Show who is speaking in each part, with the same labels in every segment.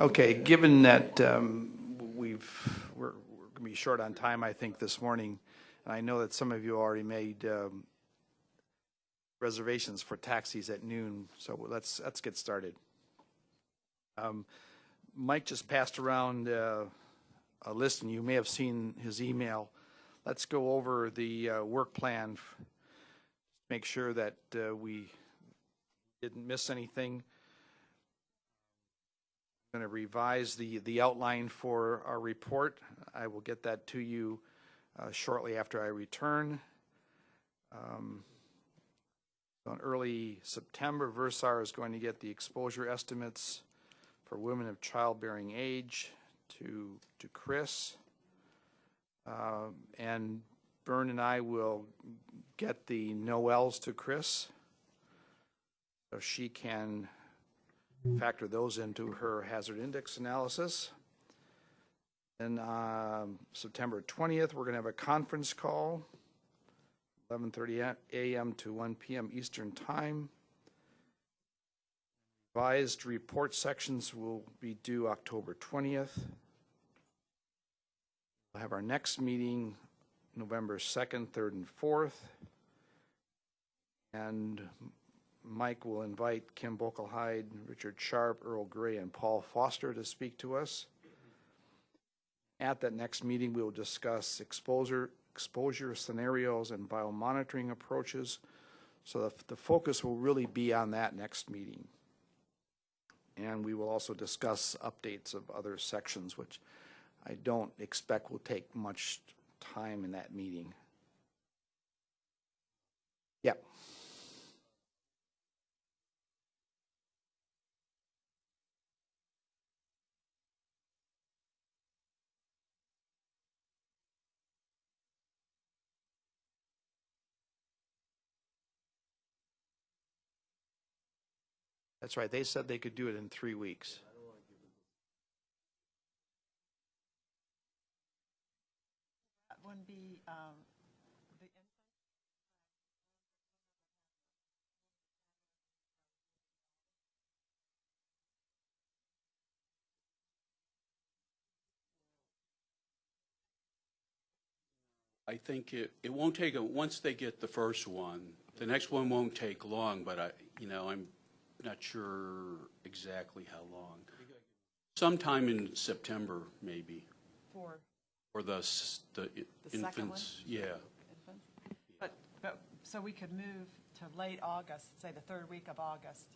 Speaker 1: Okay, given that um, we've, we're, we're going to be short on time, I think, this morning, and I know that some of you already made um, reservations for taxis at noon, so let's, let's get started. Um, Mike just passed around uh, a list, and you may have seen his email. Let's go over the uh, work plan, make sure that uh, we didn't miss anything going to revise the, the outline for our report. I will get that to you uh, shortly after I return. Um, so in early September, Versar is going to get the exposure estimates for women of childbearing age to, to Chris. Uh, and Byrne and I will get the Noels to Chris so she can factor those into her hazard index analysis. And um, September 20th, we're going to have a conference call, 11:30 a.m. to 1 p.m. Eastern Time. Revised report sections will be due October 20th. We'll have our next meeting November 2nd, 3rd, and 4th. And Mike will invite Kim Bokelheide, Richard Sharp, Earl Gray, and Paul Foster to speak to us. At that next meeting, we will discuss exposure, exposure scenarios and biomonitoring approaches. So the, the focus will really be on that next meeting. And we will also discuss updates of other sections, which I don't expect will take much time in that meeting. Yep. That's right. They said they could do it in three weeks.
Speaker 2: That wouldn't be, um, the,
Speaker 3: I think it, it won't take, a once they get the first one, the next one won't take long, but I, you know, I'm not sure exactly how long. Sometime in September, maybe,
Speaker 2: for
Speaker 3: or the, the
Speaker 2: The
Speaker 3: infants, yeah.
Speaker 2: infants. But, but, so we could move to late August, say the third week of August,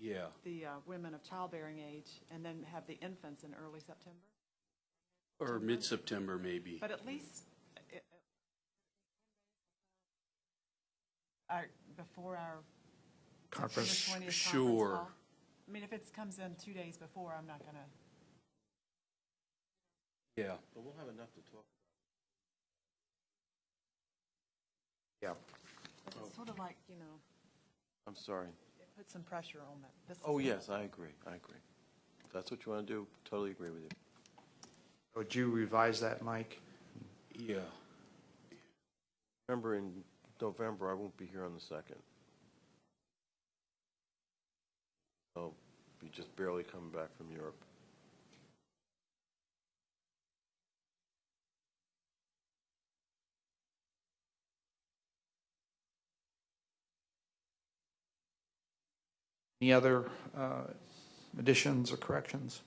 Speaker 3: Yeah,
Speaker 2: the uh, women of childbearing age, and then have the infants in early September?
Speaker 3: or mid-September, maybe.
Speaker 2: But at least, uh, uh, our, before our
Speaker 1: Conference.
Speaker 2: September 20th conference
Speaker 3: Sure.
Speaker 2: call? I mean, if it comes in two days before, I'm not gonna,
Speaker 3: Yeah,
Speaker 4: But we'll have enough to talk. About.
Speaker 1: Yeah.
Speaker 2: but it's sort of like, you know,
Speaker 4: I'm sorry.
Speaker 2: it puts some pressure on that. This is
Speaker 4: Oh,
Speaker 2: the-
Speaker 4: yes, I agree, I agree. If that's what you want to do, totally agree with you.
Speaker 1: Would you revise that, Mike?
Speaker 3: yeah.
Speaker 4: Remember, in November, I won't be here on the second. I'll be just barely coming back from Europe.
Speaker 1: Any other uh, additions or corrections?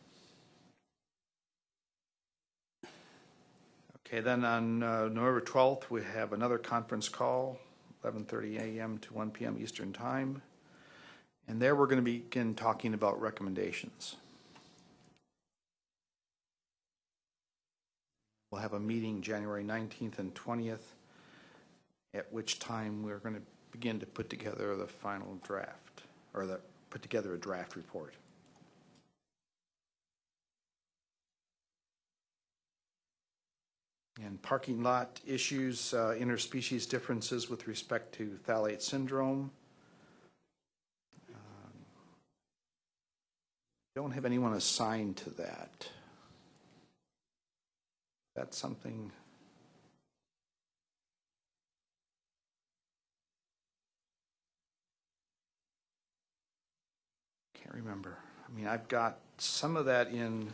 Speaker 1: Okay, then on uh, November 12th, we have another conference call, 11:30 a.m. to 1 p.m. Eastern Time. And there, we're going to begin talking about recommendations. We'll have a meeting January 19th and 20th, at which time we're going to begin to put together the final draft, or the, put together a draft report. And parking lot issues, uh, interspecies differences with respect to phthalate syndrome. Don't have anyone assigned to that. That's something. Can't remember. I mean, I've got some of that in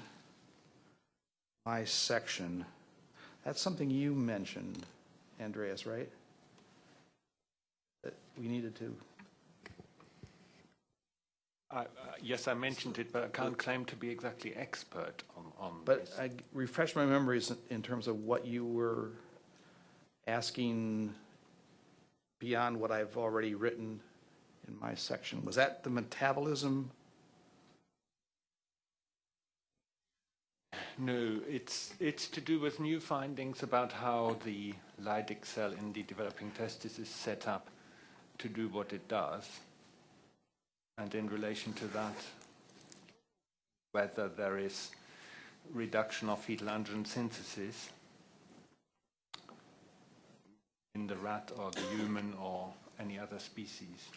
Speaker 1: my section. That's something you mentioned, Andreas, right? That we needed to,
Speaker 5: I- uh, Yes, I mentioned it, but I can't claim to be exactly expert on, on
Speaker 1: but
Speaker 5: this.
Speaker 1: I refresh my memories in terms of what you were asking beyond what I've already written in my section. Was that the metabolism?
Speaker 5: No, it's, it's to do with new findings about how the Leydig cell in the developing testis is set up to do what it does. And in relation to that, whether there is reduction of fetal androgen synthesis in the rat or the human or any other species.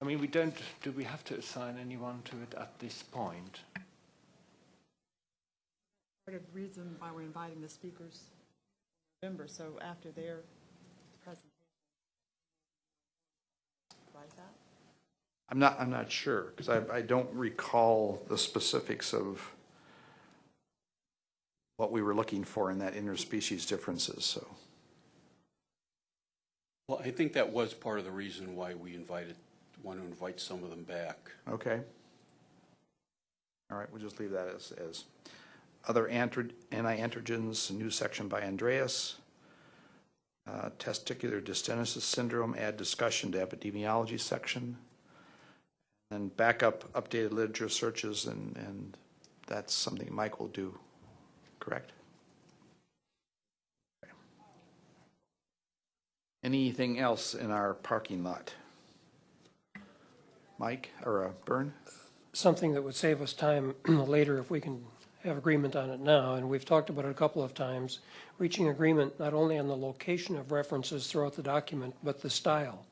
Speaker 5: I mean, we don't, do we have to assign anyone to it at this point?
Speaker 2: Part of the reason why we're inviting the speakers in November, so after their presentation. Right, that?
Speaker 1: I'm not, I'm not sure, because I, I don't recall the specifics of what we were looking for in that interspecies differences, so.
Speaker 3: Well, I think that was part of the reason why we invited, want to invite some of them back.
Speaker 1: Okay. All right, we'll just leave that as, as. Other anti-androgens, a new section by Andreas. Uh, Testicular dystenosis syndrome, add discussion to epidemiology section. Then back up updated literature searches, and, and that's something Mike will do, correct? Anything else in our parking lot? Mike, or uh, Bern?
Speaker 6: something that would save us time later if we can have agreement on it now, and we've talked about it a couple of times, reaching agreement not only on the location of references throughout the document, but the style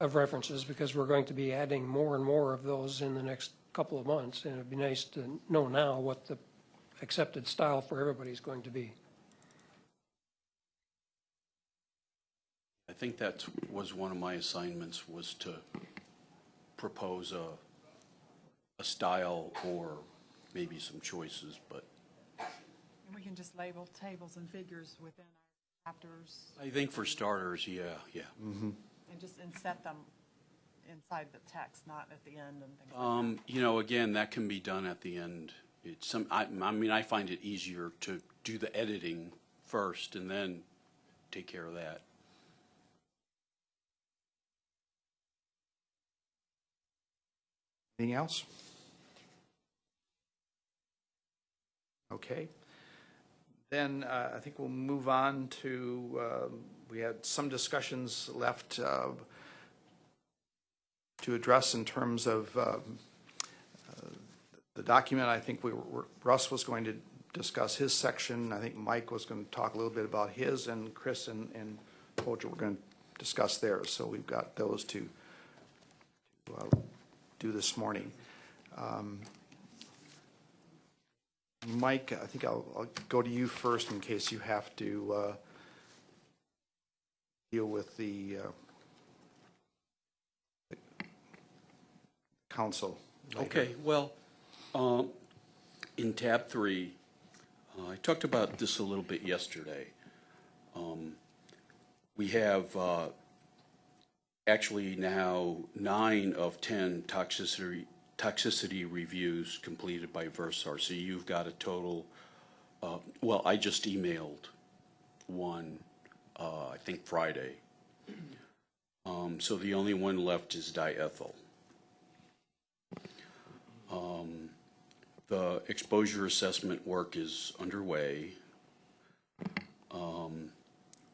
Speaker 6: of references, because we're going to be adding more and more of those in the next couple of months, and it'd be nice to know now what the accepted style for everybody is going to be.
Speaker 3: I think that was one of my assignments, was to propose a, a style or maybe some choices, but
Speaker 2: And we can just label tables and figures within our chapters
Speaker 3: I think for starters, yeah, yeah. Mm-hmm.
Speaker 2: And just inset them inside the text, not at the end and things like that.
Speaker 3: Um, you know, again, that can be done at the end. It's some, I, I mean, I find it easier to do the editing first and then take care of that.
Speaker 1: Anything else? Okay. Then uh, I think we'll move on to, um, we had some discussions left uh, to address in terms of um, uh, the document. I think we were, Russ was going to discuss his section. I think Mike was going to talk a little bit about his, and Chris and and Poja were going to discuss theirs. So we've got those to to, uh, do this morning. Um, Mike, I think I'll, I'll go to you first in case you have to uh, deal with the uh, council. later.
Speaker 3: Okay, well, um, in tab three, uh, I talked about this a little bit yesterday. Um, We have uh, actually now nine of 10 toxicity, toxicity reviews completed by Versar. So you've got a total, uh, well, I just emailed one, uh, I think Friday. Um, So the only one left is diethyl. The exposure assessment work is underway. Um,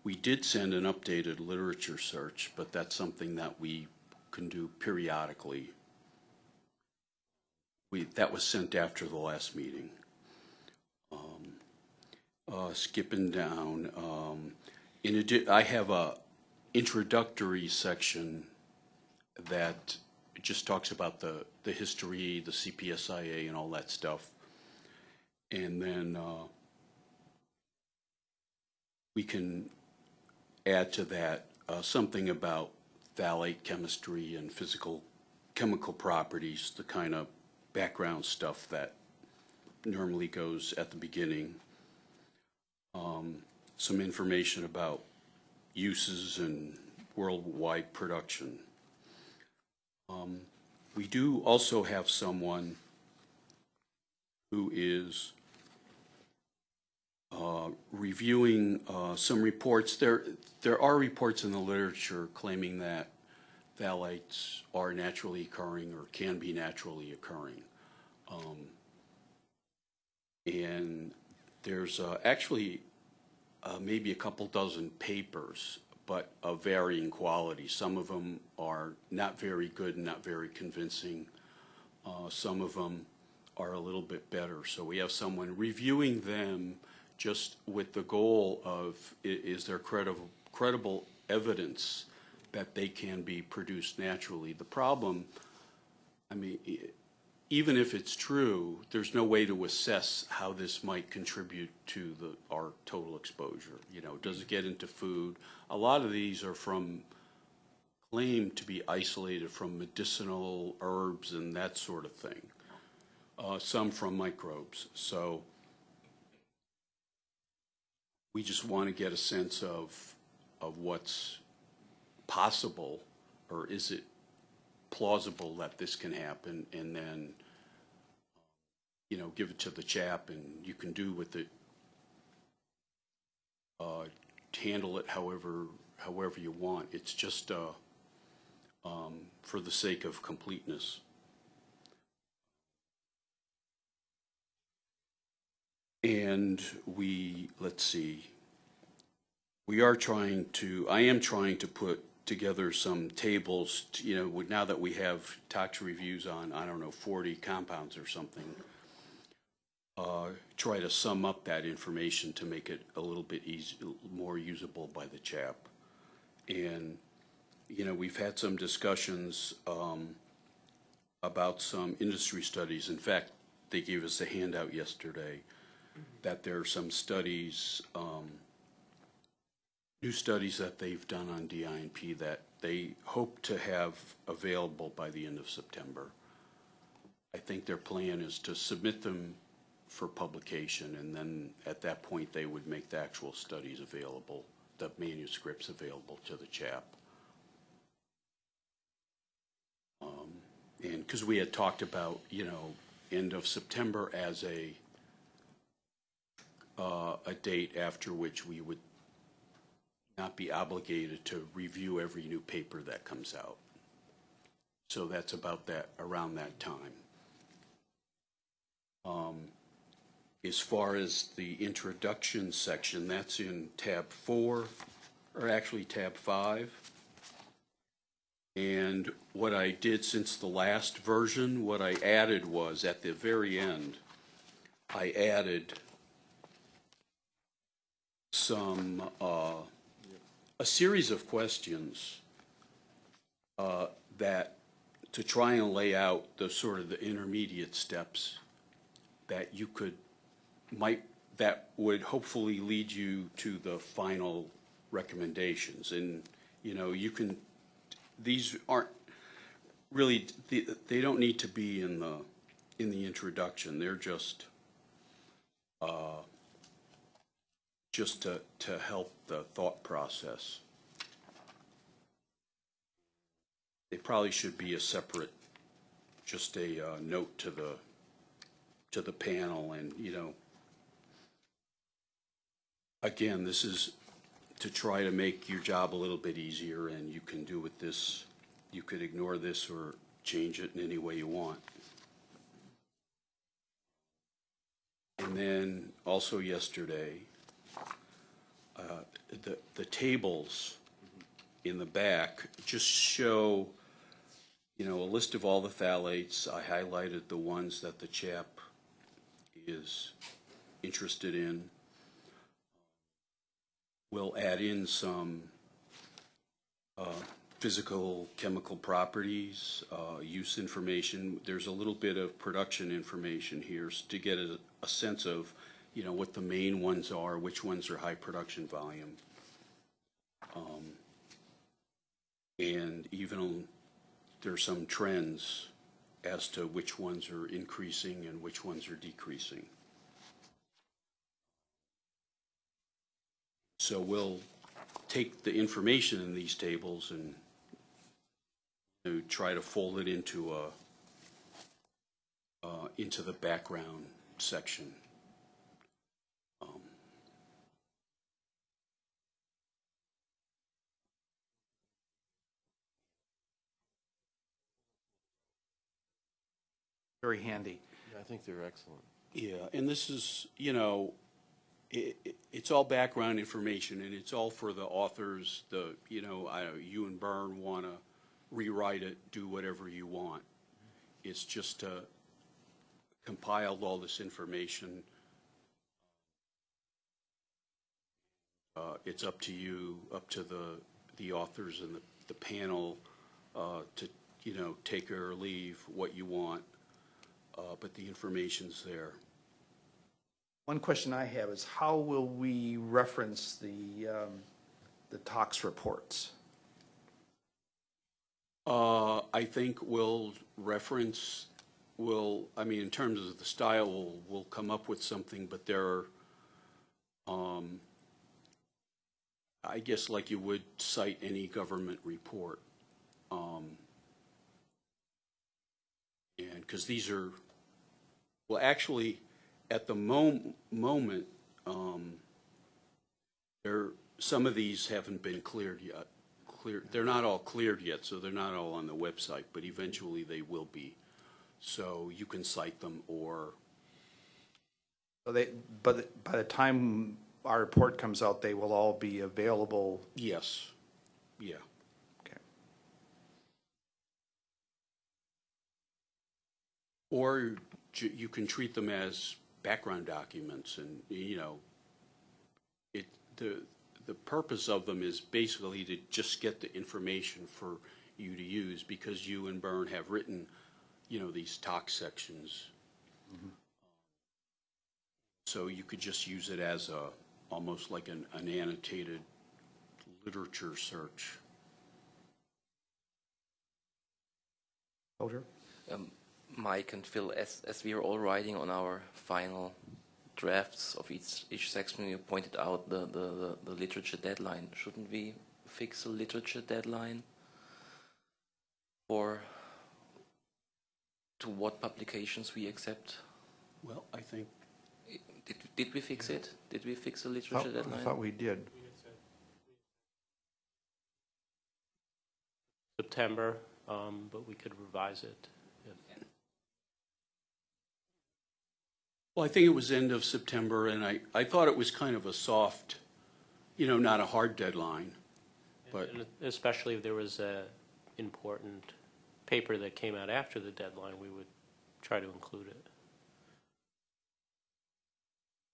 Speaker 3: We did send an updated literature search, but that's something that we can do periodically. We, that was sent after the last meeting. Um, uh, Skipping down, um, in I have a introductory section that just talks about the, the history, the CPSIA and all that stuff. And then, uh, we can add to that, uh, something about phthalate chemistry and physical chemical properties, the kind of background stuff that normally goes at the beginning. Um, Some information about uses and worldwide production. Um, We do also have someone who is uh, reviewing uh, some reports. There, there are reports in the literature claiming that phthalates are naturally occurring or can be naturally occurring. Um, And there's uh, actually uh, maybe a couple dozen papers, but of varying quality. Some of them are not very good and not very convincing. Uh, Some of them are a little bit better. So we have someone reviewing them just with the goal of, is there credible, credible evidence that they can be produced naturally? The problem, I mean, even if it's true, there's no way to assess how this might contribute to the, our total exposure. You know, does it get into food? A lot of these are from, claimed to be isolated from medicinal herbs and that sort of thing. Uh, some from microbes. So we just want to get a sense of, of what's possible, or is it plausible that this can happen, and then, you know, give it to the chap, and you can do with it, uh, handle it however, however you want. It's just, uh, um, for the sake of completeness. And we, let's see, we are trying to, I am trying to put together some tables, to, you know, now that we have tax reviews on, I don't know, 40 compounds or something, uh, try to sum up that information to make it a little bit easy, more usable by the chap. And, you know, we've had some discussions um, about some industry studies. In fact, they gave us a handout yesterday that there are some studies, um, new studies that they've done on DINP that they hope to have available by the end of September. I think their plan is to submit them for publication, and then at that point, they would make the actual studies available, the manuscripts available to the chap. Um, And, because we had talked about, you know, end of September as a, uh, a date after which we would not be obligated to review every new paper that comes out. So that's about that, around that time. Um, As far as the introduction section, that's in tab four, or actually tab five. And what I did since the last version, what I added was, at the very end, I added some, uh, a series of questions uh, that, to try and lay out the sort of the intermediate steps that you could, might, that would hopefully lead you to the final recommendations. And, you know, you can, these aren't really, they, don't need to be in the, in the introduction. They're just, uh, just to, to help the thought process. They probably should be a separate, just a uh, note to the, to the panel and, you know, again, this is to try to make your job a little bit easier and you can do with this, you could ignore this or change it in any way you want. And then also yesterday, uh, the, the tables in the back just show, you know, a list of all the phthalates. I highlighted the ones that the chap is interested in. We'll add in some uh, physical, chemical properties, uh, use information. There's a little bit of production information here to get a, a sense of, you know, what the main ones are, which ones are high production volume. Um, And even there are some trends as to which ones are increasing and which ones are decreasing. So we'll take the information in these tables and try to fold it into a, uh, into the background section. Um,
Speaker 1: Very handy.
Speaker 4: I think they're excellent.
Speaker 3: Yeah, and this is, you know, i i it's all background information, and it's all for the authors, the, you know, I, you and Byrne want to rewrite it, do whatever you want. It's just uh, compiled all this information. Uh, It's up to you, up to the, the authors and the, the panel uh, to, you know, take or leave what you want, uh, but the information's there.
Speaker 1: One question I have is how will we reference the, um, the TOX reports?
Speaker 3: Uh, I think we'll reference, we'll, I mean, in terms of the style, we'll, we'll come up with something, but there are, um, I guess like you would cite any government report. Um, and, because these are, well, actually, at the mom- moment, um, there, some of these haven't been cleared yet. Clear, they're not all cleared yet, so they're not all on the website, but eventually they will be. So you can cite them or,
Speaker 1: So they, but by the time our report comes out, they will all be available.
Speaker 3: yes, yeah.
Speaker 1: Okay.
Speaker 3: Or you can treat them as background documents and, you know, it, the, the purpose of them is basically to just get the information for you to use because you and Byrne have written, you know, these talk sections. So you could just use it as a, almost like an, an annotated literature search.
Speaker 1: Soldier?
Speaker 7: Um, Mike and Phil, as, as we are all writing on our final drafts of each, each section, you pointed out the, the, the, the literature deadline. Shouldn't we fix a literature deadline for to what publications we accept?
Speaker 3: Well, I think
Speaker 7: Did, did we fix it? Did we fix the
Speaker 1: Thought-
Speaker 7: deadline?
Speaker 1: I thought we did.
Speaker 8: September, um, but we could revise it. if-
Speaker 3: Well, I think it was end of September, and I, I thought it was kind of a soft, you know, not a hard deadline. But,
Speaker 8: and Especially if there was a important paper that came out after the deadline, we would try to include it.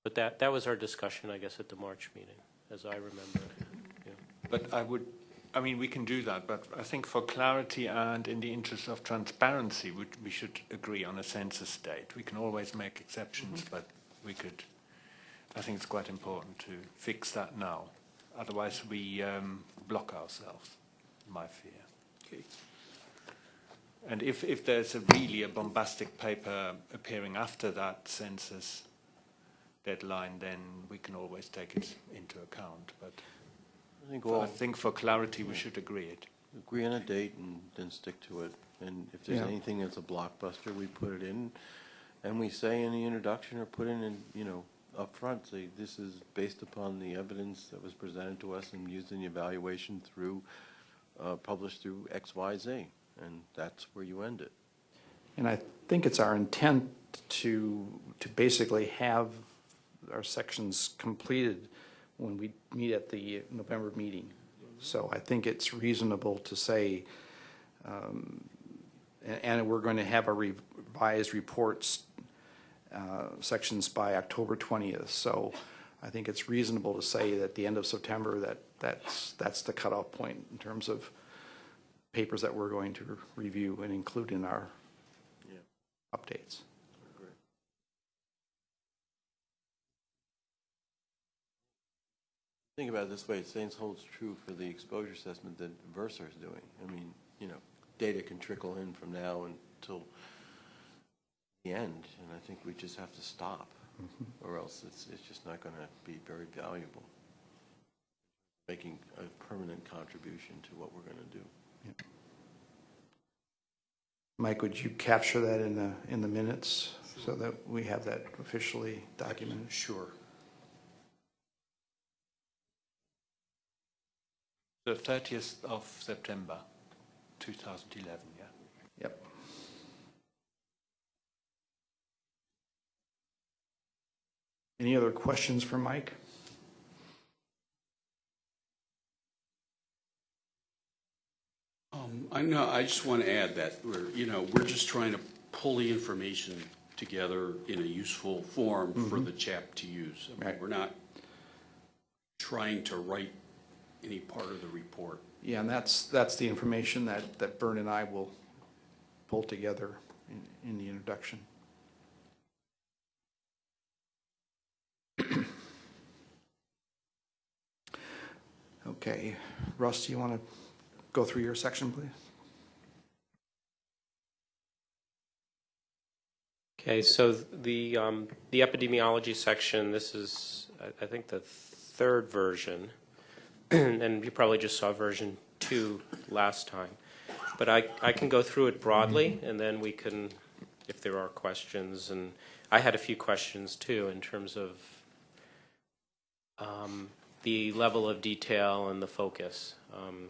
Speaker 8: But that, that was our discussion, I guess, at the March meeting, as I remember it. Yeah.
Speaker 5: But I would, I mean, we can do that, but I think for clarity and in the interest of transparency, we, we should agree on a census date. We can always make exceptions, but we could, I think it's quite important to fix that now. Otherwise, we um, block ourselves, my fear.
Speaker 3: okay.
Speaker 5: And if, if there's a really a bombastic paper appearing after that census deadline, then we can always take it into account. But
Speaker 4: I think
Speaker 5: I think for clarity, we should agree it.
Speaker 4: agree on a date and then stick to it. And if there's
Speaker 1: Yeah.
Speaker 4: anything that's a blockbuster, we put it in. And we say in the introduction or put in, in, you know, upfront, say, this is based upon the evidence that was presented to us and used in the evaluation through, uh, published through X, Y, Z. And that's where you end it.
Speaker 1: And I think it's our intent to, to basically have our sections completed when we meet at the November meeting. So I think it's reasonable to say, um, a- and we're going to have our revised reports, uh, sections by October 20th. So I think it's reasonable to say that the end of September, that, that's, that's the cutoff point in terms of papers that we're going to review and include in our
Speaker 4: Yeah.
Speaker 1: updates.
Speaker 4: Think about it this way, it same holds true for the exposure assessment that Versa is doing. I mean, you know, data can trickle in from now until the end, and I think we just have to stop, mm-hmm. or else it's, it's just not gonna be very valuable. Making a permanent contribution to what we're gonna do.
Speaker 1: Mike, would you capture that in the, in the minutes so that we have that officially documented?
Speaker 3: Sure.
Speaker 5: The 30th of September 2011, yeah.
Speaker 1: Yep. Any other questions for Mike?
Speaker 3: Um, I know, I just want to add that we're, you know, we're just trying to pull the information together in a useful form for the chap to use. I mean,
Speaker 1: Right.
Speaker 3: We're not trying to write any part of the report.
Speaker 1: Yeah, and that's, that's the information that, that Bern and I will pull together in, in the introduction. Okay, Russ, do you want to go through your section, please?
Speaker 8: Okay, so the, um, the epidemiology section, this is, I- I think, the third version, and you probably just saw version two last time. But I, I can go through it broadly, and then we can, if there are questions, and I had a few questions too, in terms of um, the level of detail and the focus. Um,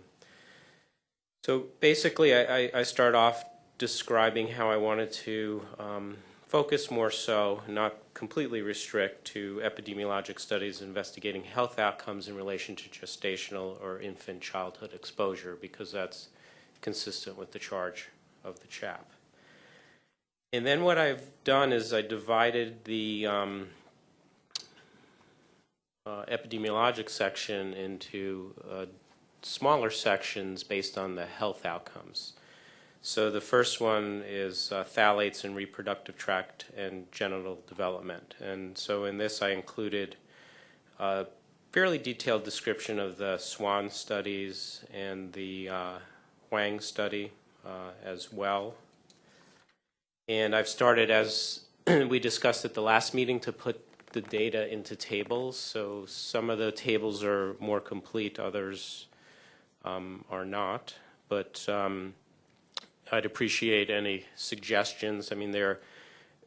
Speaker 8: So basically, I, I- I start off describing how I wanted to um, focus more so, not completely restrict to epidemiologic studies investigating health outcomes in relation to gestational or infant childhood exposure, because that's consistent with the charge of the chap. And then what I've done is I divided the um, uh, epidemiologic section into uh, smaller sections based on the health outcomes. So the first one is uh, phthalates in reproductive tract and genital development. And so in this, I included a fairly detailed description of the SWAN studies and the uh, Huang study uh, as well. And I've started, as we discussed at the last meeting, to put the data into tables. So some of the tables are more complete, others um, are not. But um, I'd appreciate any suggestions. I mean, they're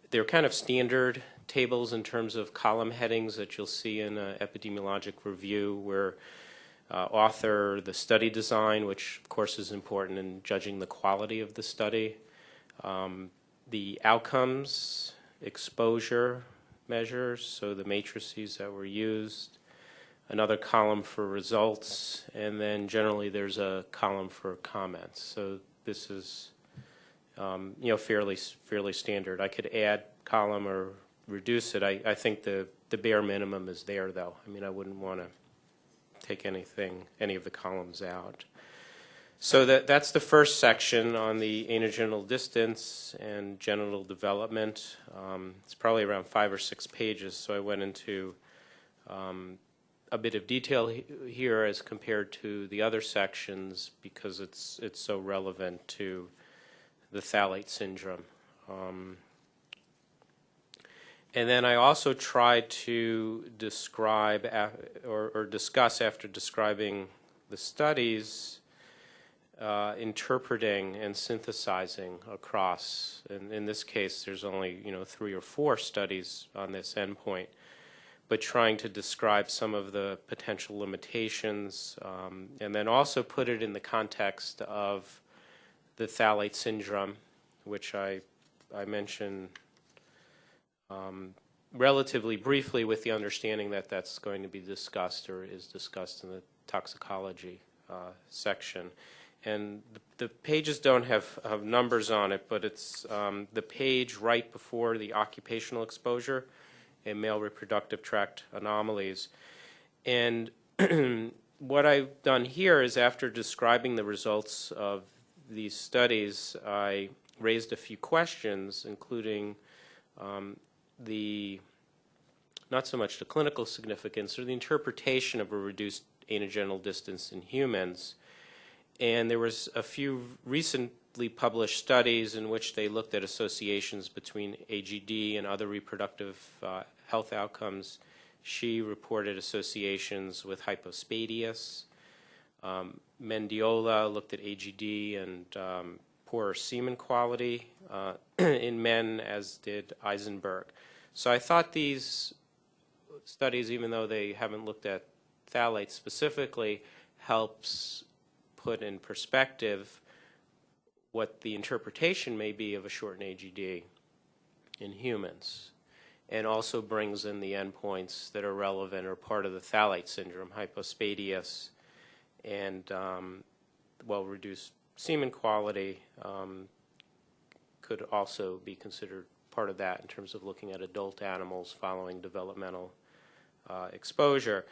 Speaker 8: they're kind of standard tables in terms of column headings that you'll see in an epidemiologic review, where uh, author, the study design, which of course is important in judging the quality of the study, um, the outcomes, exposure measures, so the matrices that were used, another column for results, and then generally there's a column for comments. So this is, um, you know, fairly fairly standard. I could add column or reduce it. I, I think the the bare minimum is there, though. I mean, I wouldn't want to take anything, any of the columns out. So that that's the first section on the anogenital distance and genital development. Um, it's probably around five or six pages. So I went into um, a bit of detail he- here as compared to the other sections because it's it's so relevant to the phthalate syndrome. Um, and then I also tried to describe or, or discuss after describing the studies, uh, interpreting and synthesizing across. And in this case, there's only you know three or four studies on this endpoint but trying to describe some of the potential limitations, um, and then also put it in the context of the phthalate syndrome, which I, I mentioned um, relatively briefly with the understanding that that's going to be discussed or is discussed in the toxicology uh, section. And the, the pages don't have, have numbers on it, but it's um, the page right before the occupational exposure and male reproductive tract anomalies. And what I've done here is after describing the results of these studies, I raised a few questions, including um, the, not so much the clinical significance, or the interpretation of a reduced anogenital distance in humans. And there was a few recently published studies in which they looked at associations between AGD and other reproductive uh, health outcomes. She reported associations with hypospadias. Um, Mendiola looked at AGD and um, poorer semen quality uh, in men, as did Eisenberg. So I thought these studies, even though they haven't looked at phthalates specifically, helps put in perspective what the interpretation may be of a shortened AGD in humans, and also brings in the endpoints that are relevant or part of the phthalate syndrome, hypospadias, and um, well-reduced semen quality um, could also be considered part of that in terms of looking at adult animals following developmental uh, exposure.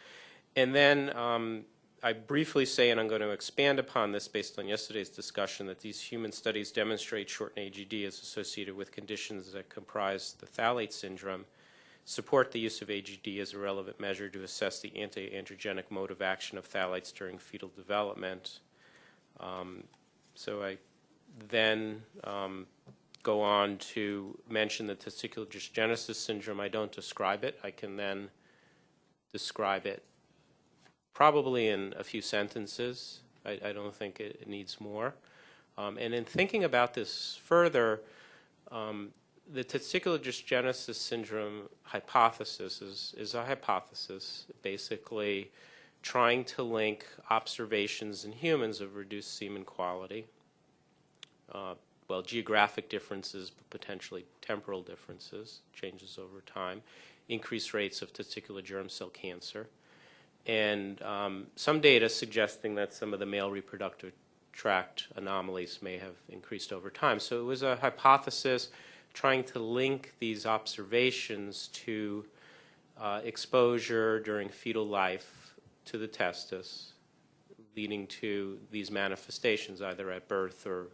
Speaker 8: And then um, I briefly say, and I'm going to expand upon this based on yesterday's discussion, that these human studies demonstrate shortened AGD is associated with conditions that comprise the phthalate syndrome, support the use of AGD as a relevant measure to assess the anti-androgenic mode of action of phthalates during fetal development. Um, so I then um, go on to mention the testicular dysgenesis syndrome. I don't describe it. I can then describe it probably in a few sentences. I, I don't think it, it needs more. Um, and in thinking about this further, um, the testicular dysgenesis syndrome hypothesis is, is a hypothesis, basically trying to link observations in humans of reduced semen quality, uh, well, geographic differences, but potentially temporal differences, changes over time, increased rates of testicular germ cell cancer, and um, some data suggesting that some of the male reproductive tract anomalies may have increased over time. So it was a hypothesis trying to link these observations to uh, exposure during fetal life to the testis, leading to these manifestations either at birth or,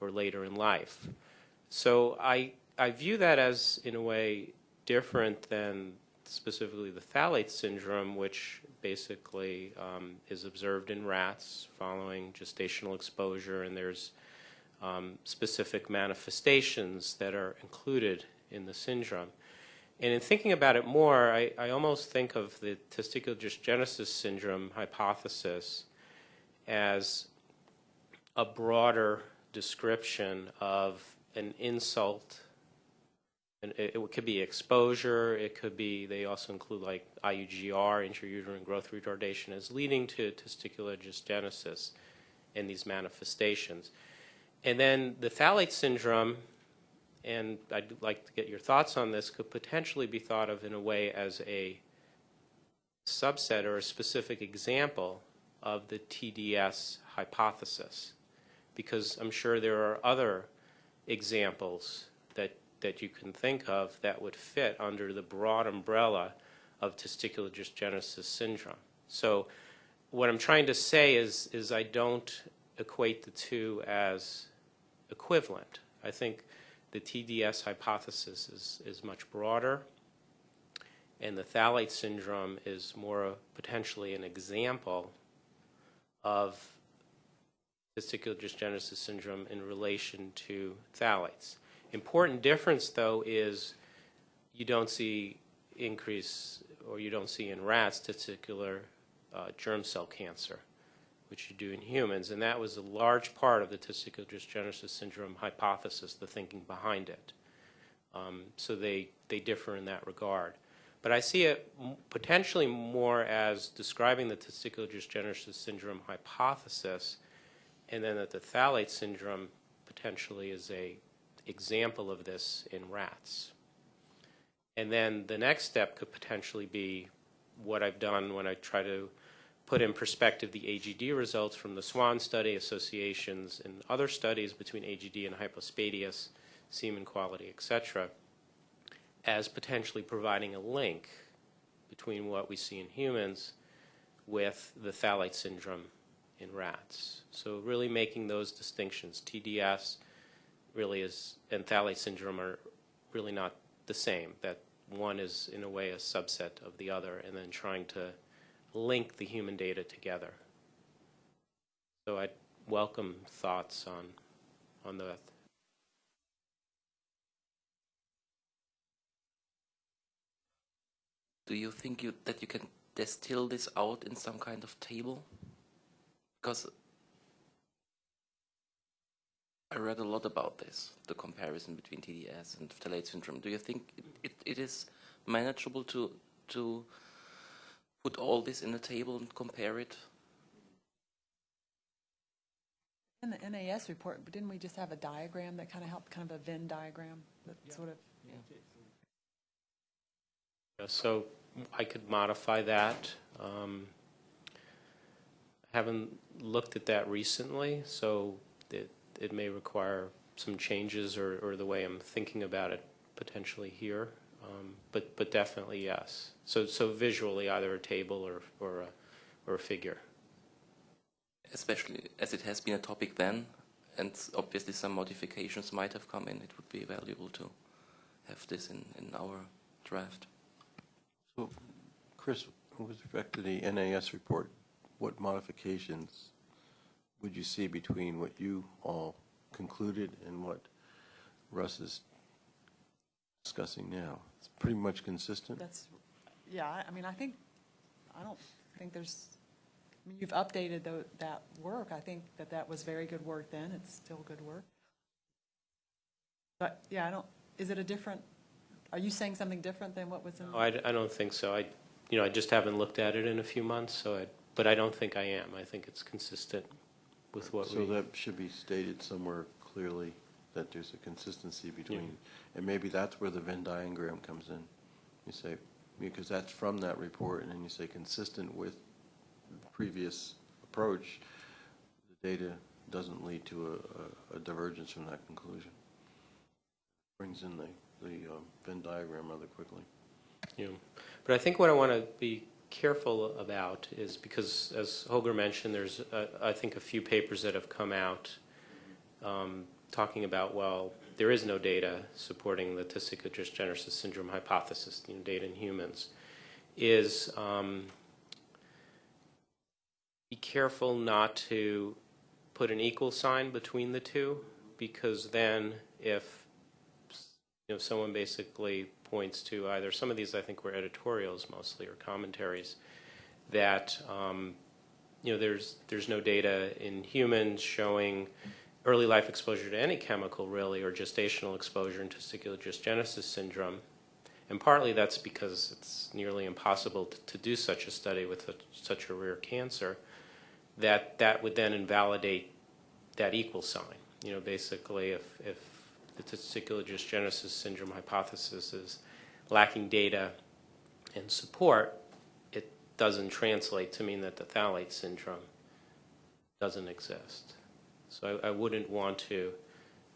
Speaker 8: or later in life. So I, I view that as, in a way, different than specifically the phthalate syndrome, which basically um, is observed in rats following gestational exposure, and there's um, specific manifestations that are included in the syndrome. And in thinking about it more, I, I almost think of the testicular dysgenesis syndrome hypothesis as a broader description of an insult and it, it could be exposure, it could be, they also include like IUGR, intrauterine growth retardation, as leading to testicular dysgenesis and these manifestations. And then the phthalate syndrome, and I'd like to get your thoughts on this, could potentially be thought of in a way as a subset or a specific example of the TDS hypothesis. Because I'm sure there are other examples that that you can think of that would fit under the broad umbrella of testicular dysgenesis syndrome. So what I'm trying to say is, is I don't equate the two as equivalent. I think the TDS hypothesis is, is much broader, and the phthalate syndrome is more potentially an example of testicular dysgenesis syndrome in relation to phthalates. Important difference, though, is you don't see increase, or you don't see in rats, testicular uh, germ cell cancer, which you do in humans. And that was a large part of the testicular dysgenesis syndrome hypothesis, the thinking behind it. Um, so they, they differ in that regard. But I see it potentially more as describing the testicular dysgenesis syndrome hypothesis, and then that the phthalate syndrome potentially is a example of this in rats. And then the next step could potentially be what I've done when I try to put in perspective the AGD results from the SWAN study, associations and other studies between AGD and hypospadias, semen quality, etc., as potentially providing a link between what we see in humans with the phthalate syndrome in rats. So really making those distinctions, TDS really is, and phthalate syndrome are really not the same, that one is in a way a subset of the other, and then trying to link the human data together. So I'd welcome thoughts on, on the
Speaker 7: Do you think you, that you can distill this out in some kind of table? Because I read a lot about this, the comparison between TDS and phthalate syndrome. Do you think it, it, it is manageable to to put all this in a table and compare it?
Speaker 2: In the NAS report, but didn't we just have a diagram that kind of helped, kind of a Venn diagram that sort of?
Speaker 8: Yeah, So I could modify that. Um, I Haven't looked at that recently, so it, it may require some changes or, or the way I'm thinking about it potentially here. Um, But, but definitely yes. So, so visually, either a table or, or a, or a figure.
Speaker 7: Especially as it has been a topic then, and obviously some modifications might have come in, it would be valuable to have this in, in our draft.
Speaker 4: So, Chris, with respect to the NAS report, what modifications would you see between what you all concluded and what Russ is discussing now? It's pretty much consistent?
Speaker 2: That's, yeah, I- I mean, I think, I don't think there's, I mean, you've updated tho- that work. I think that that was very good work then. It's still good work. But, yeah, I don't, is it a different, are you saying something different than what was in?
Speaker 8: Oh, I, I don't think so. I, you know, I just haven't looked at it in a few months, so I, but I don't think I am. I think it's consistent with what
Speaker 4: So
Speaker 8: we.
Speaker 4: that should be stated somewhere clearly, that there's a consistency between, and maybe that's where the Venn diagram comes in. You say, because that's from that report, and then you say consistent with the previous approach, the data doesn't lead to a- a, a divergence from that conclusion. Brings in the, the um, Venn diagram rather quickly.
Speaker 8: Yeah. But I think what I want to be careful about is because, as Holger mentioned, there's, uh, I think, a few papers that have come out um, talking about, well, there is no data supporting the testicular syndrome hypothesis, you know, data in humans, is um, be careful not to put an equal sign between the two, because then if you know, someone basically points to either, some of these I think were editorials mostly, or commentaries, that, um, you know, there's, there's no data in humans showing early life exposure to any chemical really, or gestational exposure in testicular dysgenesis syndrome. And partly that's because it's nearly impossible to, to do such a study with a, such a rare cancer, that that would then invalidate that equal sign. You know, basically, if, if the testicular dysgenesis syndrome hypothesis is lacking data and support, it doesn't translate to mean that the phthalate syndrome doesn't exist. So I, I wouldn't want to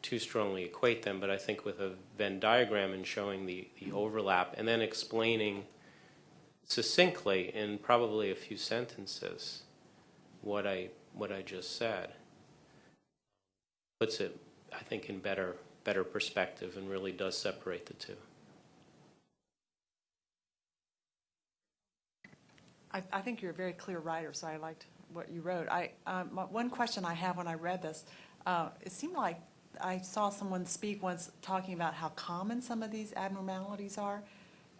Speaker 8: too strongly equate them, but I think with a Venn diagram and showing the, the overlap and then explaining succinctly in probably a few sentences what I what I just said puts it, I think, in better better perspective and really does separate the two.
Speaker 2: I, I think you're a very clear writer, so I liked what you wrote. I, um, my- one question I have when I read this, uh, it seemed like I saw someone speak once talking about how common some of these abnormalities are.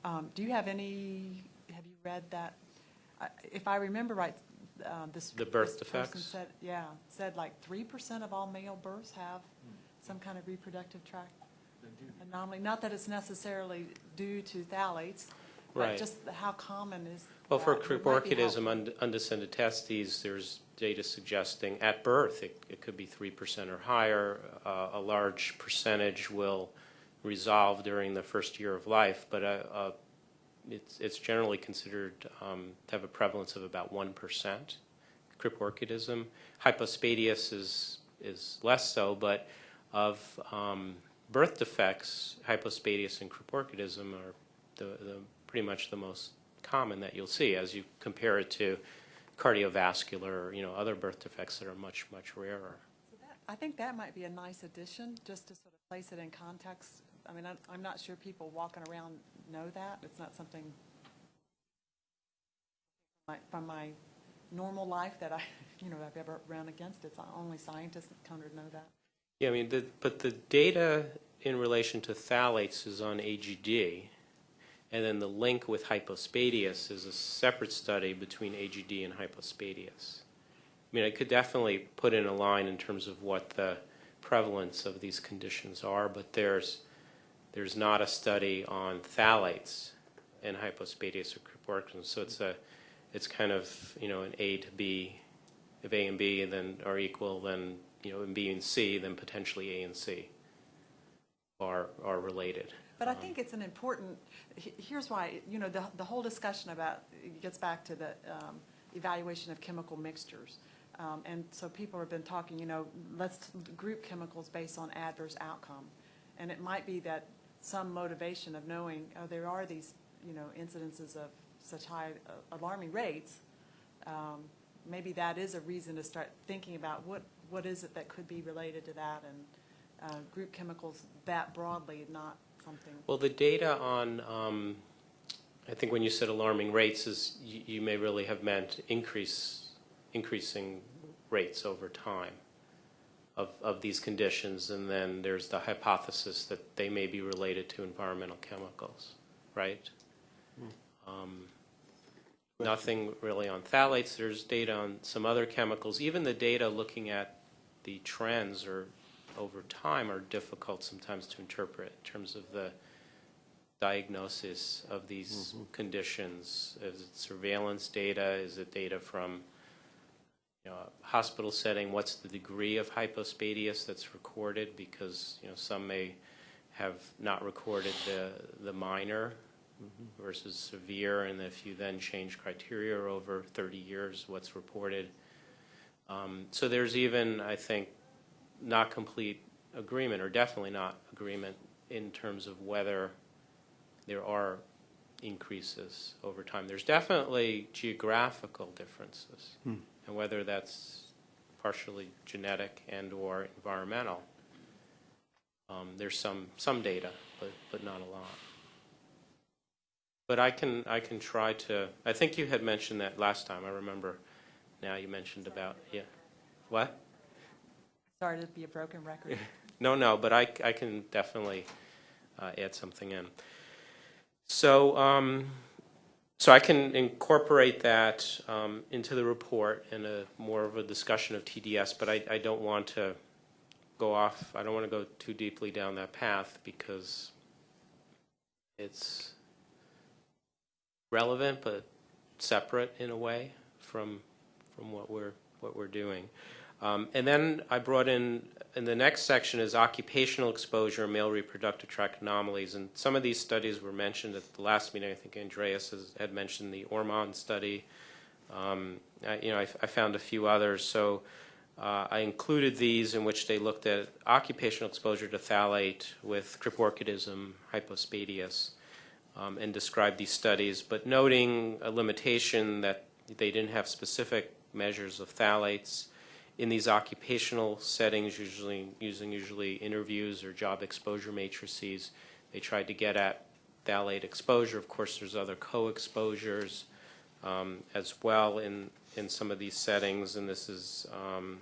Speaker 2: Um, Do you have any, have you read that? I- If I remember right, um, this.
Speaker 8: The birth
Speaker 2: this
Speaker 8: defects?
Speaker 2: said- Yeah, said like three percent of all male births have some kind of reproductive tract anomaly. Not that it's necessarily due to phthalates, but
Speaker 8: Right.
Speaker 2: just how common is
Speaker 8: Well, for
Speaker 2: that? It might
Speaker 8: criborchidism, und- undescended testes, there's data suggesting at birth it, it could be 3% or higher. Uh, a large percentage will resolve during the first year of life, but uh, uh, it's, it's generally considered um, to have a prevalence of about 1%. Criborchidism. Hypospadias is, is less so, but of um, birth defects, hypospadias and criborchidism are the, the, pretty much the most common that you'll see as you compare it to cardiovascular, or, you know, other birth defects that are much, much rarer.
Speaker 2: So that- I think that might be a nice addition, just to sort of place it in context. I mean, I'm, I'm not sure people walking around know that. It's not something my- from my normal life that I, you know, I've ever run against. It's only scientists that kind of know that.
Speaker 8: Yeah, I mean, the, but the data in relation to phthalates is on AGD, and then the link with hypospadias is a separate study between AGD and hypospadias. I mean, I could definitely put in a line in terms of what the prevalence of these conditions are, but there's, there's not a study on phthalates and hypospadias or Kripporichs, so it's a, it's kind of, you know, an A to B, if A and B then are equal, then, you know, and B and C, then potentially A and C are, are related.
Speaker 2: But I think it's an important, here's why, you know, the, the whole discussion about, it gets back to the um, evaluation of chemical mixtures. Um, And so people have been talking, you know, let's group chemicals based on adverse outcome. And it might be that some motivation of knowing, oh, there are these, you know, incidences of such high uh, alarming rates. um, Maybe that is a reason to start thinking about what, what is it that could be related to that and uh, group chemicals that broadly, not something.
Speaker 8: Well, the data on, um, I think when you said alarming rates is, you, you may really have meant increase, increasing rates over time of, of these conditions, and then there's the hypothesis that they may be related to environmental chemicals, right? Um, Nothing really on phthalates, there's data on some other chemicals, even the data looking at the trends or over time are difficult sometimes to interpret in terms of the diagnosis of these conditions. Is it surveillance data? Is it data from you know, a hospital setting? What's the degree of hypospadias that's recorded? Because you know some may have not recorded the the minor versus severe, and if you then change criteria over 30 years, what's reported. Um, so there's even, I think, not complete agreement, or definitely not agreement, in terms of whether there are increases over time. There's definitely geographical differences, and whether that's partially genetic and/or environmental. Um, there's some some data, but but not a lot. But I can I can try to. I think you had mentioned that last time. I remember. Now you mentioned about yeah. What?
Speaker 2: Sorry to be a broken record.
Speaker 8: No, no, but I, I can definitely uh, add something in. So, um, so I can incorporate that um, into the report in a more of a discussion of TDS, but I, I don't want to go off, I don't want to go too deeply down that path because it's relevant but separate in a way from from what we're what we're doing. Um, and then I brought in, in the next section is occupational exposure, male reproductive tract anomalies. And some of these studies were mentioned at the last meeting. I think Andreas has, had mentioned the Ormond study. Um, I, you know, I, I, found a few others. So uh, I included these in which they looked at occupational exposure to phthalate with criporchidism, hypospadias, um, and described these studies, but noting a limitation that they didn't have specific measures of phthalates in these occupational settings, usually using usually interviews or job exposure matrices. They tried to get at phthalate exposure. Of course, there's other co-exposures um, as well in in some of these settings, and this is um,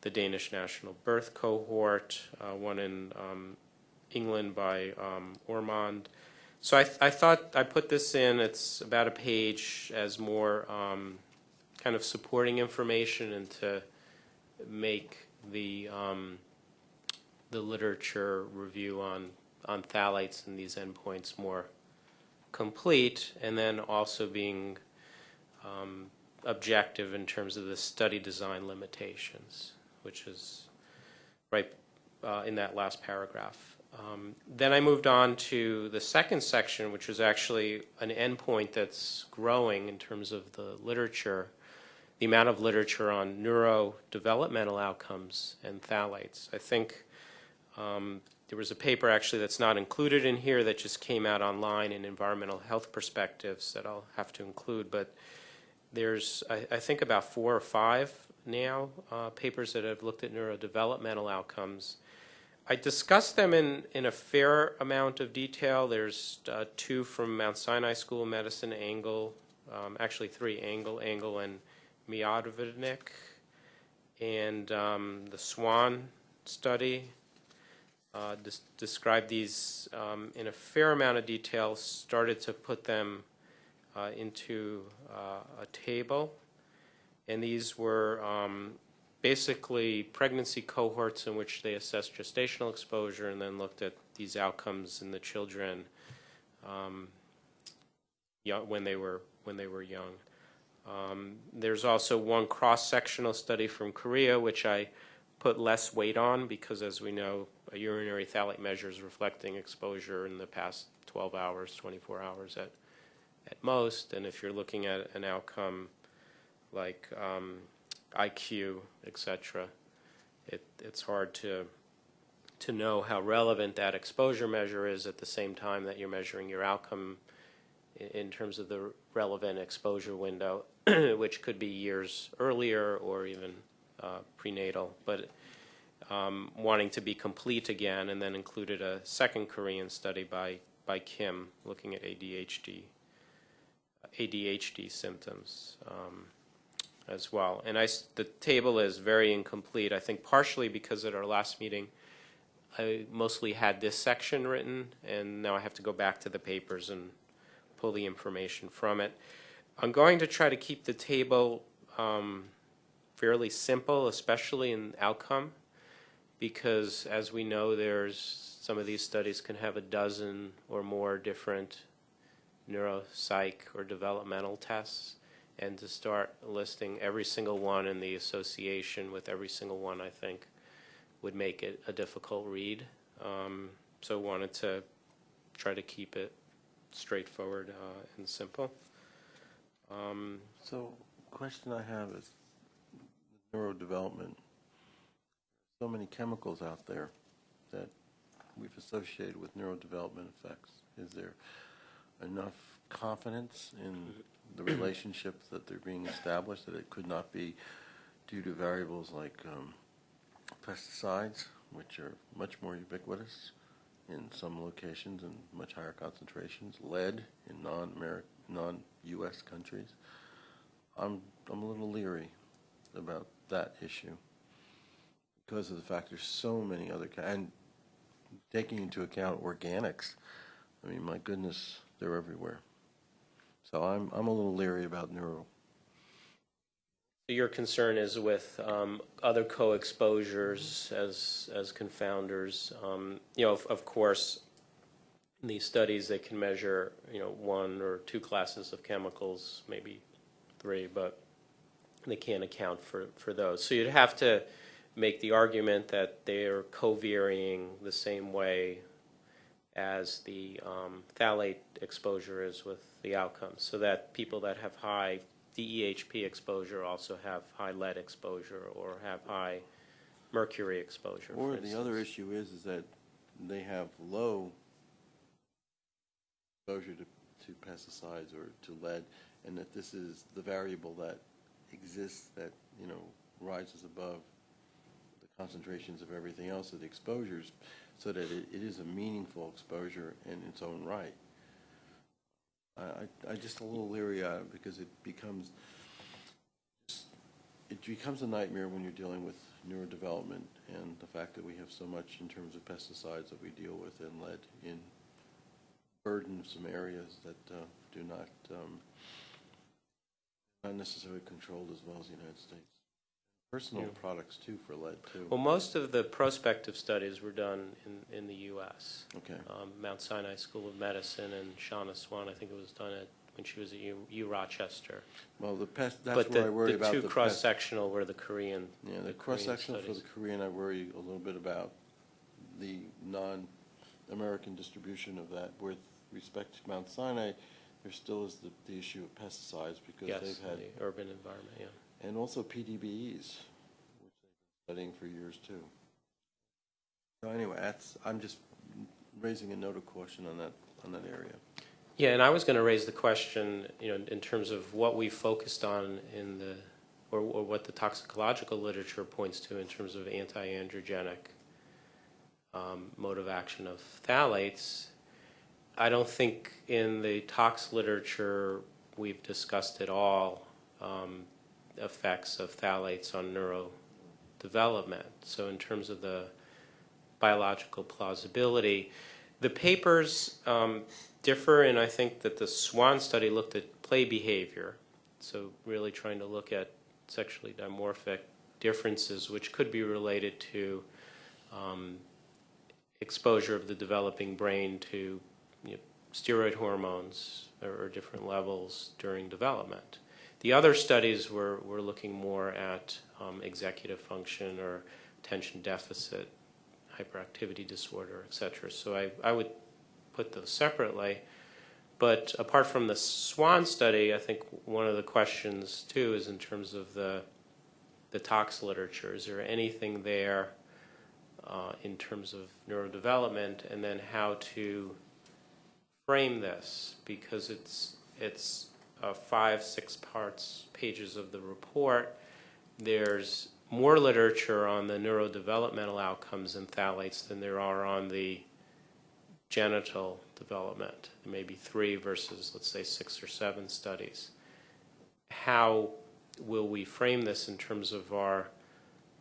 Speaker 8: the Danish National Birth Cohort, uh, one in um, England by um, Ormond. So I, th I thought I put this in. It's about a page as more um, kind of supporting information and to make the um, the literature review on on phthalates and these endpoints more complete, and then also being um, objective in terms of the study design limitations, which is right uh, in that last paragraph. Um, then I moved on to the second section, which was actually an endpoint that's growing in terms of the literature, the amount of literature on neurodevelopmental outcomes and phthalates. I think um, there was a paper actually that's not included in here that just came out online in environmental health perspectives that I'll have to include, but there's, I, I think, about four or five now uh, papers that have looked at neurodevelopmental outcomes I discussed them in, in a fair amount of detail. There's uh, two from Mount Sinai School of Medicine, Angle, um, actually three, Angle, Angle, and Miodovnik, and um, the SWAN study. Uh, des- Described these um, in a fair amount of detail, started to put them uh, into uh, a table. And these were um, basically pregnancy cohorts in which they assessed gestational exposure and then looked at these outcomes in the children um, when they were when they were young. Um, there's also one cross-sectional study from Korea, which I put less weight on because, as we know, a urinary phthalate measure is reflecting exposure in the past 12 hours, 24 hours at at most. And if you're looking at an outcome like um, IQ, et cetera, it, it's hard to to know how relevant that exposure measure is at the same time that you're measuring your outcome in, terms of the relevant exposure window, which could be years earlier or even uh, prenatal. But um, wanting to be complete again, and then included a second Korean study by by Kim looking at ADHD ADHD symptoms um, as well. And I the table is very incomplete. I think partially because at our last meeting, I mostly had this section written, and now I have to go back to the papers and pull the information from it. I'm going to try to keep the table um, fairly simple, especially in outcome, because as we know, there's some of these studies can have a dozen or more different neuropsych or developmental tests, and to start listing every single one in the association with every single one, I think, would make it a difficult read. Um, so wanted to try to keep it straightforward uh, and simple. Um,
Speaker 4: So, question I have is neurodevelopment. So many chemicals out there that we've associated with neurodevelopment effects. Is there enough confidence in the relationship that they're being established that it could not be due to variables like um, pesticides, which are much more ubiquitous in some locations and much higher concentrations, lead in non-U.S. countries. I'm, I'm a little leery about that issue because of the fact there's so many other, and taking into account organics, I mean, my goodness, they're everywhere. So I'm, I'm a little leery about neuro.
Speaker 8: Your concern is with um, other co-exposures as, as confounders. Um, You know, of, of course, in these studies, they can measure, you know, one or two classes of chemicals, maybe three, but they can't account for, for those. So you'd have to make the argument that they're co-varying the same way as the um, phthalate exposure is with the outcomes, so that people that have high DEHP exposure also have high lead exposure or have high mercury exposure.
Speaker 4: Or the other issue is, is that they have low exposure to, to pesticides or to lead, and that this is the variable that exists that, you know, rises above the concentrations of everything else of the exposures, so that it, it is a meaningful exposure in its own right. I, I, just a little leery on it because it becomes, it becomes a nightmare when you're dealing with neurodevelopment and the fact that we have so much in terms of pesticides that we deal with and lead in burdensome areas that uh, do not, um, not necessarily controlled as well as the United States. Personal products too for lead too.
Speaker 8: Well, most of the prospective studies were done in, in the U.S.
Speaker 4: Okay.
Speaker 8: Um, Mount Sinai School of Medicine and Shauna Swan, I think it was done at, when she was at U, U Rochester.
Speaker 4: Well, the pest, that's
Speaker 8: But
Speaker 4: where I
Speaker 8: the,
Speaker 4: worry
Speaker 8: the
Speaker 4: about
Speaker 8: two
Speaker 4: the pest.
Speaker 8: cross-sectional were the Korean.
Speaker 4: Yeah, the
Speaker 8: Korean
Speaker 4: cross-sectional for the. Korean, I worry a little bit about the non-American distribution of that. With respect to Mount Sinai, there still is the, the issue of pesticides because
Speaker 8: Yes,
Speaker 4: they've had,
Speaker 8: the urban environment, yeah.
Speaker 4: And also PDBEs, which they've been studying for years too. So anyway, that's, I'm just raising a note of caution on that, on that area.
Speaker 8: Yeah, and I was going to raise the question, you know, in terms of what we focused on in the, or, or what the toxicological literature points to in terms of anti-androgenic um, mode of action of phthalates. I don't think in the tox literature we've discussed at all um, effects of phthalates on neurodevelopment. So in terms of the biological plausibility. The papers um, differ, and I think that the SWAN study looked at play behavior, so really trying to look at sexually dimorphic differences, which could be related to um, exposure of the developing brain to you know, steroid hormones or, or different levels during development. The other studies were, were looking more at um, executive function or attention deficit, hyperactivity disorder, et cetera. So I, I would put those separately. But apart from the SWAN study, I think one of the questions too is in terms of the the tox literature. Is there anything there uh, in terms of neurodevelopment, and then how to frame this because it's it's uh, five six parts pages of the report. There's more literature on the neurodevelopmental outcomes in phthalates than there are on the genital development. There may be three versus, let's say, six or seven studies. How will we frame this in terms of our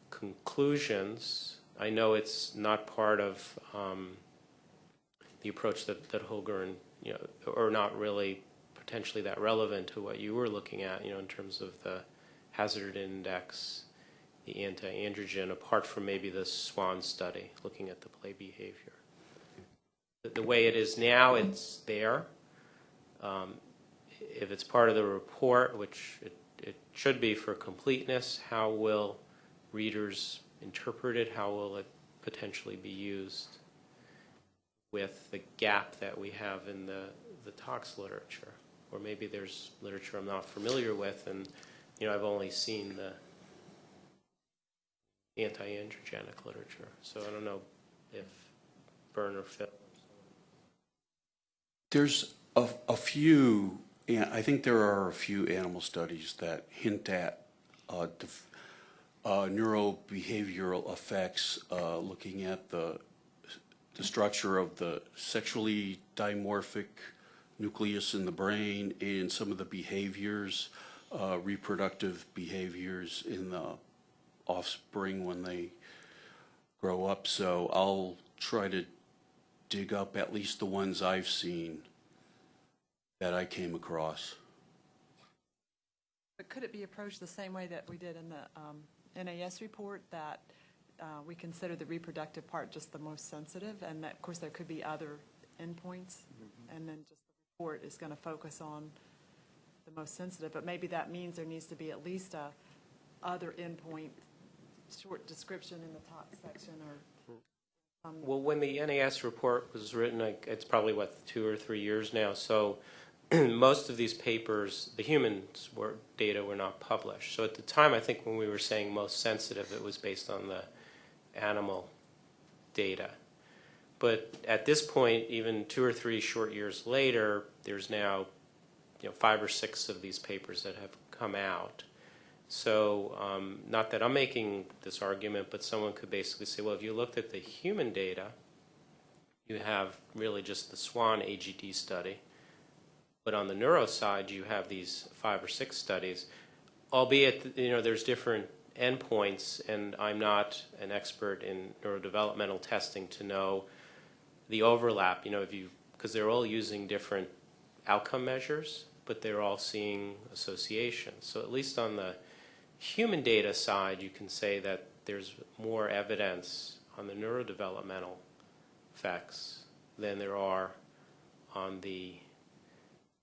Speaker 8: conclusions? I know it's not part of um, the approach that, that Holger and, you know, or not really potentially that relevant to what you were looking at, you know, in terms of the hazard index, the anti-androgen, apart from maybe the SWAN study, looking at the play behavior. The, the way it is now, it's there. Um, if it's part of the report, which it, it should be for completeness, how will readers interpret it? How will it potentially be used with the gap that we have in the, the tox literature? Or maybe there's literature I'm not familiar with, and you know I've only seen the anti-androgenic literature. So I don't know if Bern or Phil.
Speaker 3: There's a, a few, I think there are a few animal studies that hint at uh, uh, neurobehavioral effects, uh, looking at the, the structure of the sexually dimorphic nucleus in the brain and some of the behaviors, uh, reproductive behaviors in the offspring when they grow up. So I'll try to dig up at least the ones I've seen that I came across.
Speaker 2: But could it be approached the same way that we did in the um, NAS report, that uh, we consider the reproductive part just the most sensitive, and that, of course, there could be other endpoints, and then just report is going to focus on the most sensitive, but maybe that means there needs to be at least a other endpoint, short description in the top section, or
Speaker 8: Well, when the NAS report was written, it's probably, what, two or three years now, so most of these papers, the humans were, data were not published. So at the time, I think when we were saying most sensitive, it was based on the animal data. But at this point, even two or three short years later, there's now, you know, five or six of these papers that have come out. So, um, not that I'm making this argument, but someone could basically say, well, if you looked at the human data, you have really just the SWAN AGD study. But on the neuro side, you have these five or six studies, albeit, you know, there's different endpoints, and I'm not an expert in neurodevelopmental testing to know the overlap, you know, if you, because they're all using different outcome measures, but they're all seeing associations. So at least on the human data side, you can say that there's more evidence on the neurodevelopmental effects than there are on the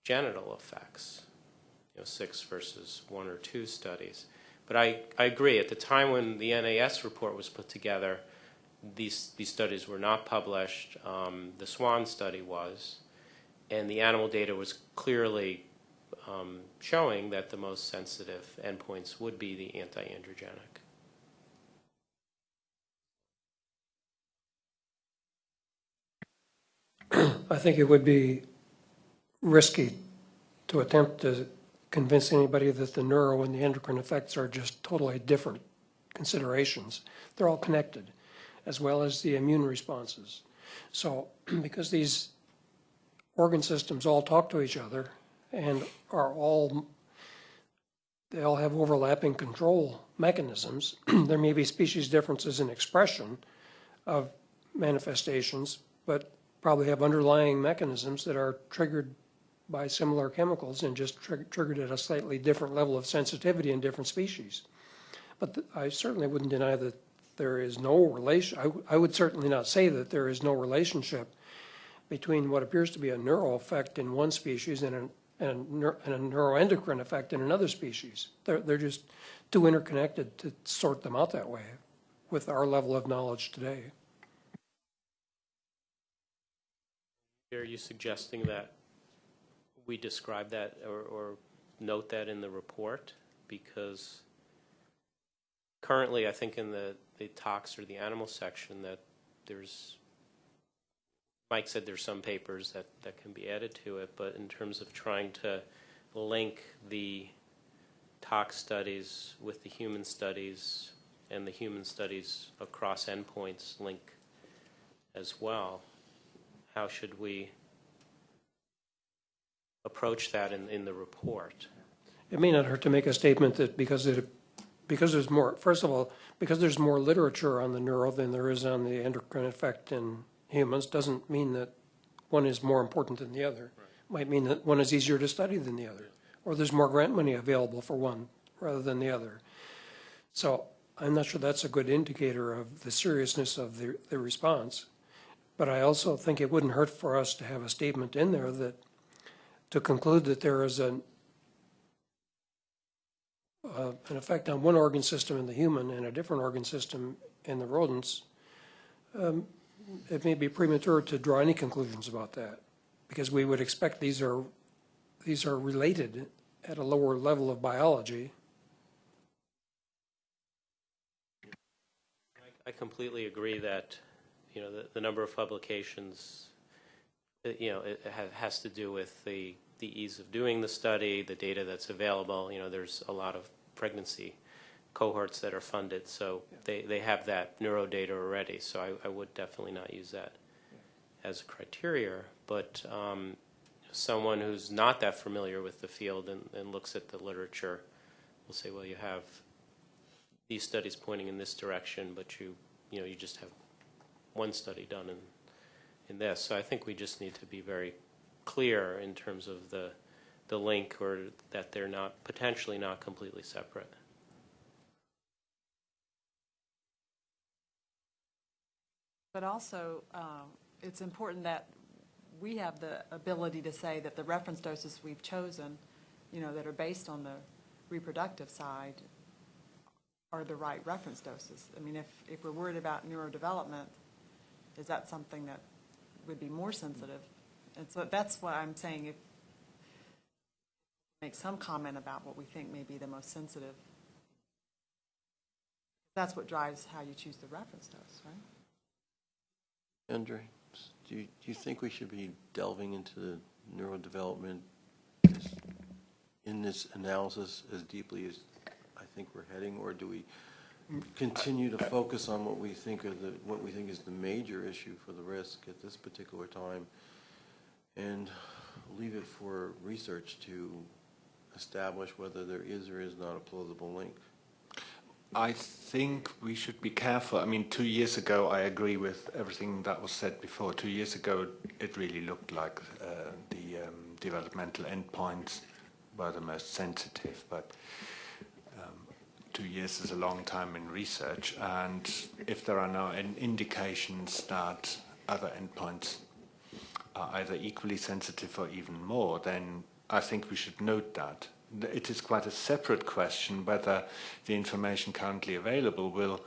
Speaker 8: genital effects, you know, six versus one or two studies. But I, I agree, at the time when the NAS report was put together, these, these studies were not published. Um, the SWAN study was, and the animal data was clearly um, showing that the most sensitive endpoints would be the anti-androgenic.
Speaker 6: I think it would be risky to attempt to convince anybody that the neuro and the endocrine effects are just totally different considerations. They're all connected, as well as the immune responses. So, because these organ systems all talk to each other and are all, they all have overlapping control mechanisms, there may be species differences in expression of manifestations, but probably have underlying mechanisms that are triggered by similar chemicals and just trig- triggered at a slightly different level of sensitivity in different species. But I certainly wouldn't deny that there is no relation, I would certainly not say that there is no relationship between what appears to be a neural effect in one species and a, and a, neur- and a neuroendocrine effect in another species. They're, they're just too interconnected to sort them out that way with our level of knowledge today.
Speaker 8: Are you suggesting that we describe that or, or note that in the report? Because currently, I think in the, the tox or the animal section that there's, Mike said there's some papers that, that can be added to it, but in terms of trying to link the tox studies with the human studies and the human studies across endpoints link as well, how should we approach that in, in the report?
Speaker 6: It may not hurt to make a statement that because it, because there's more, first of all, because there's more literature on the neural than there is on the endocrine effect in humans, doesn't mean that one is more important than the other. It might mean that one is easier to study than the other, or there's more grant money available for one rather than the other. So I'm not sure that's a good indicator of the seriousness of the, the response. But I also think it wouldn't hurt for us to have a statement in there that, to conclude that there is an, uh, an effect on one organ system in the human and a different organ system in the rodents, um, it may be premature to draw any conclusions about that, because we would expect these are, these are related at a lower level of biology.
Speaker 8: I completely agree that, you know, the, the number of publications, uh, you know, it ha- has to do with the, the ease of doing the study, the data that's available. You know, there's a lot of pregnancy cohorts that are funded, so they, they have that neuro data already. So I, I would definitely not use that as a criteria. But um, someone who's not that familiar with the field and, and looks at the literature will say, well, you have these studies pointing in this direction, but you, you know, you just have one study done in, in this. So I think we just need to be very clear in terms of the, the link or that they're not, potentially not completely separate.
Speaker 2: But also, um, it's important that we have the ability to say that the reference doses we've chosen, you know, that are based on the reproductive side are the right reference doses. I mean, if, if we're worried about neurodevelopment, is that something that would be more sensitive? And so that's why I'm saying if, make some comment about what we think may be the most sensitive. That's what drives how you choose the reference dose, right?
Speaker 4: Andre, do you, do you think we should be delving into the neurodevelopment in this analysis as deeply as I think we're heading, or do we continue to focus on what we think are the, what we think is the major issue for the risk at this particular time, and leave it for research to establish whether there is or is not a plausible link?
Speaker 5: I think we should be careful. I mean, two years ago, I agree with everything that was said before. Two years ago, it really looked like uh, the um, developmental endpoints were the most sensitive, but um, two years is a long time in research, and if there are in indications that other endpoints are either equally sensitive or even more, then I think we should note that. It is quite a separate question whether the information currently available will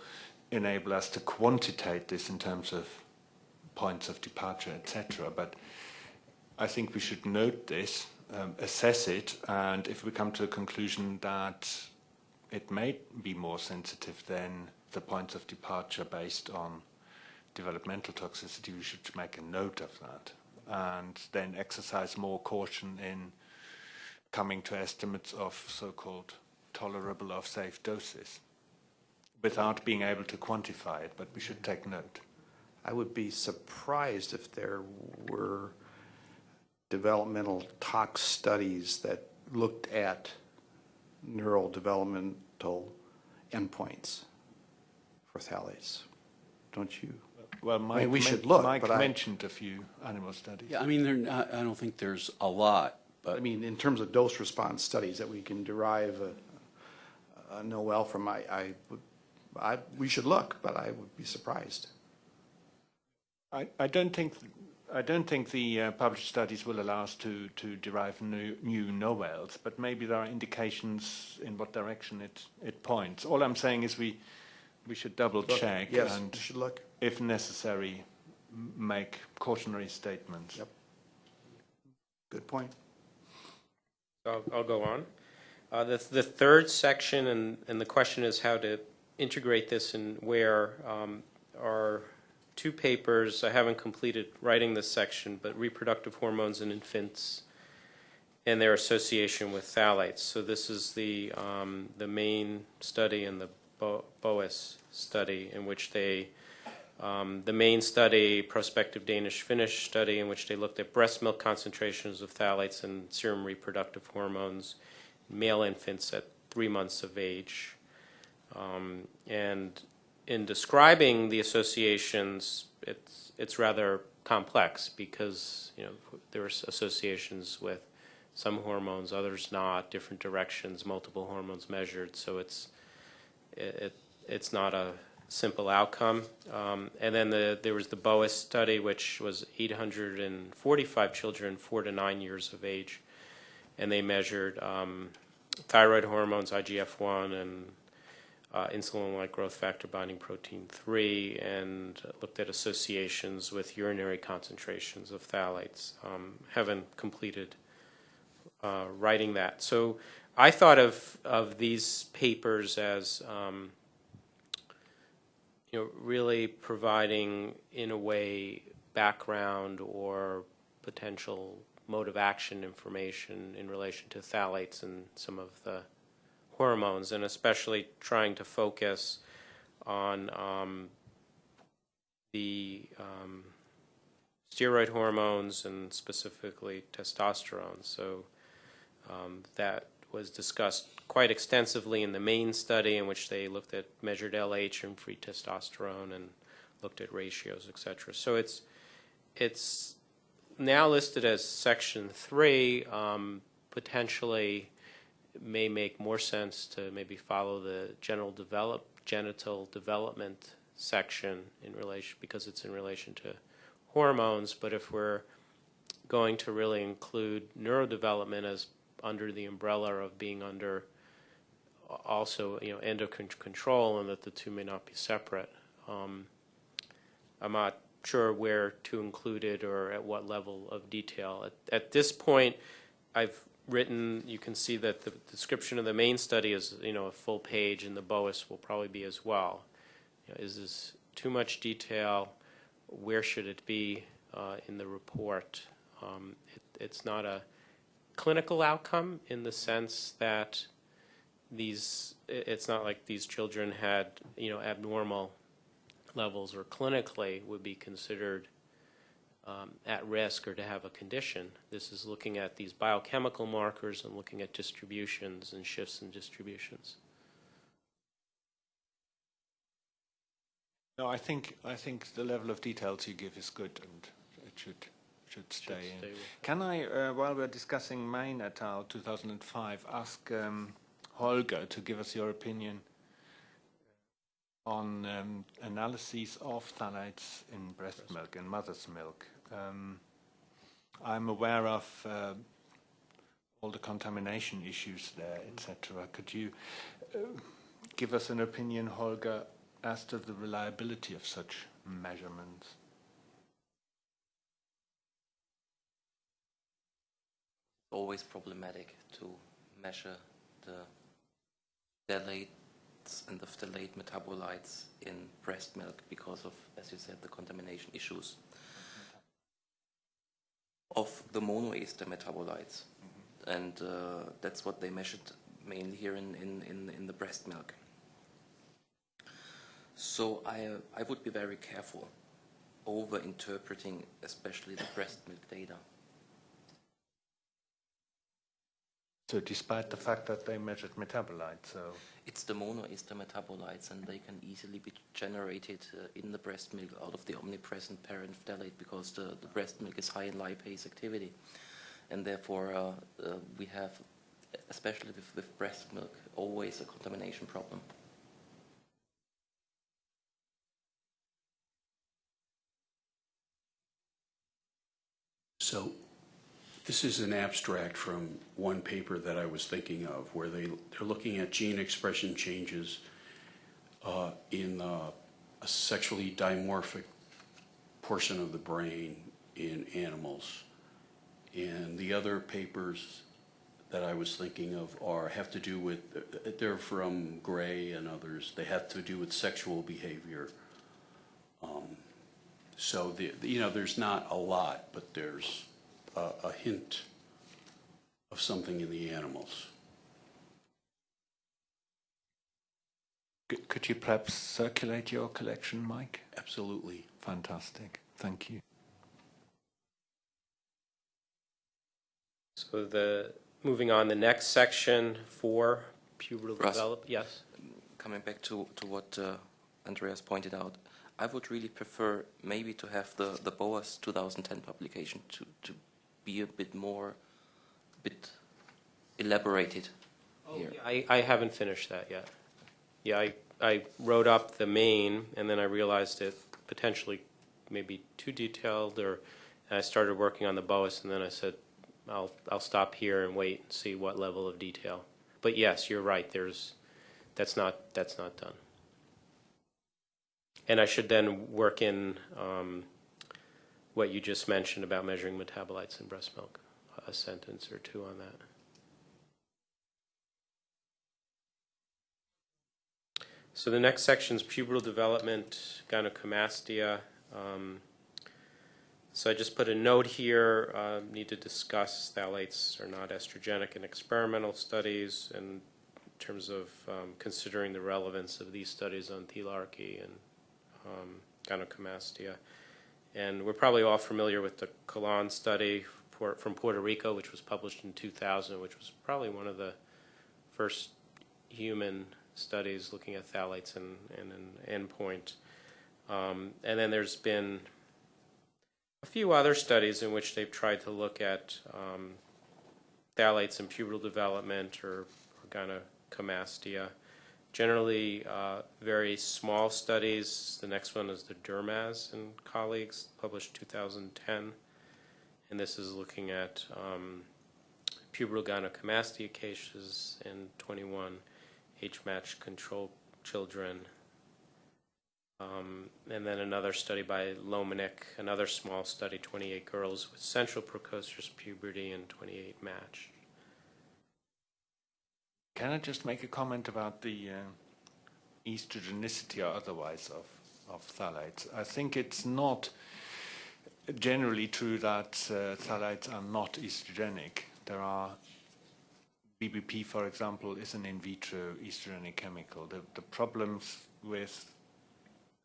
Speaker 5: enable us to quantitate this in terms of points of departure, etc. But I think we should note this, um, assess it, and if we come to a conclusion that it may be more sensitive than the points of departure based on developmental toxicity, we should make a note of that and then exercise more caution in coming to estimates of so-called tolerable or safe doses without being able to quantify it, but we should take note.
Speaker 1: I would be surprised if there were developmental tox studies that looked at neural developmental endpoints for phthalates. Don't you?
Speaker 5: well, Mike,
Speaker 1: we should look,
Speaker 5: Mike
Speaker 1: but
Speaker 5: mentioned a few animal studies.
Speaker 3: Yeah, I mean, they're I don't think there's a lot,
Speaker 1: I mean, in terms of dose response studies that we can derive a, a Noel from, I, I would, I, we should look, but I would be surprised.
Speaker 5: I, I don't think I don't think the uh, published studies will allow us to, to derive new, new novells, but maybe there are indications in what direction it, it points. All I'm saying is we we should double
Speaker 1: Look,
Speaker 5: check
Speaker 1: Yes,
Speaker 5: and,
Speaker 1: we should look.
Speaker 5: if necessary, m- make cautionary statements.
Speaker 1: Yep. Good point.
Speaker 8: I'll, I'll go on. Uh, the, the third section, and, and the question is how to integrate this and where, um, are two papers. I haven't completed writing this section, but reproductive hormones in infants and their association with phthalates. So this is the, um, the main study and the Bo- BOAS study in which they um, the main study, prospective Danish-Finnish study, in which they looked at breast milk concentrations of phthalates and serum reproductive hormones in male infants at three months of age. Um, and in describing the associations, it's it's rather complex because you know there's associations with some hormones, others not, different directions, multiple hormones measured. So it's it, it it's not a simple outcome. Um, and then the, there was the BOAS study, which was 845 children, four to nine years of age, and they measured um, thyroid hormones, IGF-1, and uh, insulin-like growth factor binding protein 3, and looked at associations with urinary concentrations of phthalates. Um, haven't completed uh, writing that. So I thought of, of these papers as um, you know, really providing, in a way, background or potential mode of action information in relation to phthalates and some of the hormones, and especially trying to focus on um, the um, steroid hormones and specifically testosterone. So um, that was discussed quite extensively in the main study in which they looked at measured LH and free testosterone and looked at ratios, et cetera. So it's, it's now listed as section three, um, potentially may make more sense to maybe follow the general develop, genital development section in relation, because it's in relation to hormones, but if we're going to really include neurodevelopment as under the umbrella of being under also, you know, endocrine control and that the two may not be separate. Um, I'm not sure where to include it or at what level of detail. At, at this point, I've written, you can see that the description of the main study is, you know, a full page and the BOAS will probably be as well. You know, is this too much detail? Where should it be uh, in the report? Um, it, it's not a clinical outcome in the sense that these it's not like these children had you know abnormal levels or clinically would be considered um, at risk or to have a condition. This is looking at these biochemical markers and looking at distributions and shifts in distributions.
Speaker 5: No, I think I think the level of details you give is good, and it should should stay in.
Speaker 8: stay
Speaker 5: Can I, uh, while we're discussing Main et al. 2005, ask um, Holger to give us your opinion on um, analyses of phthalates in breast milk and mother's milk? Um, I'm aware of uh, all the contamination issues there, etc. Could you uh, give us an opinion, Holger, as to the reliability of such measurements?
Speaker 7: always problematic to measure the phthalates and the phthalate metabolites in breast milk because of, as you said, the contamination issues of the monoester metabolites. And uh, that's what they measured mainly here in, in, in, in the breast milk. So I, I would be very careful over interpreting especially the breast milk data.
Speaker 5: So despite the fact that they measured metabolites, so
Speaker 7: It's the monoester metabolites, and they can easily be generated uh, in the breast milk out of the omnipresent parent phthalate because the, the breast milk is high in lipase activity. And therefore, uh, uh, we have, especially with, with breast milk, always a contamination problem.
Speaker 3: So this is an abstract from one paper that I was thinking of, where they, they're looking at gene expression changes uh, in uh, a sexually dimorphic portion of the brain in animals. And the other papers that I was thinking of are, have to do with, they're from Gray and others, they have to do with sexual behavior. Um, So, the, the- you know, there's not a lot, but there's a, a hint of something in the animals.
Speaker 5: could you perhaps circulate your collection, Mike?
Speaker 3: Absolutely.
Speaker 5: Fantastic. Thank you.
Speaker 8: So the, moving on, the next section, for pubertal
Speaker 7: Russ.
Speaker 8: develop, yes?
Speaker 7: Coming back to, to what uh, Andreas pointed out, I would really prefer maybe to have the, the BOAS 2010 publication to, to be a bit more, bit elaborated here.
Speaker 8: I, I haven't finished that yet. Yeah, I, I wrote up the main, and then I realized it potentially maybe too detailed, or, and I started working on the BOAS, and then I said, I'll, I'll stop here and wait and see what level of detail. But yes, you're right, there's, that's not, that's not done. And I should then work in um, what you just mentioned about measuring metabolites in breast milk, a sentence or two on that. So the next section is pubertal development, gynecomastia. Um, so I just put a note here, uh, need to discuss phthalates are not estrogenic in experimental studies and in terms of um, considering the relevance of these studies on thelarchy and um, gynecomastia. And we're probably all familiar with the Colon study from Puerto Rico, which was published in 2000, which was probably one of the first human studies looking at phthalates and, and an endpoint. Um, and then there's been a few other studies in which they've tried to look at um, phthalates in pubertal development or, or gynecomastia. Generally, uh, very small studies. The next one is the Dermaz and colleagues, published 2010. And this is looking at um, pubertal gynecomastia cases in 21 age-matched control children. Um, and then another study by Lomanek, another small study, 28 girls with central precocious puberty and 28 matched.
Speaker 5: Can I just make a comment about the uh, estrogenicity or otherwise of, of phthalates? I think it's not generally true that uh, phthalates are not estrogenic. There are BBP, for example, is an in vitro estrogenic chemical. The, the problems with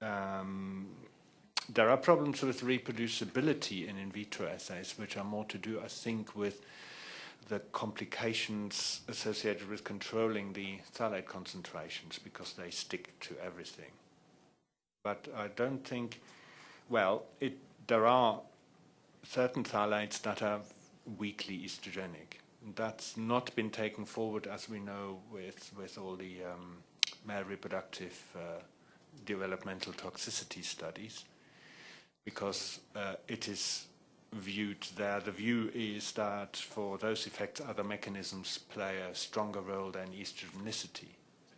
Speaker 5: um, there are problems with reproducibility in in vitro assays, which are more to do, I think, with the complications associated with controlling the phthalate concentrations because they stick to everything. But I don't think, well, it, there are certain phthalates that are weakly estrogenic. That's not been taken forward, as we know, with, with all the um, male reproductive uh, developmental toxicity studies, because uh, it is viewed there. The view is that for those effects, other mechanisms play a stronger role than estrogenicity.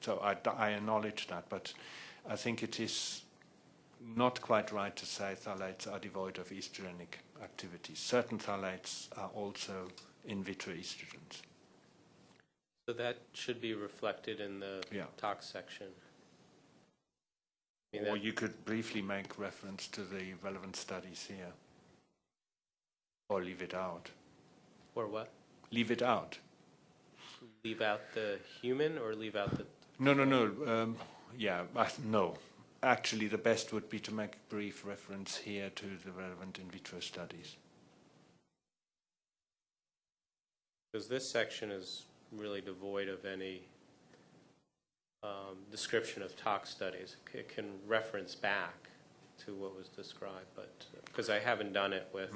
Speaker 5: So I, I acknowledge that, but I think it is not quite right to say phthalates are devoid of estrogenic activity. Certain phthalates are also in vitro estrogens.
Speaker 8: So that should be reflected in the
Speaker 5: Yeah.
Speaker 8: tox section. I mean,
Speaker 5: Or you could briefly make reference to the relevant studies here. Or leave it out.
Speaker 8: Or what?
Speaker 5: Leave it out.
Speaker 8: Leave out the human or leave out the,
Speaker 5: No, no, no. Um, yeah, I, no. Actually, the best would be to make a brief reference here to the relevant in vitro studies.
Speaker 8: because this section is really devoid of any um, description of tox studies. It can reference back to what was described, but, because I haven't done it with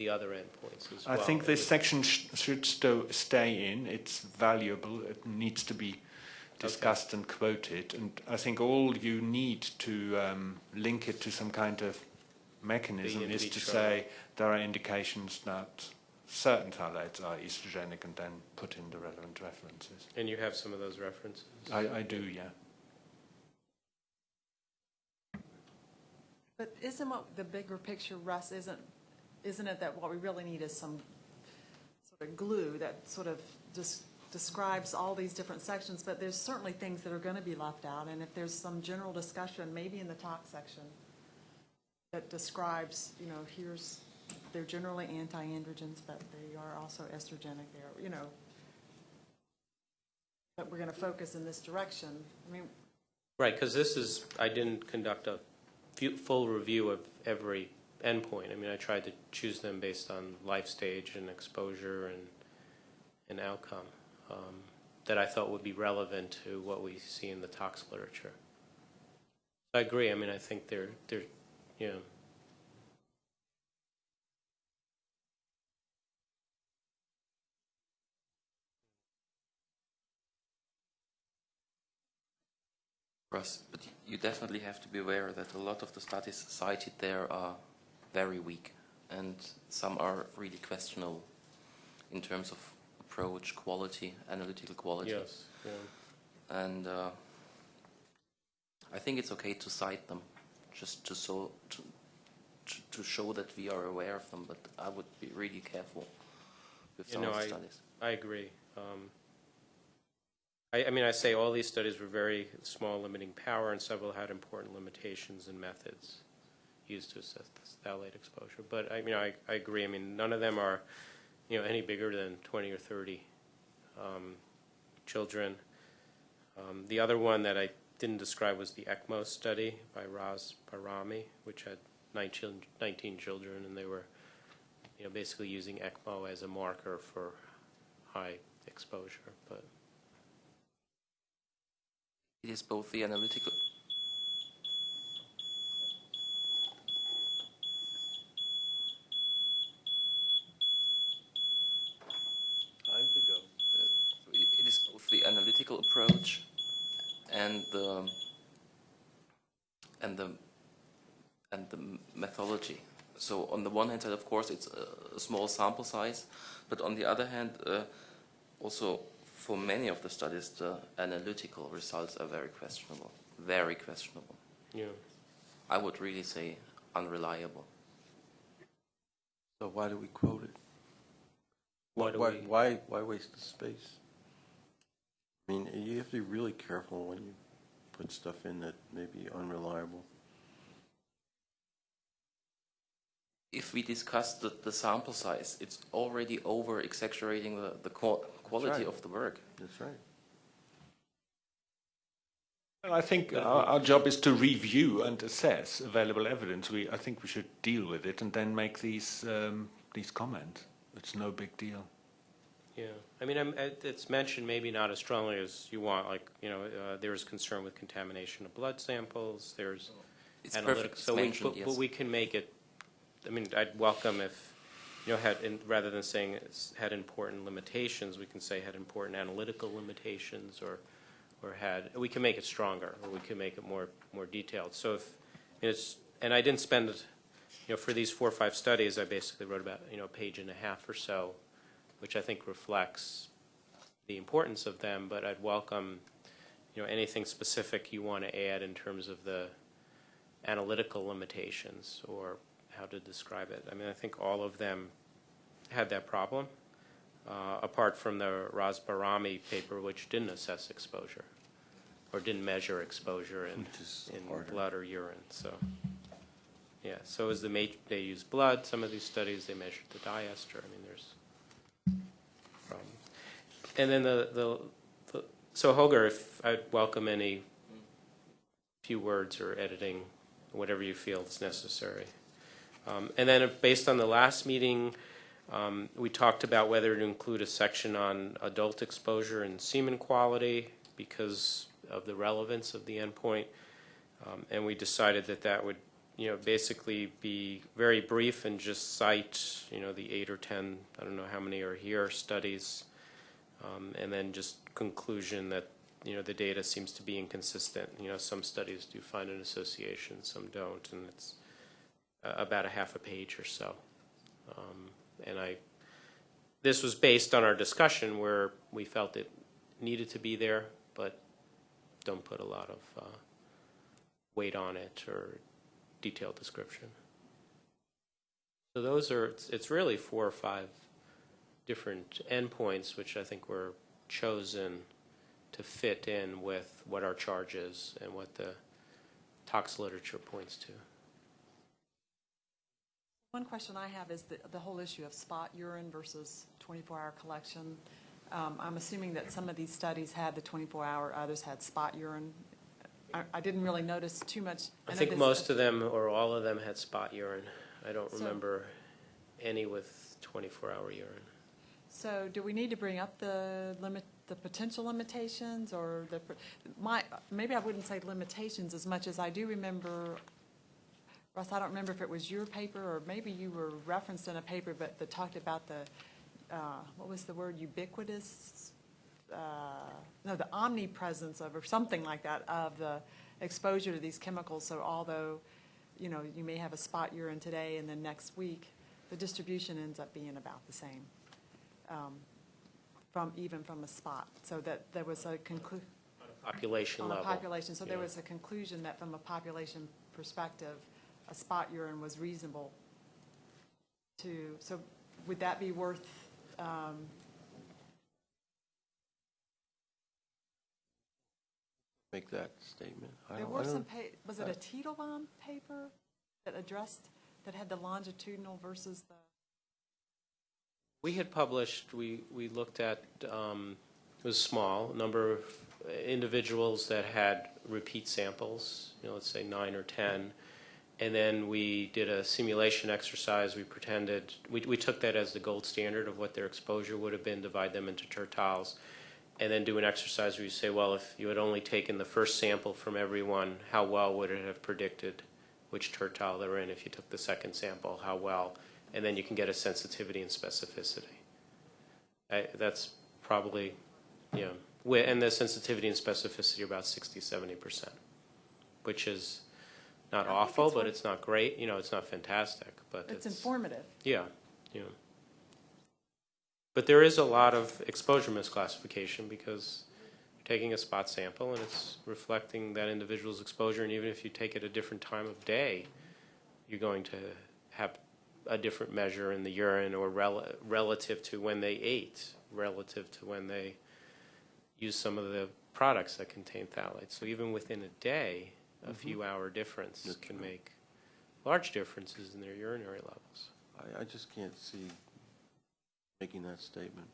Speaker 8: the other endpoints as
Speaker 5: I
Speaker 8: well.
Speaker 5: think this section sh- should sto- stay in. It's valuable. It needs to be discussed and quoted. And I think all you need to um, link it to some kind of mechanism is to say there are indications that certain phthalates are estrogenic and then put in the relevant references.
Speaker 8: And you have some of those references?
Speaker 5: I, I do, yeah.
Speaker 2: But isn't what the bigger picture, Russ, isn't, isn't it that what we really need is some sort of glue that sort of just describes all these different sections, but there's certainly things that are going to be left out, and if there's some general discussion, maybe in the talk section, that describes, you know, here's, they're generally anti-androgens, but they are also estrogenic, they're, you know, but we're going to focus in this direction. I mean,
Speaker 8: Right, because this is, I didn't conduct a full review of every endpoint. I mean, I tried to choose them based on life stage and exposure and, and outcome um, that I thought would be relevant to what we see in the tox literature. I agree, I mean, I think they're, they're, you know,
Speaker 7: Russ, but you definitely have to be aware that a lot of the studies cited there are very weak, and some are really questionable in terms of approach, quality, analytical quality.
Speaker 8: yes, yeah.
Speaker 7: And uh, I think it's okay to cite them, just to so to, to, show that we are aware of them. But I would be really careful with
Speaker 8: You
Speaker 7: some
Speaker 8: know,
Speaker 7: of the
Speaker 8: I-
Speaker 7: studies.
Speaker 8: I agree. Um, I, I mean, I say all these studies were very small limiting power, and several had important limitations and methods used to assess the phthalate exposure. But I mean, I, I agree. I mean, none of them are, you know, any bigger than 20 or 30 um, children. Um, the other one that I didn't describe was the ECMO study by Raz Barami, which had 19, 19 children, and they were, you know, basically using ECMO as a marker for high exposure. But
Speaker 7: It is both the analytical.
Speaker 4: Time to go.
Speaker 7: uh, It is both the analytical approach and the and the and the methodology. So on the one hand side, of course, it's a, a small sample size, but on the other hand, uh, also for many of the studies, the analytical results are very questionable. Very questionable.
Speaker 8: you know,
Speaker 7: I would really say unreliable.
Speaker 4: So why do we quote it?
Speaker 8: Why do
Speaker 4: why,
Speaker 8: we-
Speaker 4: why, why waste the space? I mean, you have to be really careful when you put stuff in that may be unreliable.
Speaker 7: If we discuss the, the sample size, it's already over exaggerating the, the quality
Speaker 4: right.
Speaker 7: of the work.
Speaker 4: That's right.
Speaker 5: Well, I think our, our job is to review and assess available evidence. We, I think we should deal with it and then make these um, these comments. It's no big deal.
Speaker 8: Yeah. I mean, I'm, it's mentioned maybe not as strongly as you want. Like, you know, uh, there's concern with contamination of blood samples. There's
Speaker 7: It's perfect. It's
Speaker 8: So we,
Speaker 7: mentioned,
Speaker 8: but,
Speaker 7: yes.
Speaker 8: but we can make it. I mean, I'd welcome if, you know, had in, rather than saying it's had important limitations, we can say had important analytical limitations, or, or had we can make it stronger, or we can make it more more detailed. So if it's and I didn't spend, you know, for these four or five studies, I basically wrote about you know a page and a half or so, which I think reflects the importance of them. But I'd welcome, you know, anything specific you want to add in terms of the analytical limitations or how to describe it. I mean, I think all of them had that problem, uh, apart from the Rasbarami paper, which didn't assess exposure or didn't measure exposure in, in
Speaker 4: harder.
Speaker 8: blood or urine. So, yeah. So as the they use blood. Some of these studies they measured the diester. I mean, there's. And then the, the, the so Holger, if I'd welcome any few words or editing, whatever you feel is necessary. Um, and then, based on the last meeting, Um, We talked about whether to include a section on adult exposure and semen quality because of the relevance of the endpoint. Um, And we decided that that would, you know, basically be very brief and just cite, you know, the eight or 10, I don't know how many are here, studies. Um, And then just conclusion that, you know, the data seems to be inconsistent. You know, some studies do find an association, some don't, and it's uh, about a half a page or so. Um, And I, this was based on our discussion where we felt it needed to be there, but don't put a lot of uh, weight on it or detailed description. So those are, it's- it's really four or five different endpoints, which I think were chosen to fit in with what our charge is and what the tox literature points to.
Speaker 2: One question I have is the, the whole issue of spot urine versus 24-hour collection. Um, I'm assuming that some of these studies had the 24-hour, others had spot urine. I, I didn't really notice too much.
Speaker 8: I
Speaker 2: know
Speaker 8: think most of them, or all of them, had spot urine. I don't
Speaker 2: So-
Speaker 8: remember any with 24-hour urine.
Speaker 2: So do we need to bring up the limit, the potential limitations or the, my, maybe I wouldn't say limitations as much as I do remember, Russ, I don't remember if it was your paper or maybe you were referenced in a paper, but that talked about the, uh, what was the word, ubiquitous? uh, No, the omnipresence of, or something like that, of the exposure to these chemicals. So although, you know, you may have a spot urine today and then next week, the distribution ends up being about the same um, from, even from a spot. So that there was a conclu,
Speaker 8: Population
Speaker 2: on a
Speaker 8: level.
Speaker 2: population, so there
Speaker 8: yeah.
Speaker 2: was a conclusion that from a population perspective, a spot urine was reasonable to, so would that be worth, um,
Speaker 4: Make that statement. I
Speaker 2: there
Speaker 4: don't-
Speaker 2: were some,
Speaker 4: don't-
Speaker 2: pa- was it a Titelbaum paper that addressed, that had the longitudinal versus the?
Speaker 8: We had published, we, we looked at, um, it was small, number of individuals that had repeat samples, you know, let's say nine or 10. And then we did a simulation exercise. We pretended, we, we took that as the gold standard of what their exposure would have been, divide them into tertiles, and then do an exercise where you say, well, if you had only taken the first sample from everyone, how well would it have predicted which tertile they're in? If you took the second sample, how well? And then you can get a sensitivity and specificity. I, that's probably, you know, and the sensitivity and specificity are about 60, 70%, which is not
Speaker 2: I
Speaker 8: awful,
Speaker 2: it's
Speaker 8: but it's not great. You know, it's not fantastic, but
Speaker 2: It's
Speaker 8: it's,
Speaker 2: informative.
Speaker 8: yeah, yeah. But there is a lot of exposure misclassification because you're taking a spot sample and it's reflecting that individual's exposure, and even if you take it a different time of day, you're going to have a different measure in the urine or rel- relative to when they ate, relative to when they used some of the products that contain phthalates. So even within a day, a mm-hmm. few hour difference
Speaker 4: That's
Speaker 8: can
Speaker 4: true.
Speaker 8: make large differences in their urinary levels.
Speaker 4: I, I just can't see making that statement.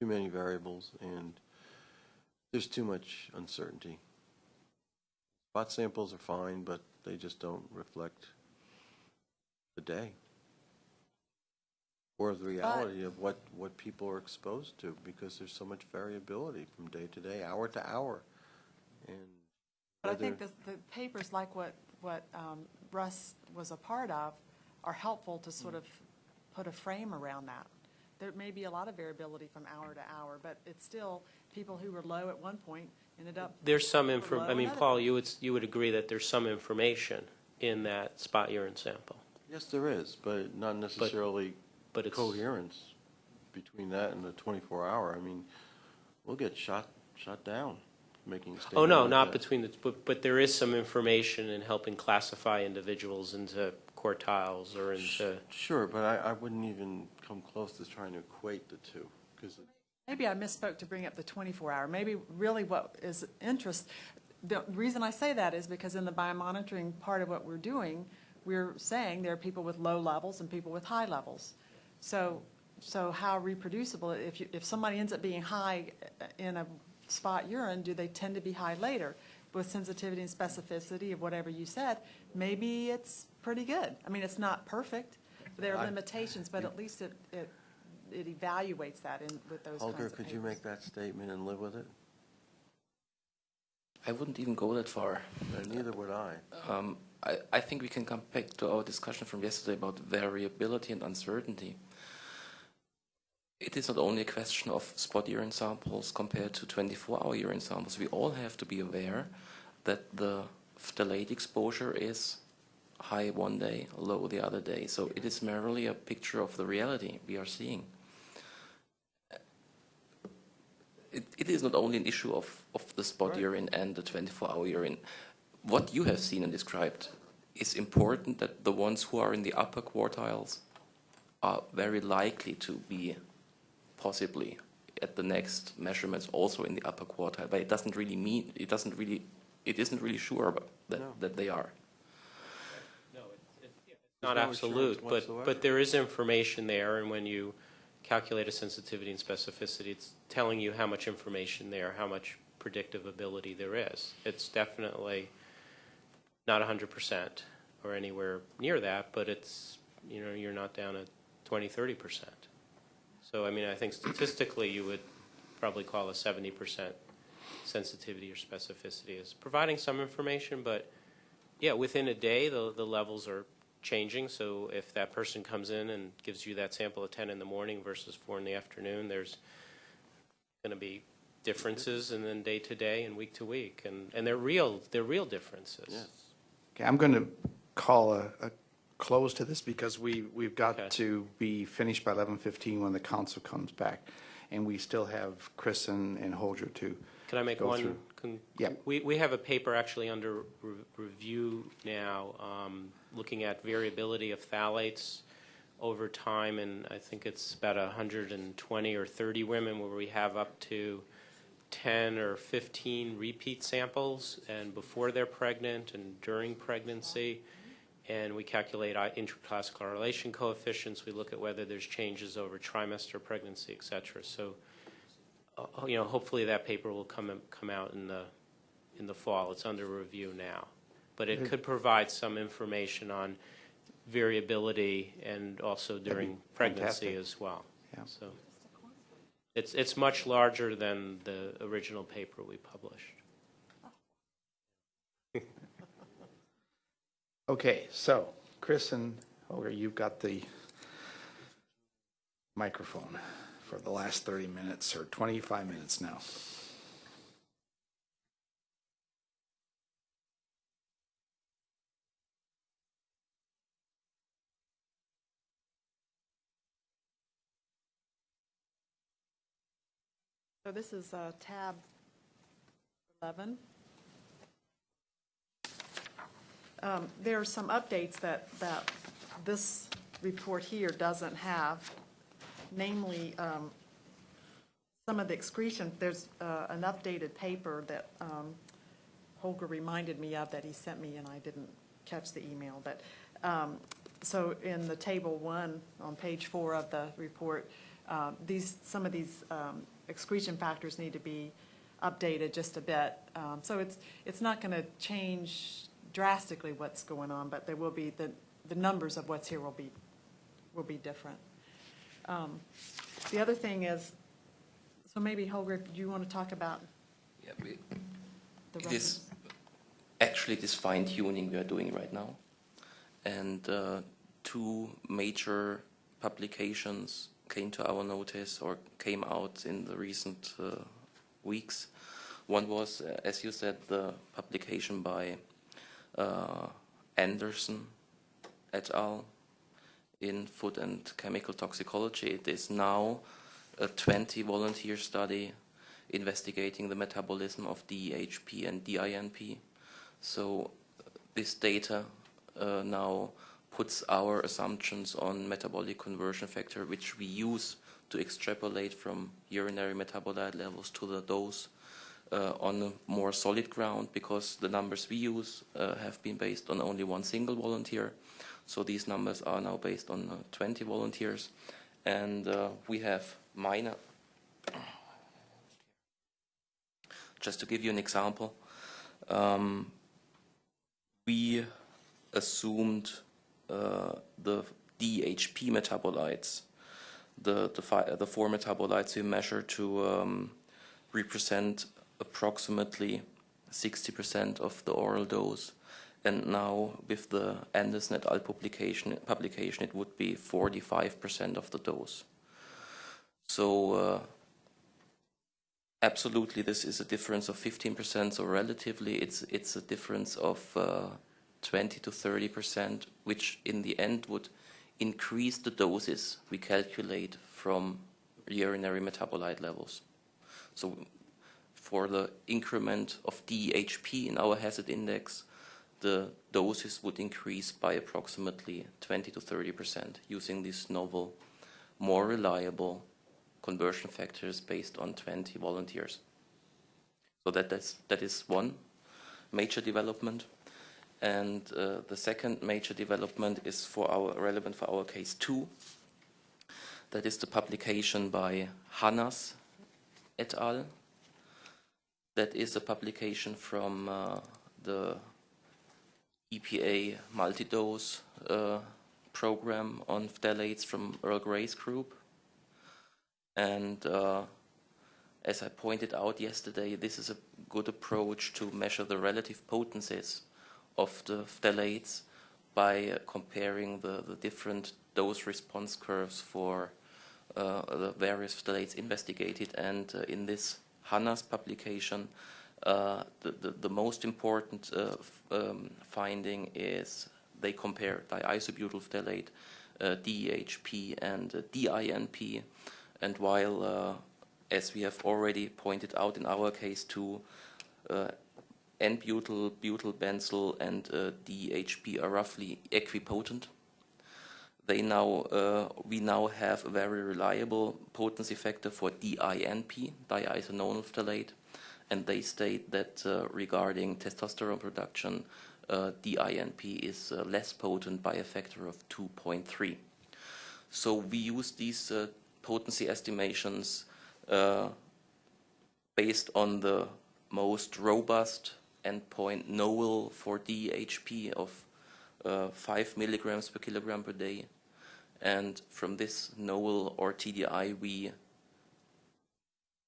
Speaker 4: Too many variables and there's too much uncertainty. Spot samples are fine, but they just don't reflect the day. Or the reality of what, what people are exposed to, because there's so much variability from day to day, hour to hour. And
Speaker 2: But I think the, the papers like what, what um, Russ was a part of are helpful to sort of put a frame around that. There may be a lot of variability from hour to hour, but it's still, people who were low at one point ended up,
Speaker 8: There's some
Speaker 2: Or
Speaker 8: info, I mean, Paul,
Speaker 2: point.
Speaker 8: you would, you would agree that there's some information in that spot urine sample,
Speaker 4: Yes, there is, but not necessarily
Speaker 8: but it's.
Speaker 4: coherence between that and the 24 hour. I mean, we'll get shot, shot down making a statement.
Speaker 8: Oh, no,
Speaker 4: like
Speaker 8: not
Speaker 4: that.
Speaker 8: between the, but, but there is some information in helping classify individuals into quartiles or into,
Speaker 4: Sure, but I, I wouldn't even come close to trying to equate the two, because
Speaker 2: maybe I misspoke to bring up the 24-hour. Maybe really what is interest, the reason I say that is because in the biomonitoring part of what we're doing, we're saying there are people with low levels and people with high levels. So, so how reproducible, if you, if somebody ends up being high in a spot urine, do they tend to be high later? With sensitivity and specificity of whatever you said, maybe it's pretty good. I mean, it's not perfect, there are limitations, but at least it, it, it evaluates that in, with those kinds
Speaker 4: Holger,
Speaker 2: of
Speaker 4: could you make that statement and live with it?
Speaker 7: I wouldn't even go that far.
Speaker 4: And neither would I.
Speaker 7: Um, I, I think we can come back to our discussion from yesterday about variability and uncertainty. It is not only a question of spot urine samples compared to 24-hour urine samples. We all have to be aware that the phthalate exposure is high one day, low the other day. So it is merely a picture of the reality we are seeing. It, it is not only an issue of, of the spot urine and the 24-hour urine. What you have seen and described is important that the ones who are in the upper quartiles are very likely to be possibly at the next measurements also in the upper quartile, but it doesn't really mean, it doesn't really, it isn't really sure about that,
Speaker 4: No.
Speaker 7: that they are.
Speaker 8: No, it's not
Speaker 4: no
Speaker 8: absolute, but,
Speaker 4: whatsoever.
Speaker 8: but there is information there, and when you calculate a sensitivity and specificity, it's telling you how much information there, how much predictive ability there is. It's definitely not 100% or anywhere near that, but it's, you know, you're not down at 20, 30%. So, I mean, I think statistically, you would probably call a 70% sensitivity or specificity as providing some information, but yeah, within a day, the, the levels are changing. So if that person comes in and gives you that sample at 10 in the morning versus 4 in the afternoon, there's going to be differences and then day to day and week to week. And, and they're real, they're real differences.
Speaker 4: Yes.
Speaker 1: Okay, I'm going to call a, a close to this because we, we've got
Speaker 8: Okay.
Speaker 1: to be finished by 11:15 when the council comes back. And we still have Chris and, and Holger to
Speaker 8: Can I make one?
Speaker 1: Yeah.
Speaker 8: We, we have a paper actually under re- review now, um, looking at variability of phthalates over time, and I think it's about 120 or 30 women where we have up to 10 or 15 repeat samples, and before they're pregnant and during pregnancy. And we calculate i- interclass correlation coefficients. We look at whether there's changes over trimester pregnancy, et cetera. So uh, you know, hopefully that paper will come, come out in the, in the fall. It's under review now. But it could provide some information on variability and also during pregnancy
Speaker 1: fantastic.
Speaker 8: as well.
Speaker 1: Yeah.
Speaker 8: So it's, it's much larger than the original paper we published.
Speaker 1: Okay, so Chris and Holger, you've got the microphone for the last 30 minutes or 25 minutes now.
Speaker 2: So this is uh, tab 11. Um, There are some updates that, that this report here doesn't have, namely, um, some of the excretion, there's uh, an updated paper that um, Holger reminded me of that he sent me, and I didn't catch the email, but, um, so in the table one, on page four of the report, uh, these, some of these um, excretion factors need to be updated just a bit. Um, So it's, it's not going to change drastically what's going on, but there will be, the, the numbers of what's here will be, will be different. Um, The other thing is, so maybe Holger, do you want to talk about
Speaker 7: Yeah, we,
Speaker 2: the
Speaker 7: It actually this fine tuning we are doing right now. And uh, two major publications came to our notice or came out in the recent uh, weeks. One was, uh, as you said, the publication by uh, Anderson et al. in Food and Chemical Toxicology. It is now a 20 volunteer study investigating the metabolism of DEHP and DINP. So uh, this data uh, now puts our assumptions on metabolic conversion factor, which we use to extrapolate from urinary metabolite levels to the dose uh, on more solid ground because the numbers we use uh, have been based on only one single volunteer. So these numbers are now based on uh, 20 volunteers. And uh, we have minor, just to give you an example, um, we assumed the DHP metabolites. The, the, the four metabolites we measure to um, represent approximately 60% of the oral dose. And now with the Anderson et al. publication, publication it would be 45% of the dose. So uh, absolutely this is a difference of 15%, so relatively it's, it's a difference of uh, 20 to 30%, which in the end would increase the doses we calculate from urinary metabolite levels. So for the increment of DHP in our hazard index, the doses would increase by approximately 20 to 30 percent using these novel, more reliable conversion factors based on 20 volunteers. So that, that's, that is one major development. And uh, the second major development is for our relevant for our case two. That is the publication by Hannas et al. That is a publication from uh, the EPA multi-dose uh, program on phthalates from Earl Gray's group. And uh, as I pointed out yesterday, this is a good approach to measure the relative potencies of the phthalates by uh, comparing the, the different dose response curves for uh, the various phthalates investigated. And uh, in this Hannas publication, uh, the, the, the most important uh, um, finding is they compare diisobutyl phthalate, uh, DEHP, and DINP. And while, as we have already pointed out in our case too, N-butyl, butyl benzyl, and uh, DHP are roughly equipotent. They now, uh, we now have a very reliable potency factor for DINP, diisononyl phthalate, and they state that uh, regarding testosterone production, uh, DINP is uh, less potent by a factor of 2.3. So we use these uh, potency estimations based on the most robust endpoint NOEL for DHP of uh, 5 milligrams per kilogram per day. And from this NOEL or TDI, we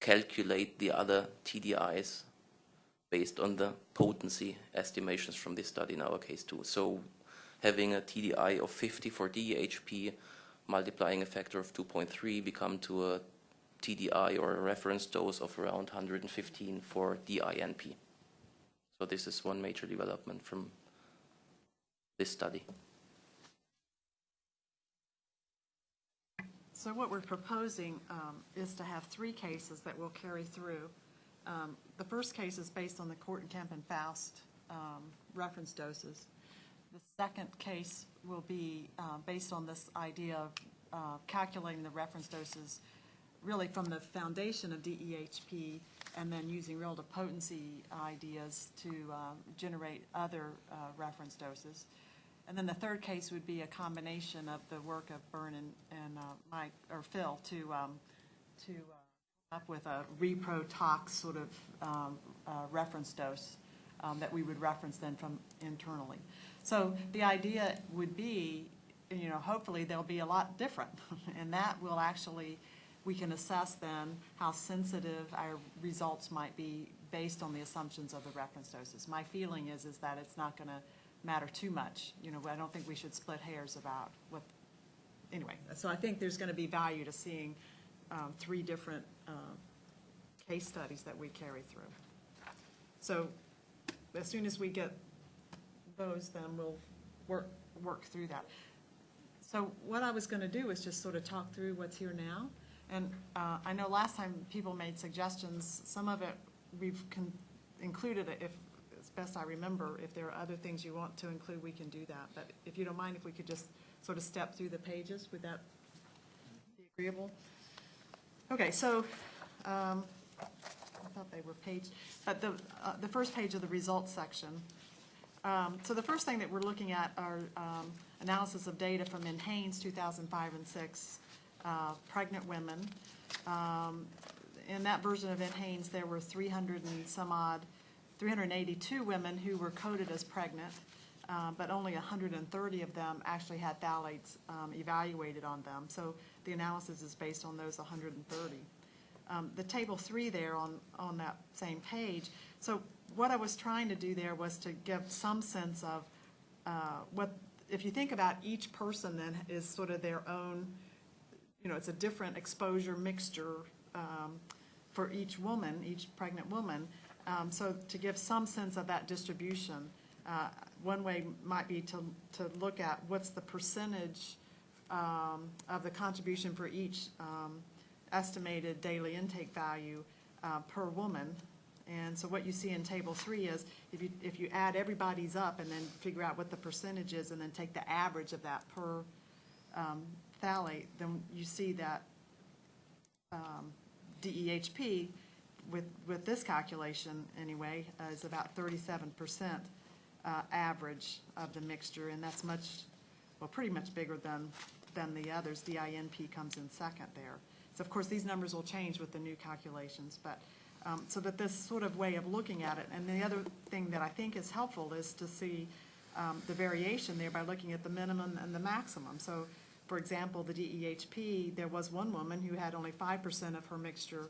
Speaker 7: calculate the other TDIs based on the potency estimations from this study in our case too. So having a TDI of 50 for DHP, multiplying a factor of 2.3, we come to a TDI or a reference dose of around 115 for DINP. So this is one major development from this study.
Speaker 2: So what we're proposing um, is to have three cases that we'll carry through. Um, The first case is based on the Kortenkamp and Faust um, reference doses. The second case will be uh, based on this idea of uh, calculating the reference doses really from the foundation of DEHP and then using relative potency ideas to uh, generate other uh, reference doses. And then the third case would be a combination of the work of Byrne and, and uh, Mike, or Phil, to, um, to uh, come up with a repro tox sort of um, uh, reference dose um, that we would reference then from internally. So the idea would be, you know, hopefully they'll be a lot different. And that will actually, we can assess then how sensitive our results might be based on the assumptions of the reference doses. My feeling is, is that it's not going to matter too much. You know, I don't think we should split hairs about what, anyway. So I think there's going to be value to seeing um, three different um, case studies that we carry through. So as soon as we get those, then we'll work, work through that. So what I was going to do is just sort of talk through what's here now. And uh, I know last time people made suggestions, some of it we've included, if, as best I remember, if there are other things you want to include, we can do that. But if you don't mind, if we could just sort of step through the pages, would that be agreeable? Okay, so, um, I thought they were page, but the, uh, the first page of the results section. Um, So the first thing that we're looking at are um, analysis of data from in Haynes 2005 and 6, uh, pregnant women. Um, In that version of in Haynes, there were 300 and some odd, 382 women who were coded as pregnant, uh, but only 130 of them actually had phthalates um, evaluated on them. So the analysis is based on those 130. Um, The table three there on, on that same page, so what I was trying to do there was to give some sense of uh, what, if you think about each person then is sort of their own, you know, it's a different exposure mixture um, for each woman, each pregnant woman. Um, So to give some sense of that distribution, uh, one way might be to, to look at what's the percentage um, of the contribution for each um, estimated daily intake value uh, per woman. And so what you see in table three is if you, if you add everybody's up and then figure out what the percentage is and then take the average of that per um, phthalate, then you see that um, DEHP with, with this calculation anyway, uh, is about thirty-seven percent uh, average of the mixture, and that's much, well, pretty much bigger than, than the others. DINP comes in second there. So of course, these numbers will change with the new calculations, but, um, so that this sort of way of looking at it. And the other thing that I think is helpful is to see um, the variation there by looking at the minimum and the maximum. So, for example, the DEHP, there was one woman who had only five percent of her mixture,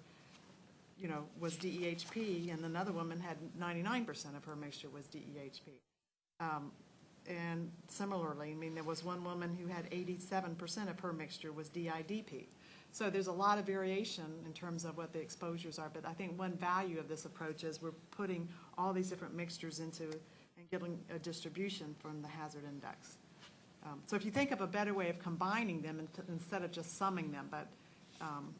Speaker 2: you know, was DEHP, and another woman had ninety-nine percent of her mixture was DEHP. Um, And similarly, I mean, there was one woman who had eighty-seven percent of her mixture was DIDP. So there's a lot of variation in terms of what the exposures are, but I think one value of this approach is we're putting all these different mixtures into and getting a distribution from the hazard index. Um, So if you think of a better way of combining them int- instead of just summing them, but um,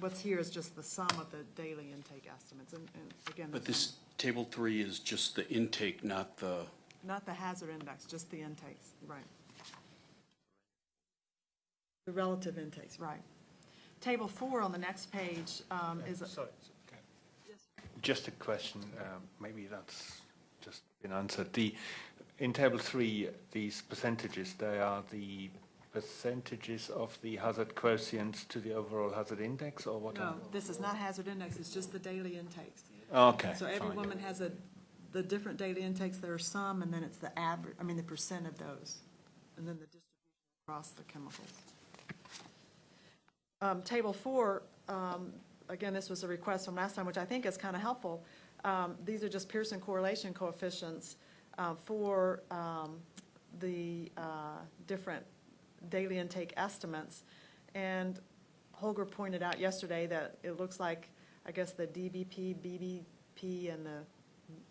Speaker 2: what's here is just the sum of the daily intake estimates, and and again.
Speaker 3: But this table three is just the intake, not the,
Speaker 2: Not the hazard index, just the intakes, right. The relative intakes, right. Table four on the next page um, is,
Speaker 5: Sorry. okay. Just a question, um, maybe that's just been answered. The, in table three, these percentages, they are the percentages of the hazard quotients to the overall hazard index, or what?
Speaker 2: no, this is not hazard index, it's just the daily intakes.
Speaker 5: Okay,
Speaker 2: So every
Speaker 5: fine.
Speaker 2: woman has a, the different daily intakes, there are some, and then it's the average, I mean, the percent of those, and then the distribution across the chemicals. Um, Table four, um, again, this was a request from last time, which I think is kind of helpful. Um, These are just Pearson correlation coefficients uh, for um, the uh, different daily intake estimates. And Holger pointed out yesterday that it looks like, I guess, the DBP, BBP, and the,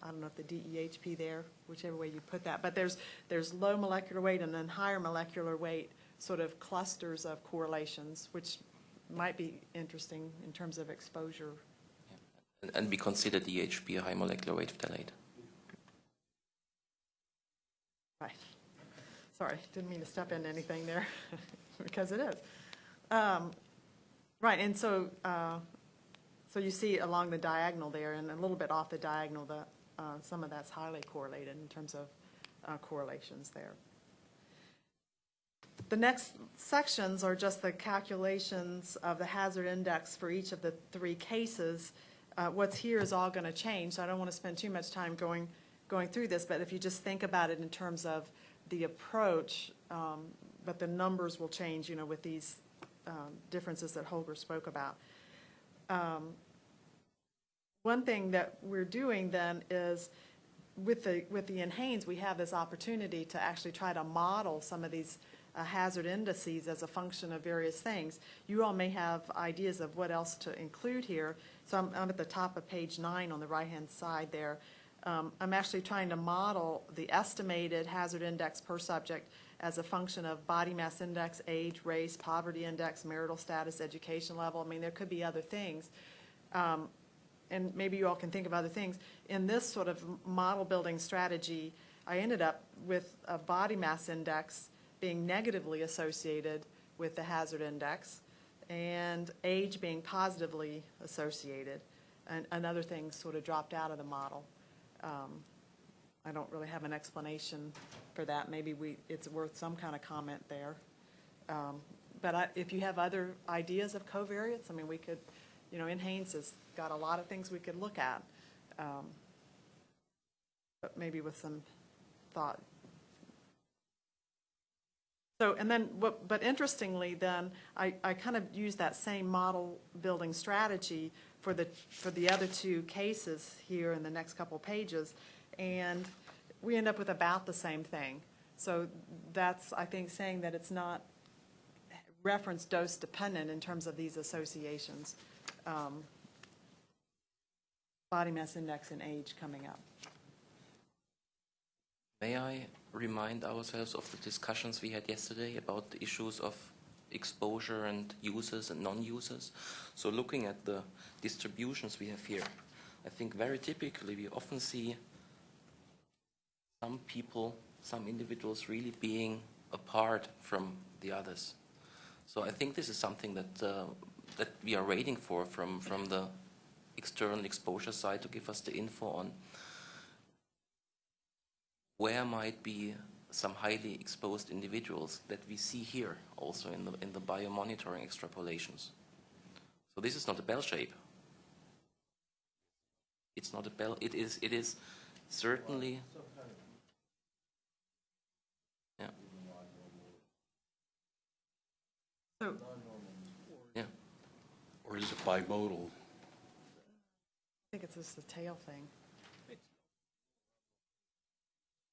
Speaker 2: I don't know if the DEHP there, whichever way you put that, but there's, there's low molecular weight and then higher molecular weight sort of clusters of correlations, which might be interesting in terms of exposure.
Speaker 7: And- And we consider DHP a high molecular weight phthalate.
Speaker 2: Right. Sorry, didn't mean to step into anything there, because it is. Um, Right, and so, uh, so you see along the diagonal there, and a little bit off the diagonal, the, uh, some of that's highly correlated in terms of uh, correlations there. The next sections are just the calculations of the hazard index for each of the three cases. Uh, What's here is all going to change, so I don't want to spend too much time going, going through this, but if you just think about it in terms of the approach, um, but the numbers will change, you know, with these um, differences that Holger spoke about. Um, One thing that we're doing then is, with the, with the NHANES, we have this opportunity to actually try to model some of these uh, hazard indices as a function of various things. You all may have ideas of what else to include here. So I'm, I'm at the top of page nine on the right-hand side there. Um, I'm actually trying to model the estimated hazard index per subject as a function of body mass index, age, race, poverty index, marital status, education level. I mean, there could be other things. Um, and maybe you all can think of other things. In this sort of model building strategy, I ended up with a body mass index being negatively associated with the hazard index and age being positively associated. And, and other things sort of dropped out of the model. Um, I don't really have an explanation for that. Maybe we, it's worth some kind of comment there. Um, But I, if you have other ideas of covariates, I mean, we could, you know, NHANES has got a lot of things we could look at. um, But maybe with some thought. So, and then, what- but interestingly, then, I, I kind of use that same model building strategy for the, for the other two cases here in the next couple pages, and we end up with about the same thing. So that's, I think, saying that it's not reference dose dependent in terms of these associations. um, Body mass index and age coming up.
Speaker 7: May I remind ourselves of the discussions we had yesterday about the issues of exposure and users and non-users? So looking at the distributions we have here, I think very typically we often see some people, some individuals really being apart from the others. So I think this is something that, uh, that we are waiting for from, from the external exposure side to give us the info on where might be some highly exposed individuals that we see here also in the, in the biomonitoring extrapolations. So this is not a bell shape. It's not a bell, it is, it is certainly, yeah,
Speaker 2: So,
Speaker 7: yeah.
Speaker 3: Or is it bimodal?
Speaker 2: I think it's just the tail thing.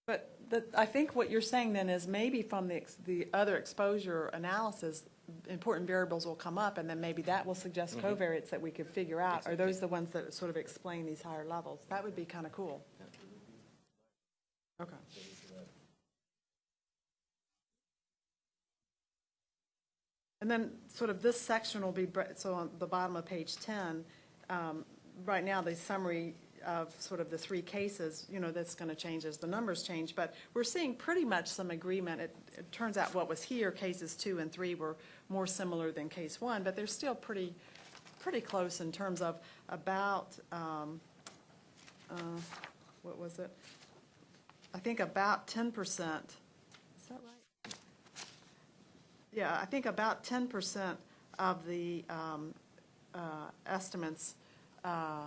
Speaker 2: But the, I think what you're saying then is maybe from the, ex- the other exposure analysis, important variables will come up, and then maybe that will suggest covariates that we could figure out. Are those the ones that sort of explain these higher levels? That would be kind of cool. Okay. And then sort of this section will be, so on the bottom of page 10, um, right now, the summary of sort of the three cases, you know, that's going to change as the numbers change, but we're seeing pretty much some agreement. It, it turns out what was here, cases two and three were more similar than case one, but they're still pretty, pretty close in terms of about, um, uh, what was it? I think about 10%. Is that right? Yeah, I think about ten percent of the um, uh, estimates uh,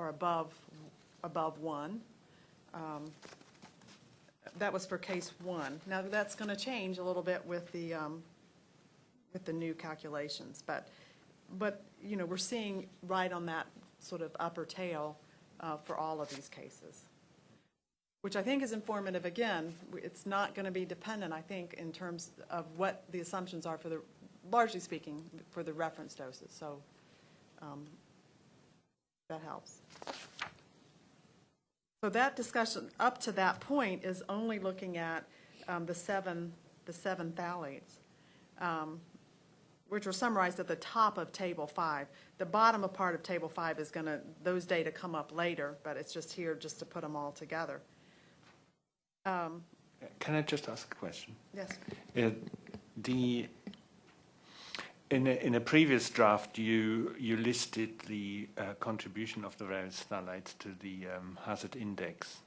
Speaker 2: are above, above one. Um, That was for case one. Now, that's going to change a little bit with the, um, with the new calculations, but, but, you know, we're seeing right on that sort of upper tail uh, for all of these cases which I think is informative, again, it's not going to be dependent, I think, in terms of what the assumptions are for the, largely speaking, for the reference doses, so um, that helps. So that discussion, up to that point, is only looking at um, the seven, the seven phthalates, um, which are summarized at the top of Table 5. The bottom of part of Table 5 is going to, those data come up later, but it's just here just to put them all together. Um,
Speaker 5: Can I just ask a question?
Speaker 2: Yes.
Speaker 5: Uh, The, in a, in a previous draft, you, you listed the uh, contribution of the various phthalates to the um, hazard index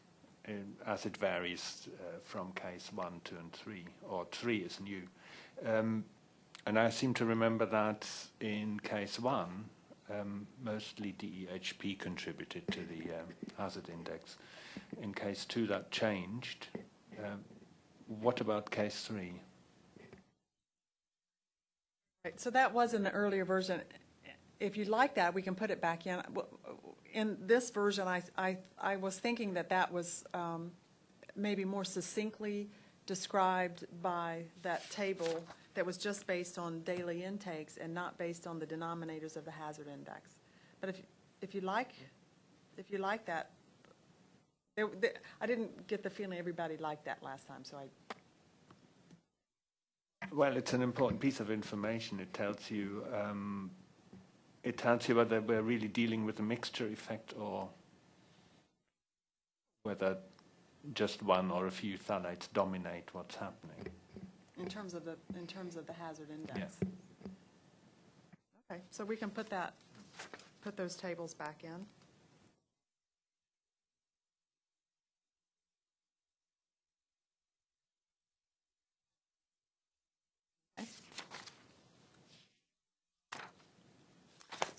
Speaker 5: as it varies uh, from case 1, 2, and 3, or 3 is new. Um, and I seem to remember that in case 1, um, mostly DEHP contributed to the um, hazard index. In case 2, that changed. Um, what about case 3?
Speaker 2: Right, so that was in the earlier version. If you'd like that, we can put it back in. In this version, I, I, I was thinking that that was um, maybe more succinctly described by that table that was just based on daily intakes and not based on the denominators of the hazard index. But if, if you like, if you like that, I didn't get the feeling everybody liked that last time, so I,
Speaker 5: Well, it's an important piece of information. It tells you um, it tells you whether we're really dealing with a mixture effect or whether just one or a few phthalates dominate what's happening.
Speaker 2: in terms of the, in terms of the hazard index. Okay, so we can put that, put those tables back in.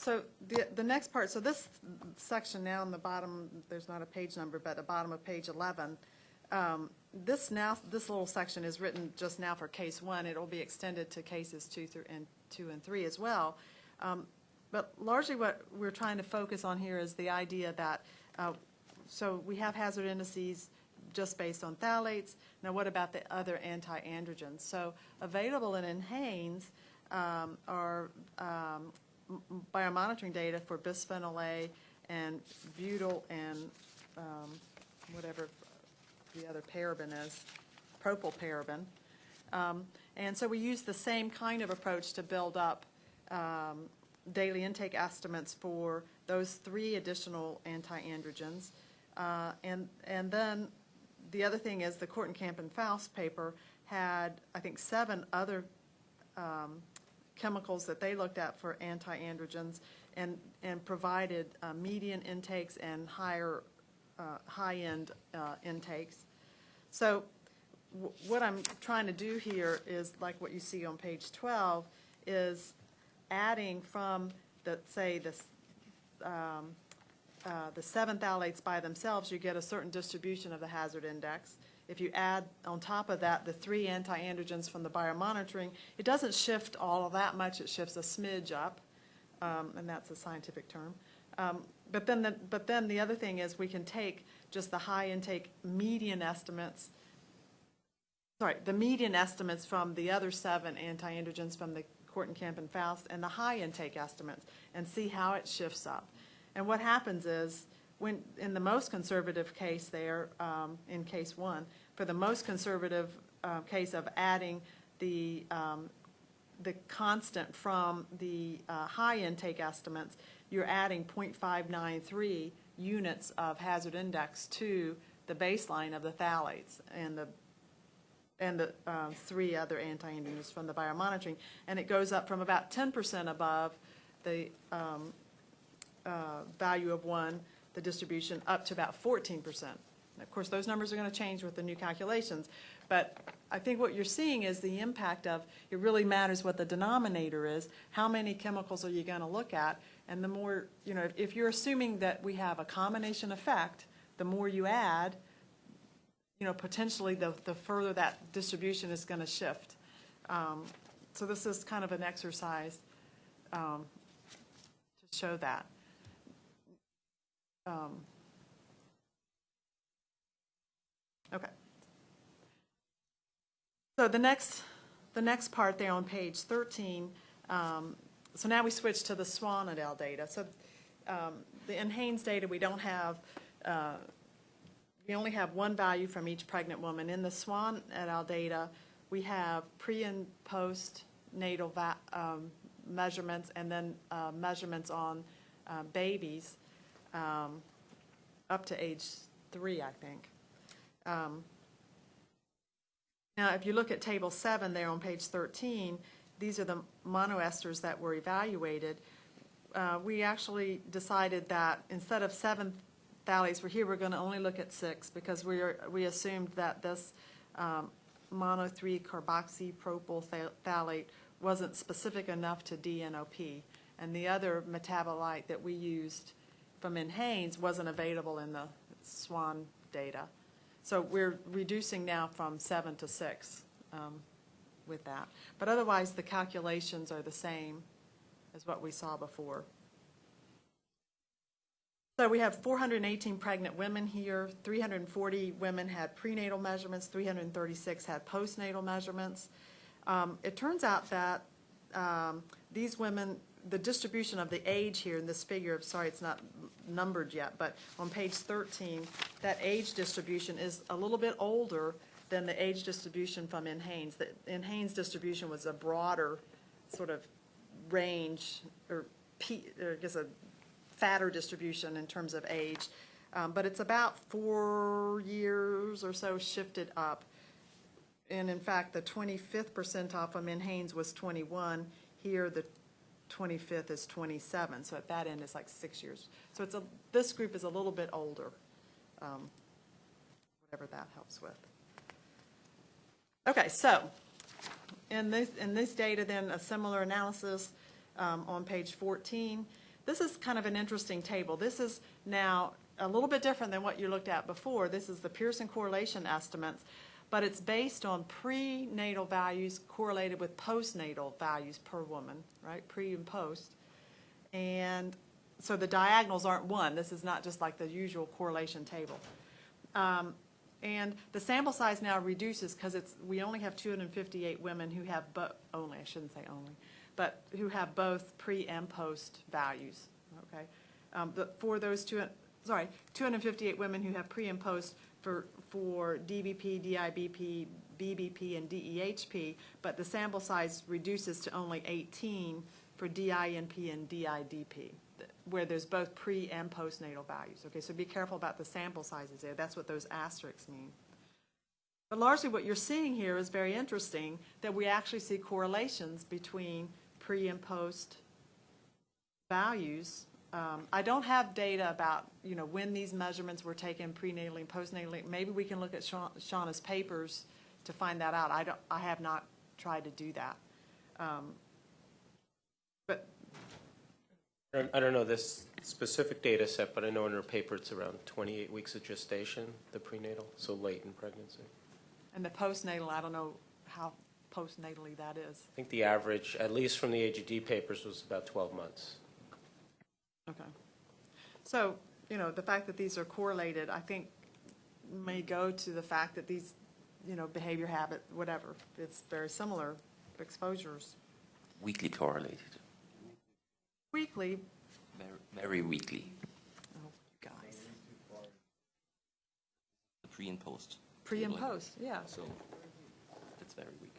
Speaker 2: So the, the next part, so this section now in the bottom, there's not a page number, but the bottom of page 11, um, this now, this little section is written just now for case one. It'll be extended to cases two through, and two and three as well. Um, But largely what we're trying to focus on here is the idea that, uh, so we have hazard indices just based on phthalates. Now, what about the other anti-androgens? So available in NHANES um, are um, biomonitoring data for bisphenol A and butyl and um, whatever the other paraben is, propylparaben. Um, And so we use the same kind of approach to build up um, daily intake estimates for those three additional anti-androgens. Uh, And, and then the other thing is the Kortenkamp and Faust paper had, I think, seven other um, chemicals that they looked at for anti-androgens and, and provided uh, median intakes and higher, uh, high-end uh, intakes. So wh- what I'm trying to do here is, like what you see on page 12, is adding from the, say, this, um, uh, the seven phthalates by themselves, you get a certain distribution of the hazard index. If you add on top of that the three anti-androgens from the biomonitoring, it doesn't shift all that much, it shifts a smidge up, um, and that's a scientific term. Um, But then, the but then the other thing is we can take just the high intake median estimates, sorry, the median estimates from the other seven anti-androgens from the Kortenkamp and Faust and the high intake estimates and see how it shifts up. And what happens is, when, in the most conservative case there, um, in case one, for the most conservative uh, case of adding the, um, the constant from the uh, high intake estimates, you're adding .593 units of hazard index to the baseline of the phthalates and the and the um, three other anti-androgens from the biomonitoring. And it goes up from about 10% above the um, uh, value of one, the distribution, up to about 14%. Of course, those numbers are going to change with the new calculations. But I think what you're seeing is the impact of, it really matters what the denominator is. How many chemicals are you going to look at? And the more, you know, if- you're assuming that we have a combination effect, the more you add, you know, potentially the, the further that distribution is going to shift. Um, So this is kind of an exercise um, to show that. Um, Okay. So the next, the next part there on page 13, um, so now we switch to the Swan et al. data. So um, the NHANES data, we don't have, uh, we only have one value from each pregnant woman. In the Swan et al. data, we have pre and post-natal um, measurements and then uh, measurements on uh, babies um, up to age three, I think. Um, Now, if you look at Table 7 there on page 13, these are the monoesters that were evaluated. Uh, We actually decided that instead of seven phthalates were here, we're going to only look at six because we are, we assumed that this um, mono 3 carboxypropyl phtha- phthalate wasn't specific enough to DNOP. And the other metabolite that we used from NHANES wasn't available in the SWAN data. So we're reducing now from seven to six um, with that. But otherwise, the calculations are the same as what we saw before. So we have 418 pregnant women here, 340 women had prenatal measurements, 336 had postnatal measurements. Um, It turns out that um, these women, the distribution of the age here in this figure, sorry, it's not numbered yet, but on page 13, that age distribution is a little bit older than the age distribution from NHANES. The NHANES distribution was a broader sort of range, or P, or I guess a fatter distribution in terms of age. Um, But it's about four years or so shifted up. And in fact, the 25th percentile from NHANES was 21. Here, the 25th is 27, so at that end, it's like six years. So it's a, this group is a little bit older, um, whatever that helps with. Okay, so, in this, in this data, then, a similar analysis um, on page 14. This is kind of an interesting table. This is now a little bit different than what you looked at before. This is the Pearson correlation estimates, but it's based on prenatal values correlated with postnatal values per woman, right? Pre and post. And so the diagonals aren't one. This is not just like the usual correlation table. Um, And the sample size now reduces because it's, we only have 258 women who have, bo- only, I shouldn't say only, but who have both pre and post values, okay? Um, But for those two, sorry, 258 women who have pre and post for, for DBP, DIBP, BBP, and DEHP, but the sample size reduces to only 18 for DINP and DIDP, where there's both pre and postnatal values, okay? So be careful about the sample sizes there, that's what those asterisks mean. But largely what you're seeing here is very interesting, that we actually see correlations between pre and post values. Um, I don't have data about, you know, when these measurements were taken prenatally and postnatally. Maybe we can look at Sha- Shauna's papers to find that out. I don't, I have not tried to do that. Um, But,
Speaker 8: I don't- I don't know this specific data set, but I know in her paper it's around 28 weeks of gestation, the prenatal, so late in pregnancy.
Speaker 2: and the postnatal, I don't know how postnatally that is.
Speaker 8: I think the average, at least from the AGD papers, was about 12 months.
Speaker 2: Okay. So, you know, the fact that these are correlated, I think, may go to the fact that these, you know, behavior habit, whatever, it's very similar exposures.
Speaker 7: Weekly correlated,
Speaker 2: Weekly,
Speaker 7: very, very weekly,
Speaker 2: oh, guys,
Speaker 7: the pre and post.
Speaker 2: pre and post, yeah.
Speaker 7: So that's very weak.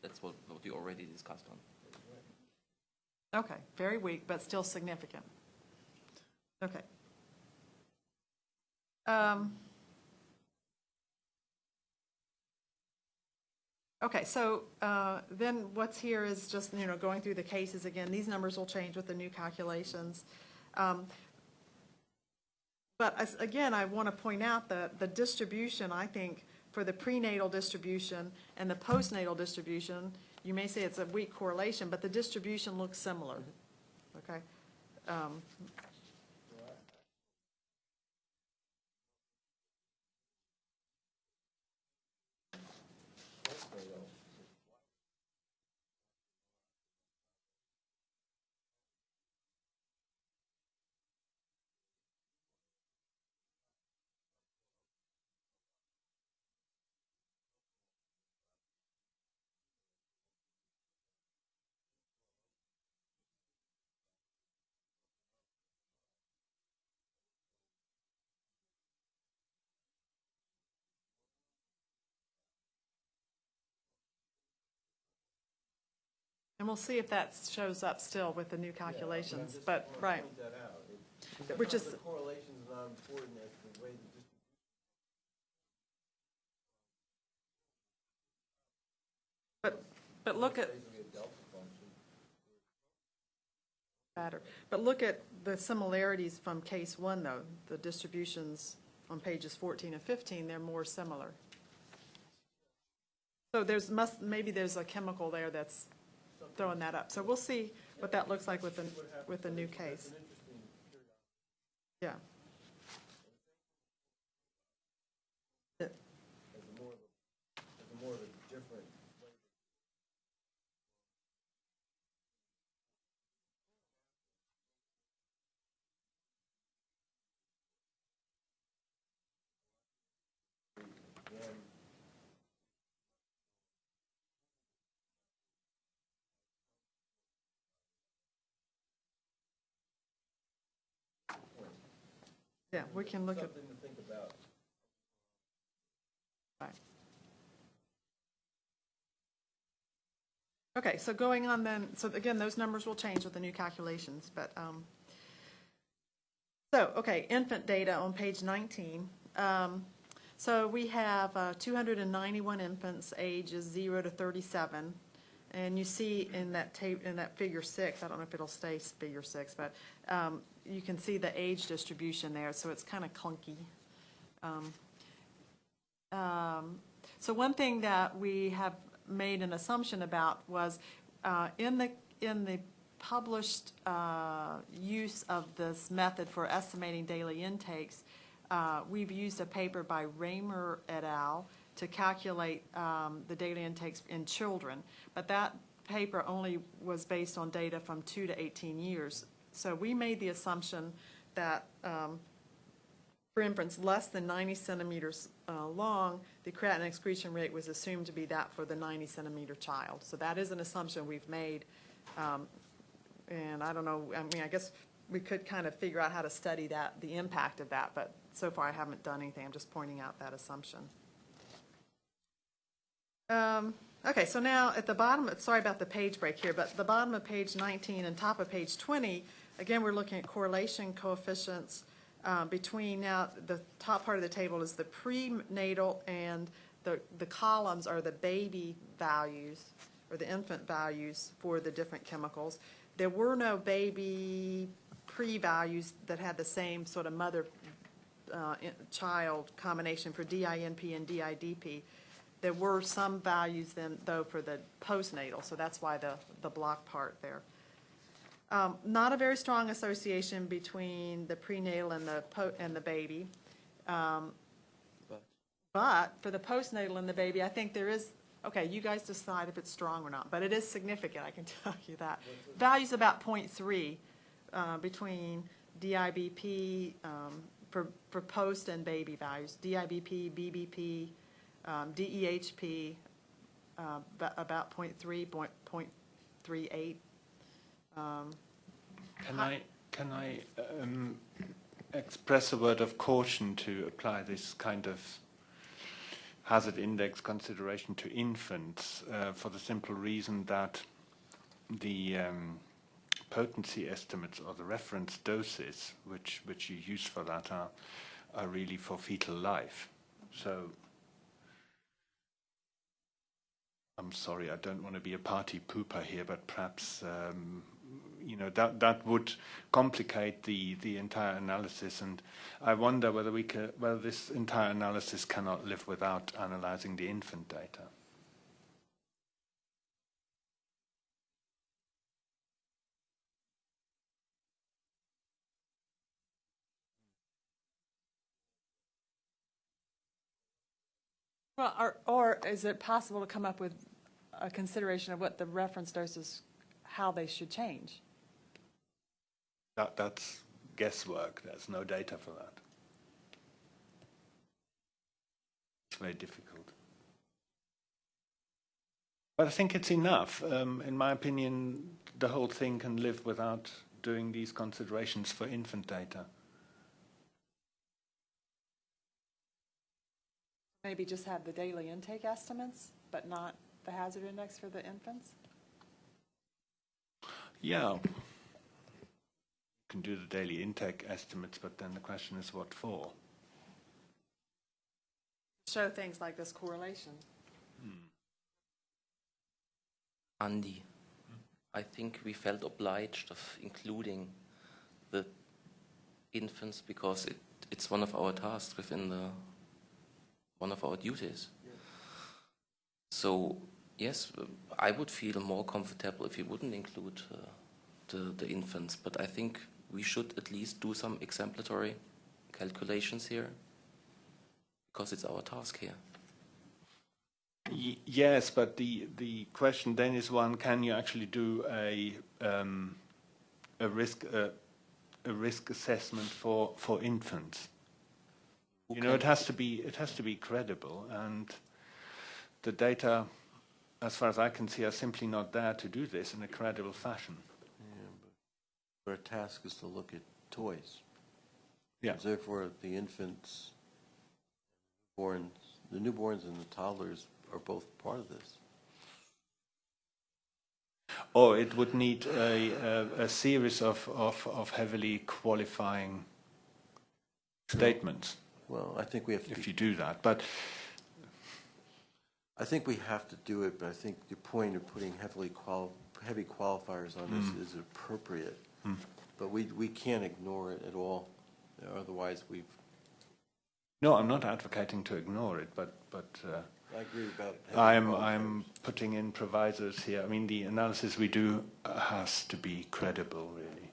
Speaker 7: That's what, what we already discussed on.
Speaker 2: Okay, very weak, but still significant. Okay. Um, Okay, so uh, then what's here is just, you know, going through the cases again. These numbers will change with the new calculations. Um, But as- again, I want to point out that the distribution, I think, for the prenatal distribution and the postnatal distribution, you may say it's a weak correlation, but the distribution looks similar, okay? Um, And we'll see if that shows up still with the new calculations, but, right. Which is,
Speaker 4: The correlation's not important as the way the
Speaker 2: but, but look at. Better, but look at the similarities from case one, though. The distributions on pages 14 and 15, they're more similar. So there's must, maybe there's a chemical there that's throwing that up. So we'll see what that looks like with the, with the new case. Yeah.
Speaker 4: more of a different
Speaker 2: Yeah, we can look at.
Speaker 4: something to think about.
Speaker 2: Right. Okay, so going on then, so again, those numbers will change with the new calculations, but, um, so, okay, infant data on page 19. Um, So we have uh, 291 infants ages 0 to 37. And you see in that tape, in that figure six, I don't know if it'll stay figure six, but um, you can see the age distribution there, so it's kind of clunky. Um, um, So one thing that we have made an assumption about was, uh, in the, in the published uh, use of this method for estimating daily intakes, uh, we've used a paper by Raymer et al. to calculate um, the daily intakes in children. But that paper only was based on data from two to 18 years. So we made the assumption that um, for inference, less than 90 centimeters uh, long, the creatinine excretion rate was assumed to be that for the 90 centimeter child. So that is an assumption we've made. Um, And I don't know, I mean, I guess we could kind of figure out how to study that, the impact of that, but so far I haven't done anything. I'm just pointing out that assumption. Um, Okay, so now at the bottom, sorry about the page break here, but the bottom of page 19 and top of page 20, again, we're looking at correlation coefficients uh, between, now, the top part of the table is the prenatal and the, the columns are the baby values or the infant values for the different chemicals. There were no baby pre-values that had the same sort of mother-child combination for DINP and DIDP. There were some values then, though, for the postnatal, so that's why the, the block part there. Um, Not a very strong association between the prenatal and the, and the baby. Um, But for the postnatal and the baby, I think there is, okay, you guys decide if it's strong or not, but it is significant, I can tell you that. Value's about .3 uh, between DIBP um, for, for post and baby values, DIBP, BBP, um, DEHP, uh, about .3, point- .38. Um,
Speaker 5: Can I, can I um, express a word of caution to apply this kind of hazard index consideration to infants uh, for the simple reason that the um, potency estimates or the reference doses which, which you use for that are, are really for fetal life. So I'm sorry, I don't want to be a party pooper here, but perhaps um, you know that that would complicate the the entire analysis, and I wonder whether we whether this entire analysis cannot live without analyzing the infant data.
Speaker 2: Well, or, or is it possible to come up with a consideration of what the reference doses, how they should change?
Speaker 5: That that's guesswork. There's no data for that. It's very difficult. But I think it's enough. Um, in my opinion, the whole thing can live without doing these considerations for infant data.
Speaker 2: Maybe just have the daily intake estimates, but not the hazard index for the infants?
Speaker 5: Yeah. You can do the daily intake estimates, but then the question is what for?
Speaker 2: Show things like this correlation.
Speaker 7: Andy, I think we felt obliged of including the infants because it, it's one of our tasks within the one of our duties. So yes, I would feel more comfortable if we wouldn't include uh, the the infants, but I think we should at least do some exemplatory calculations here because it's our task here.
Speaker 5: Y- Yes, but the the question then is one: Can you actually do a um, a risk uh, a risk assessment for for infants? You know, it has to be it has to be credible, and the data, as far as I can see, are simply not there to do this in a credible fashion.
Speaker 4: Our task is to look at toys.
Speaker 5: Yeah.
Speaker 4: Therefore, the infants, born, the newborns and the toddlers are both part of this.
Speaker 5: Or it would need a a, a series of, of of heavily qualifying statements
Speaker 4: Well, I think we have to
Speaker 5: if
Speaker 4: be
Speaker 5: you do that, but.
Speaker 4: I think we have to do it, but I think the point of putting heavily qual, heavy qualifiers on this mm. is appropriate. But we, we can't ignore it at all, otherwise we've,
Speaker 5: No, I'm not advocating to ignore it, but, but uh,
Speaker 4: I agree about.
Speaker 5: I'm, I'm putting in provisos here. I mean, the analysis we do uh, has to be credible, really.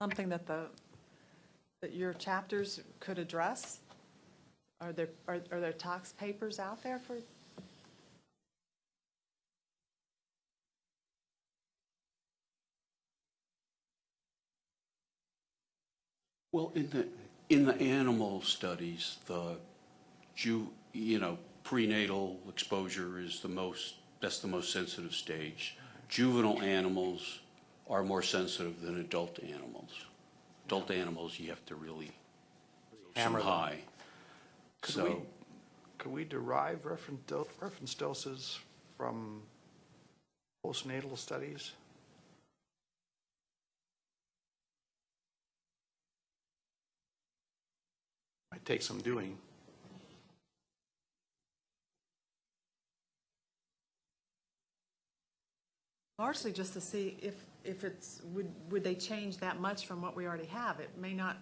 Speaker 2: Something that the, that your chapters could address? Are there, are, are there talks papers out there for?
Speaker 3: Well, in the, in the animal studies, the ju, you know, prenatal exposure is the most, that's the most sensitive stage. Juvenile animals are more sensitive than adult animals. Adult animals, you have to really
Speaker 1: Hammer
Speaker 3: some
Speaker 1: them.
Speaker 3: high.
Speaker 1: Could we,
Speaker 3: So,
Speaker 1: could we derive reference, do- reference doses from postnatal studies? Might take some doing.
Speaker 2: Largely just to see if, if it's, would, would they change that much from what we already have? It may not,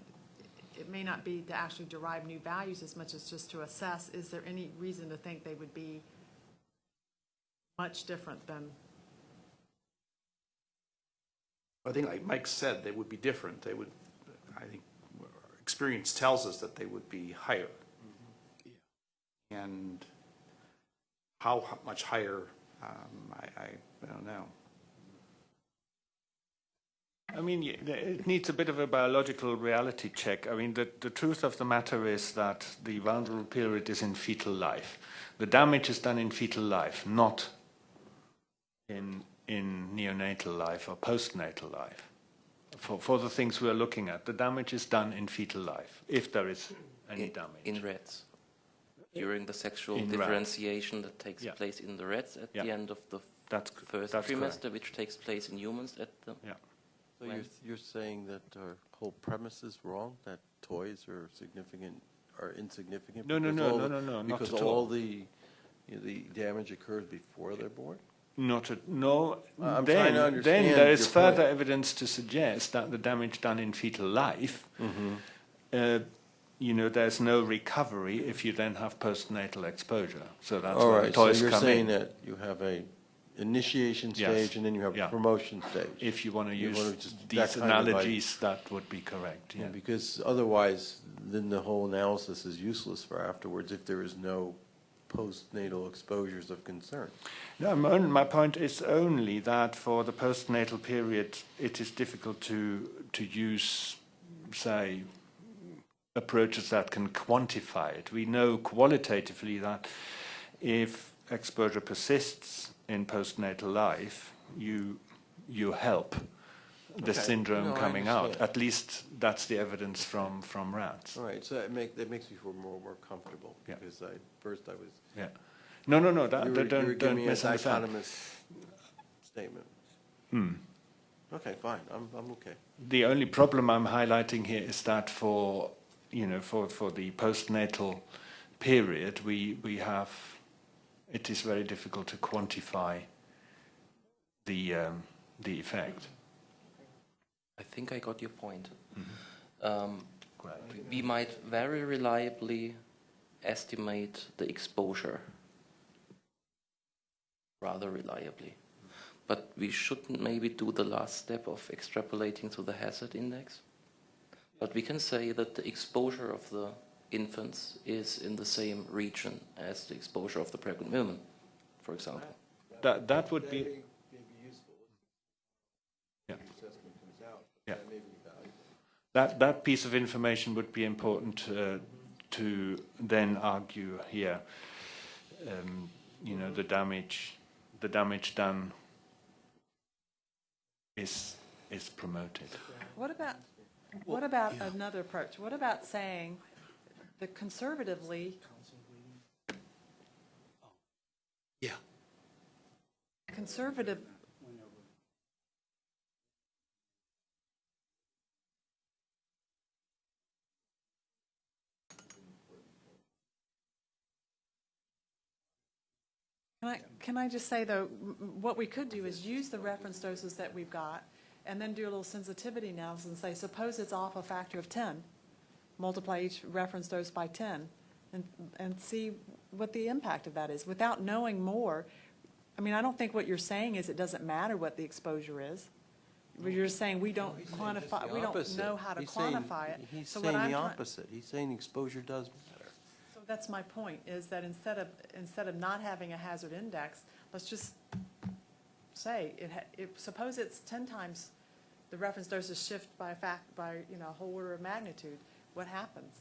Speaker 2: it may not be to actually derive new values as much as just to assess, is there any reason to think they would be much different than,
Speaker 1: I think like Mike said, they would be different. They would, I think, experience tells us that they would be higher. Yeah. And how much higher, um, I, I, I don't know.
Speaker 5: I mean, it needs a bit of a biological reality check. I mean, the, the truth of the matter is that the vulnerable period is in fetal life. The damage is done in fetal life, not in, in neonatal life or postnatal life. For, for the things we're looking at, the damage is done in fetal life, if there is any
Speaker 7: in,
Speaker 5: damage.
Speaker 7: in rats. During the sexual
Speaker 5: In rats.
Speaker 7: differentiation that takes
Speaker 5: Yeah.
Speaker 7: place in the rats at
Speaker 5: Yeah.
Speaker 7: the end of the
Speaker 5: That's,
Speaker 7: first
Speaker 5: that's
Speaker 7: trimester,
Speaker 5: correct.
Speaker 7: which takes place in humans at the
Speaker 5: Yeah.
Speaker 4: So you're, you're saying that our whole premise is wrong, that toys are significant, are insignificant?
Speaker 5: No, no,
Speaker 4: because
Speaker 5: no,
Speaker 4: all
Speaker 5: no,
Speaker 4: the-
Speaker 5: no, no, not
Speaker 4: Because
Speaker 5: at
Speaker 4: all
Speaker 5: all.
Speaker 4: the, you know, the damage occurs before they're born?
Speaker 5: Not a, no.
Speaker 4: I'm
Speaker 5: then,
Speaker 4: trying to
Speaker 5: then there is
Speaker 4: your
Speaker 5: further
Speaker 4: point.
Speaker 5: evidence to suggest that the damage done in fetal life,
Speaker 4: Mm-hmm.
Speaker 5: uh, you know, there's no recovery if you then have postnatal exposure. So that's
Speaker 4: All
Speaker 5: where
Speaker 4: right, so
Speaker 5: toys
Speaker 4: you're
Speaker 5: come
Speaker 4: saying
Speaker 5: in.
Speaker 4: that you have a initiation
Speaker 5: Yes.
Speaker 4: stage and then you have
Speaker 5: Yeah.
Speaker 4: promotion stage?
Speaker 5: If you want to
Speaker 4: You
Speaker 5: use
Speaker 4: wanna just- that
Speaker 5: these
Speaker 4: kind of like-
Speaker 5: analogies, that would be correct.
Speaker 4: Yeah,
Speaker 5: Yeah.
Speaker 4: Because otherwise, then the whole analysis is useless for afterwards if there is no postnatal exposures of concern.
Speaker 5: No, my, own- my point is only that for the postnatal period, it is difficult to to use, say, approaches that can quantify it. We know qualitatively that if exposure persists in postnatal life, you you help the
Speaker 4: Okay.
Speaker 5: syndrome
Speaker 4: No,
Speaker 5: coming out. At least that's the evidence from from rats.
Speaker 4: All right, so that make, that makes me feel more, more comfortable.
Speaker 5: Yeah.
Speaker 4: Because I, first I was,
Speaker 5: Yeah. No, no, no. That,
Speaker 4: you were,
Speaker 5: that-
Speaker 4: you were
Speaker 5: don't don't
Speaker 4: a
Speaker 5: misunderstand.
Speaker 4: dichotomous statement.
Speaker 5: Hmm.
Speaker 4: Okay, fine, I'm, I'm okay.
Speaker 5: The only problem I'm highlighting here is that for you know for, for the postnatal period we we have it is very difficult to quantify the um, the effect.
Speaker 7: I think I got your point.
Speaker 5: Mm-hmm.
Speaker 7: Um, we might very reliably estimate the exposure, rather reliably. But we shouldn't maybe do the last step of extrapolating to the hazard index. But we can say that the exposure of the infants is in the same region as the exposure of the pregnant women, for example.
Speaker 5: That that would be yeah. Yeah. That that piece of information would be important uh, to then argue here. Um, you know the damage, the damage done is is promoted.
Speaker 2: what about, what about another approach? What about saying the conservatively,
Speaker 3: yeah.
Speaker 2: conservative, Can I, can I just say, though, m- m- what we could do is use the reference doses that we've got, and then do a little sensitivity analysis and say, suppose it's off a factor of 10, multiply each reference dose by 10, and, and see what the impact of that is, without knowing more. I mean, I don't think what you're saying is it doesn't matter what the exposure is. But You're saying we don't quantify, we don't know how to
Speaker 4: He's saying-
Speaker 2: quantify it.
Speaker 4: He's
Speaker 2: So what
Speaker 4: saying
Speaker 2: I'm
Speaker 4: the
Speaker 2: try-
Speaker 4: opposite. He's saying exposure does matter.
Speaker 2: So that's my point, is that instead of, instead of not having a hazard index, let's just say, it, ha- it, suppose it's ten times, the reference doses shift by a fact, by, you know, a whole order of magnitude, what happens?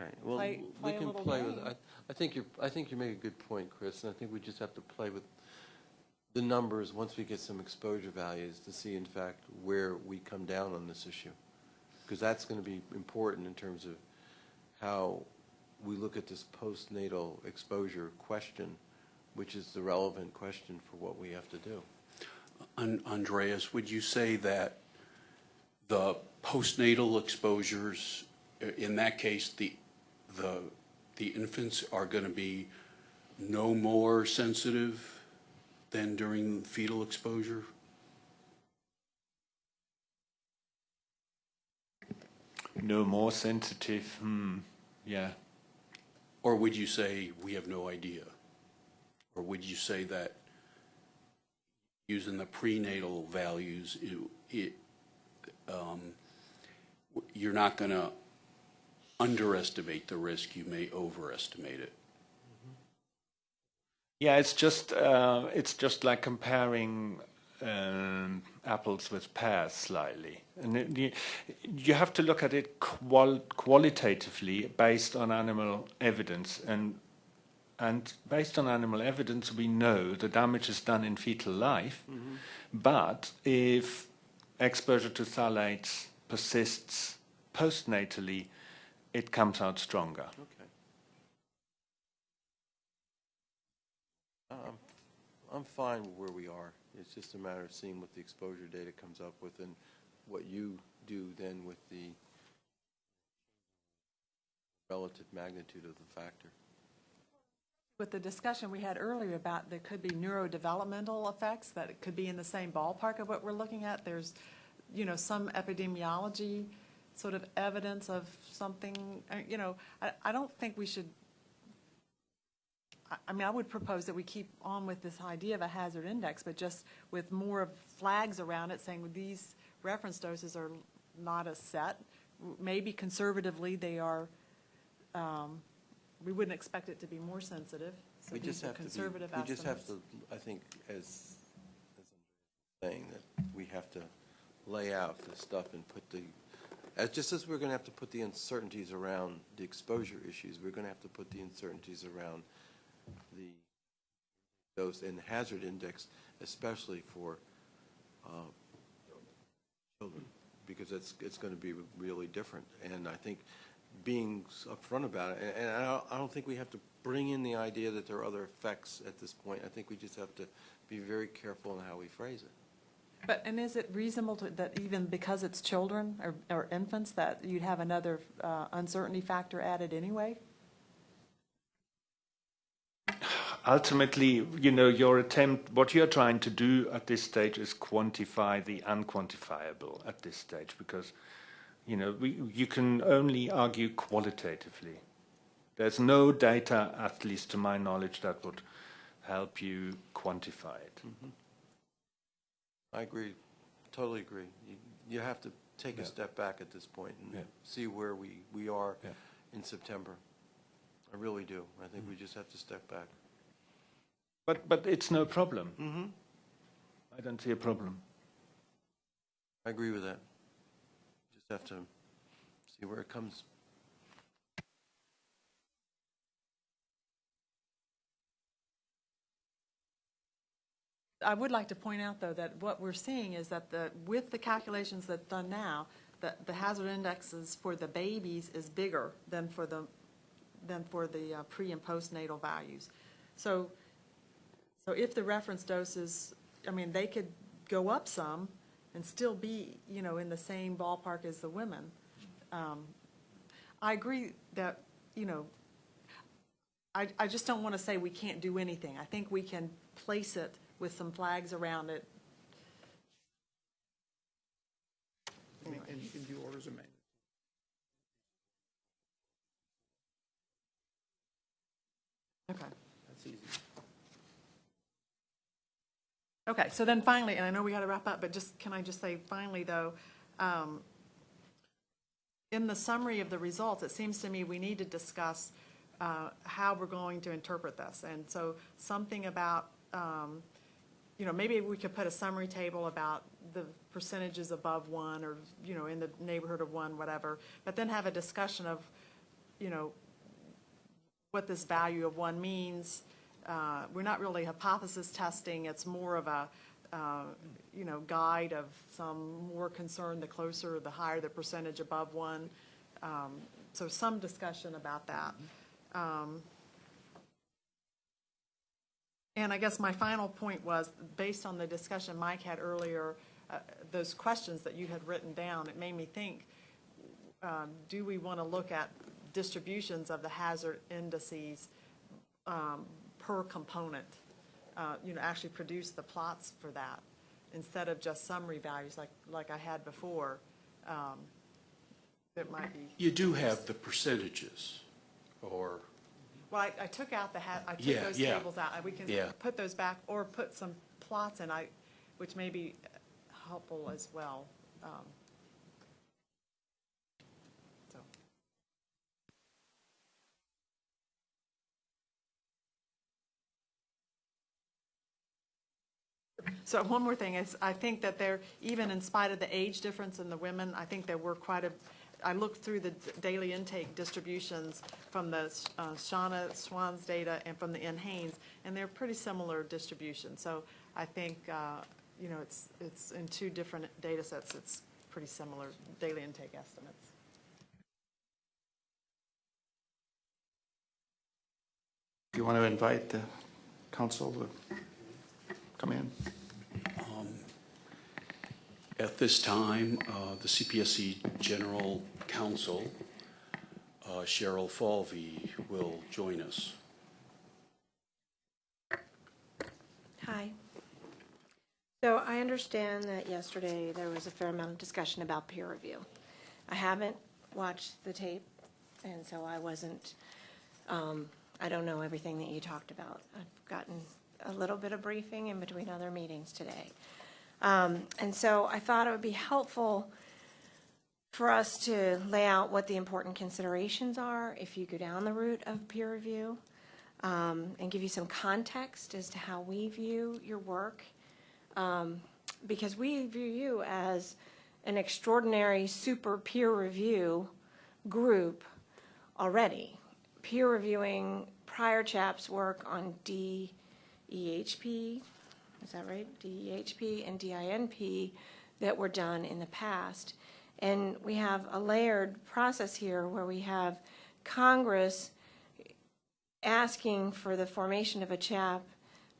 Speaker 4: Right, well,
Speaker 2: Play-
Speaker 4: we
Speaker 2: play a
Speaker 4: can
Speaker 2: little
Speaker 4: play with. I, I think you're, I think you make a good point, Chris, and I think we just have to play with the numbers once we get some exposure values to see in fact where we come down on this issue. Because that's going to be important in terms of how we look at this postnatal exposure question, which is the relevant question for what we have to do.
Speaker 3: An- Andreas, would you say that the postnatal exposures, in that case, the, the, the infants are going to be no more sensitive than during fetal exposure?
Speaker 5: No more sensitive, hmm, yeah.
Speaker 3: Or would you say, we have no idea? Or would you say that using the prenatal values, you- it, um, you're not going to underestimate the risk, you may overestimate it?
Speaker 5: Yeah, it's just uh, it's just like comparing um, apples with pears slightly, and it, you, you have to look at it qual- qualitatively based on animal evidence, and and based on animal evidence, we know the damage is done in fetal life, but if exposure to phthalates persists postnatally, it comes out stronger.
Speaker 4: Okay. I'm, I'm fine where we are. It's just a matter of seeing what the exposure data comes up with and what you do then with the relative magnitude of the factor.
Speaker 2: With the discussion we had earlier about there could be neurodevelopmental effects, that it could be in the same ballpark of what we're looking at, there's, you know, some epidemiology sort of evidence of something, uh, you know, I, I don't think we should, I, I mean, I would propose that we keep on with this idea of a hazard index, but just with more of flags around it saying these reference doses are not a set. Maybe conservatively, they are, um, we wouldn't expect it to be more sensitive. So
Speaker 4: We just have to be,
Speaker 2: conservative
Speaker 4: we just have to, I think, as, as I'm saying, that we have to lay out the stuff and put the, as, just as we're gonna have to put the uncertainties around the exposure issues, we're gonna have to put the uncertainties around the dose and hazard index, especially for, uh, children, because it's, it's gonna be really different. And I think being upfront about it, and, and I don't, I don't think we have to bring in the idea that there are other effects at this point. I think we just have to be very careful in how we phrase it.
Speaker 2: But, and is it reasonable to, that even because it's children or, or infants, that you'd have another uh, uncertainty factor added anyway?
Speaker 5: ultimately, you know, your attempt, what you're trying to do at this stage is quantify the unquantifiable at this stage because, you know, we, you can only argue qualitatively. There's no data, at least to my knowledge, that would help you quantify it.
Speaker 4: I agree, totally agree. You, you have to take a
Speaker 5: Yeah.
Speaker 4: step back at this point and
Speaker 5: Yeah.
Speaker 4: see where we, we are
Speaker 5: Yeah.
Speaker 4: in September. I really do. I think
Speaker 5: Mm-hmm.
Speaker 4: we just have to step back.
Speaker 5: But, but it's no problem.
Speaker 4: Mm-hmm.
Speaker 5: I don't see a problem.
Speaker 4: I agree with that. Just have to see where it comes.
Speaker 2: I would like to point out, though, that what we're seeing is that the, with the calculations that's done now, that the hazard indexes for the babies is bigger than for the, than for the uh, pre and postnatal values. So, so if the reference doses, I mean, they could go up some and still be, you know, in the same ballpark as the women. Um, I agree that, you know, I, I just don't want to say we can't do anything. I think we can place it with some flags around it.
Speaker 1: And and do orders.
Speaker 2: Okay.
Speaker 1: That's easy.
Speaker 2: Okay, so then finally, and I know we got to wrap up, but just, can I just say finally, though, um, in the summary of the results, it seems to me we need to discuss uh, how we're going to interpret this. And so something about, um, you know, maybe we could put a summary table about the percentages above one or, you know, in the neighborhood of one, whatever, but then have a discussion of, you know, what this value of one means. Uh, We're not really hypothesis testing, it's more of a, uh, you know, guide of some more concern, the closer, the higher the percentage above one. Um, So some discussion about that. Um, And I guess my final point was, based on the discussion Mike had earlier, uh, those questions that you had written down, it made me think, um, do we want to look at distributions of the hazard indices um, per component? Uh, You know, actually produce the plots for that, instead of just summary values like, like I had before. Um, might be,
Speaker 3: You do have the percentages, or,
Speaker 2: well, I, I took out the, hat, I took
Speaker 3: Yeah,
Speaker 2: those
Speaker 3: yeah.
Speaker 2: tables out. We can
Speaker 3: Yeah.
Speaker 2: put those back, or put some plots in, I, which may be helpful as well. Um, So. So one more thing is, I think that there, even in spite of the age difference in the women, I think there were quite a, I looked through the daily intake distributions from the uh, Shanna Swan's data and from the NHANES, and they're pretty similar distributions. So I think, uh, you know, it's, it's in two different data sets, it's pretty similar daily intake estimates.
Speaker 1: Do you want to invite the counsel to come in?
Speaker 3: at this time, uh, the CPSC General Counsel, uh, Cheryl Falvey, will join us.
Speaker 9: Hi. So I understand that yesterday there was a fair amount of discussion about peer review. I haven't watched the tape, and so I wasn't, um, I don't know everything that you talked about. I've gotten a little bit of briefing in between other meetings today. Um, And so I thought it would be helpful for us to lay out what the important considerations are if you go down the route of peer review um, and give you some context as to how we view your work. Um, Because we view you as an extraordinary super peer review group already. Peer reviewing prior chap's work on DEHP, is that right? DEHP and DINP that were done in the past. And we have a layered process here where we have Congress asking for the formation of a chap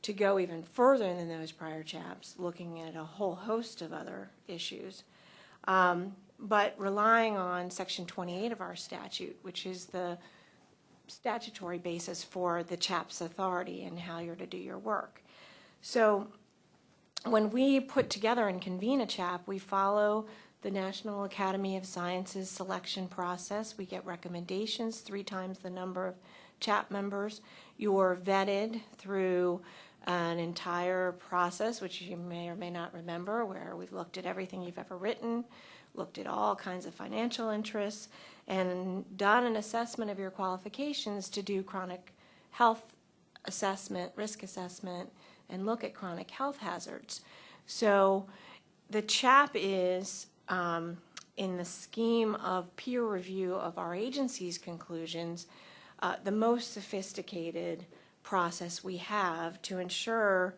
Speaker 9: to go even further than those prior chaps, looking at a whole host of other issues, um, but relying on Section 28 of our statute, which is the statutory basis for the chap's authority and how you're to do your work. So when we put together and convene a chap, we follow the National Academy of Sciences selection process. We get recommendations, three times the number of chap members. You're vetted through an entire process, which you may or may not remember, where we've looked at everything you've ever written, looked at all kinds of financial interests, and done an assessment of your qualifications to do chronic health assessment, risk assessment, and look at chronic health hazards. So the CHAP is, um, in the scheme of peer review of our agency's conclusions, uh, the most sophisticated process we have to ensure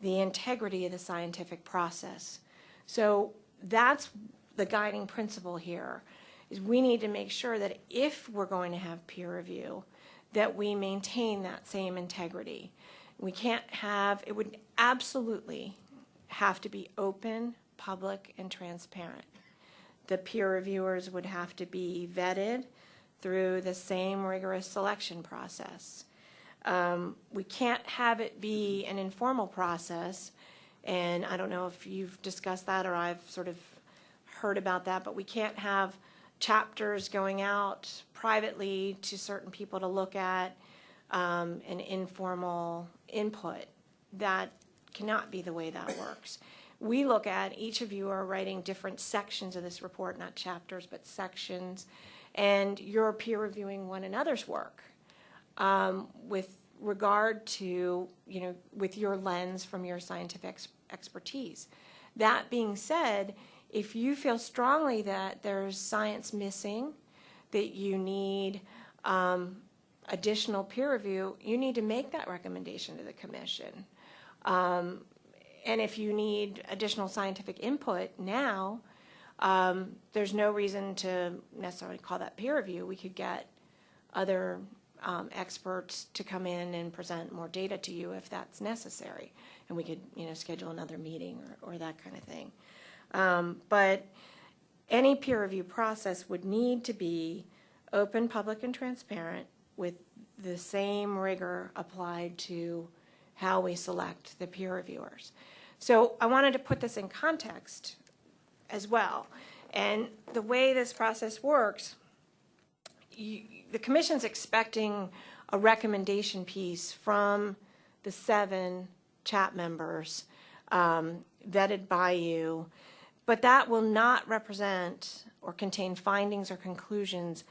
Speaker 9: the integrity of the scientific process. So that's the guiding principle here, is we need to make sure that if we're going to have peer review, that we maintain that same integrity. We can't have, it would absolutely have to be open, public, and transparent. The peer reviewers would have to be vetted through the same rigorous selection process. Um, We can't have it be an informal process, and I don't know if you've discussed that or I've sort of heard about that, but we can't have chapters going out privately to certain people to look at, um, an informal input. That cannot be the way that works. We look at, each of you are writing different sections of this report, not chapters, but sections, and you're peer reviewing one another's work um, with regard to, you know, with your lens from your scientific ex- expertise. That being said, if you feel strongly that there's science missing, that you need um, additional peer review, you need to make that recommendation to the commission. Um, And if you need additional scientific input now, um, there's no reason to necessarily call that peer review. We could get other um, experts to come in and present more data to you if that's necessary. And we could, you know, schedule another meeting or, or that kind of thing. Um, But any peer review process would need to be open, public, and transparent with the same rigor applied to how we select the peer reviewers. So I wanted to put this in context as well. And the way this process works, you, the commission's expecting a recommendation piece from the seven chap members um, vetted by you, but that will not represent or contain findings or conclusions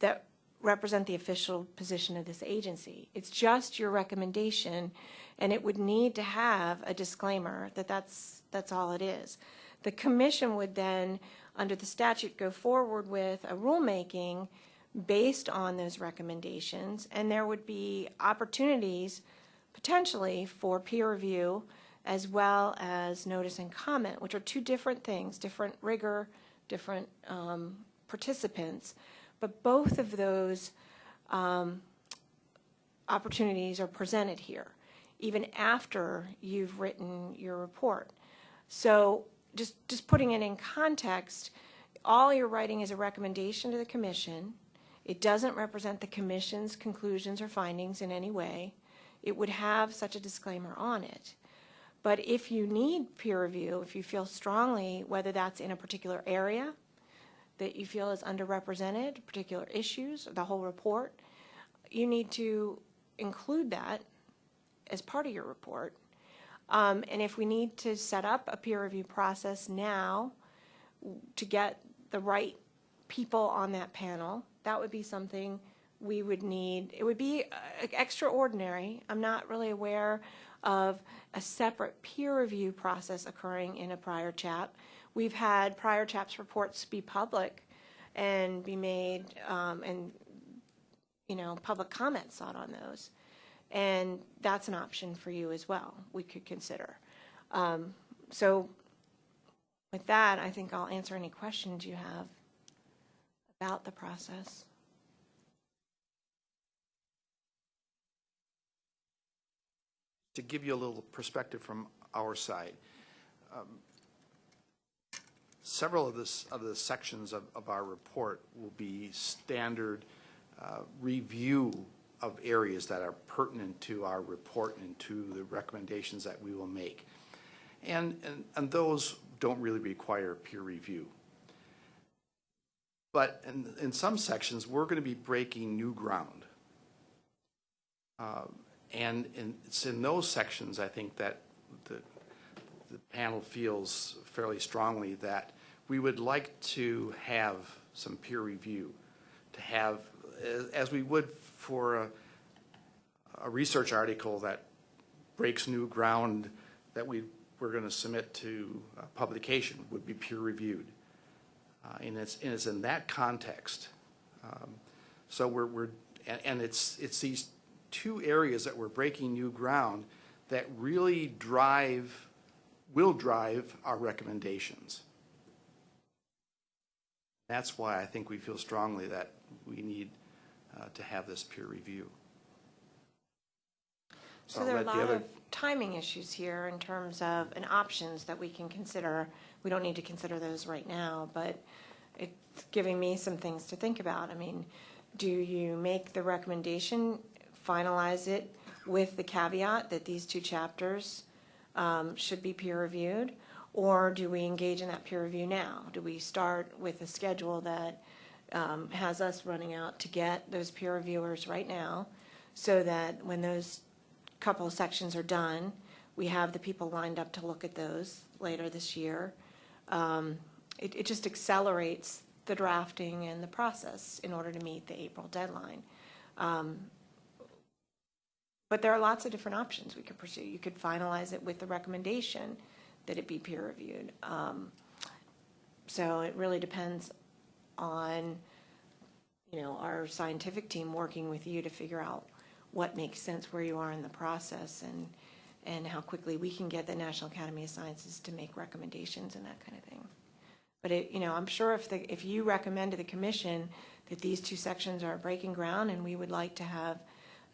Speaker 9: that represent the official position of this agency. It's just your recommendation, and it would need to have a disclaimer that that's, that's all it is. The commission would then, under the statute, go forward with a rulemaking based on those recommendations, and there would be opportunities potentially for peer review as well as notice and comment, which are two different things, different rigor, different um, participants. But both of those um, opportunities are presented here, even after you've written your report. So just, just putting it in context, all you're writing is a recommendation to the commission. It doesn't represent the commission's conclusions or findings in any way. It would have such a disclaimer on it. But if you need peer review, if you feel strongly, whether that's in a particular area that you feel is underrepresented, particular issues, the whole report, you need to include that as part of your report. Um, and if we need to set up a peer review process now to get the right people on that panel, that would be something we would need. It would be uh, extraordinary. I'm not really aware of a separate peer review process occurring in a prior chap. We've had prior chaps reports be public and be made, um, and, you know, public comments sought on those. And that's an option for you as well, we could consider. Um, So with that, I think I'll answer any questions you have about the process.
Speaker 1: To give you a little perspective from our side, um, several of this, of the sections of, of our report will be standard uh, review of areas that are pertinent to our report and to the recommendations that we will make. And, and, and those don't really require peer review. But in, in some sections, we're going to be breaking new ground. Uh, And in, it's in those sections, I think, that the, the panel feels fairly strongly that we would like to have some peer review, to have, as, as we would for a, a research article that breaks new ground that we, we're going to submit to uh, publication would be peer reviewed. Uh, and it's, and it's in that context. Um, so we're, we're, and, and it's, it's these two areas that we're breaking new ground that really drive, will drive our recommendations. That's why I think we feel strongly that we need uh, to have this peer review.
Speaker 9: So
Speaker 1: I'll
Speaker 9: there are a
Speaker 1: the
Speaker 9: lot
Speaker 1: other-
Speaker 9: of timing issues here in terms of, and options that we can consider. We don't need to consider those right now, but it's giving me some things to think about. I mean, do you make the recommendation finalize it with the caveat that these two chapters um, should be peer reviewed? Or do we engage in that peer review now? Do we start with a schedule that um, has us running out to get those peer reviewers right now? So that when those couple of sections are done, we have the people lined up to look at those later this year. Um, It, it just accelerates the drafting and the process in order to meet the April deadline. Um, But there are lots of different options we could pursue. You could finalize it with the recommendation that it be peer reviewed. Um, So it really depends on, you know, our scientific team working with you to figure out what makes sense where you are in the process and, and how quickly we can get the National Academy of Sciences to make recommendations and that kind of thing. But it, you know, I'm sure if the, if you recommend to the commission that these two sections are breaking ground and we would like to have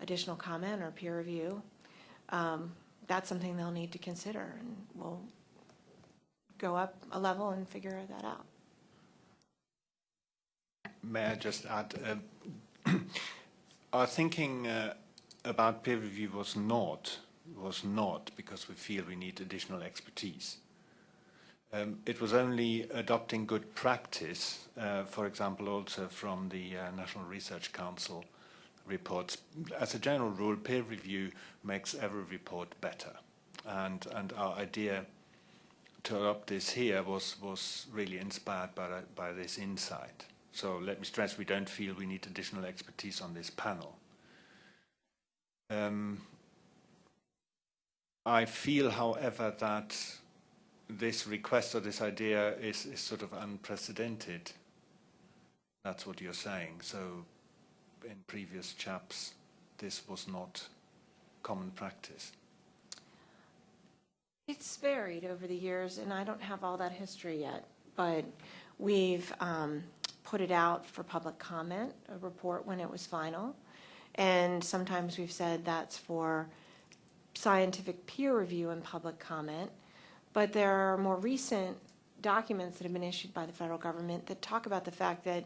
Speaker 9: additional comment or peer review, um, that's something they'll need to consider and we'll go up a level and figure that out.
Speaker 5: May I just add, um, our thinking uh, about peer review was not, was not because we feel we need additional expertise. Um, It was only adopting good practice, uh, for example, also from the uh, National Research Council reports. As a general rule, peer review makes every report better. And, and our idea to adopt this here was, was really inspired by, by this insight. So let me stress, we don't feel we need additional expertise on this panel. Um, I feel, however, that this request or this idea is, is sort of unprecedented. That's what you're saying. So in previous chaps, this was not common practice.
Speaker 9: It's varied over the years, and I don't have all that history yet, but we've um, put it out for public comment, a report when it was final. And sometimes we've said that's for scientific peer review and public comment. But there are more recent documents that have been issued by the federal government that talk about the fact that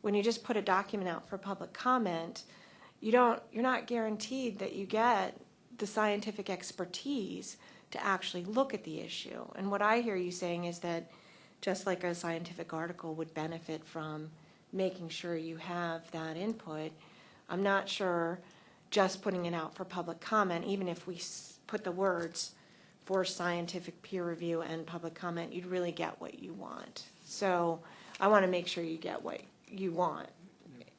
Speaker 9: when you just put a document out for public comment, you don't, you're not guaranteed that you get the scientific expertise to actually look at the issue. And what I hear you saying is that just like a scientific article would benefit from making sure you have that input, I'm not sure just putting it out for public comment, even if we put the words for scientific peer review and public comment, you'd really get what you want. So I want to make sure you get what you want.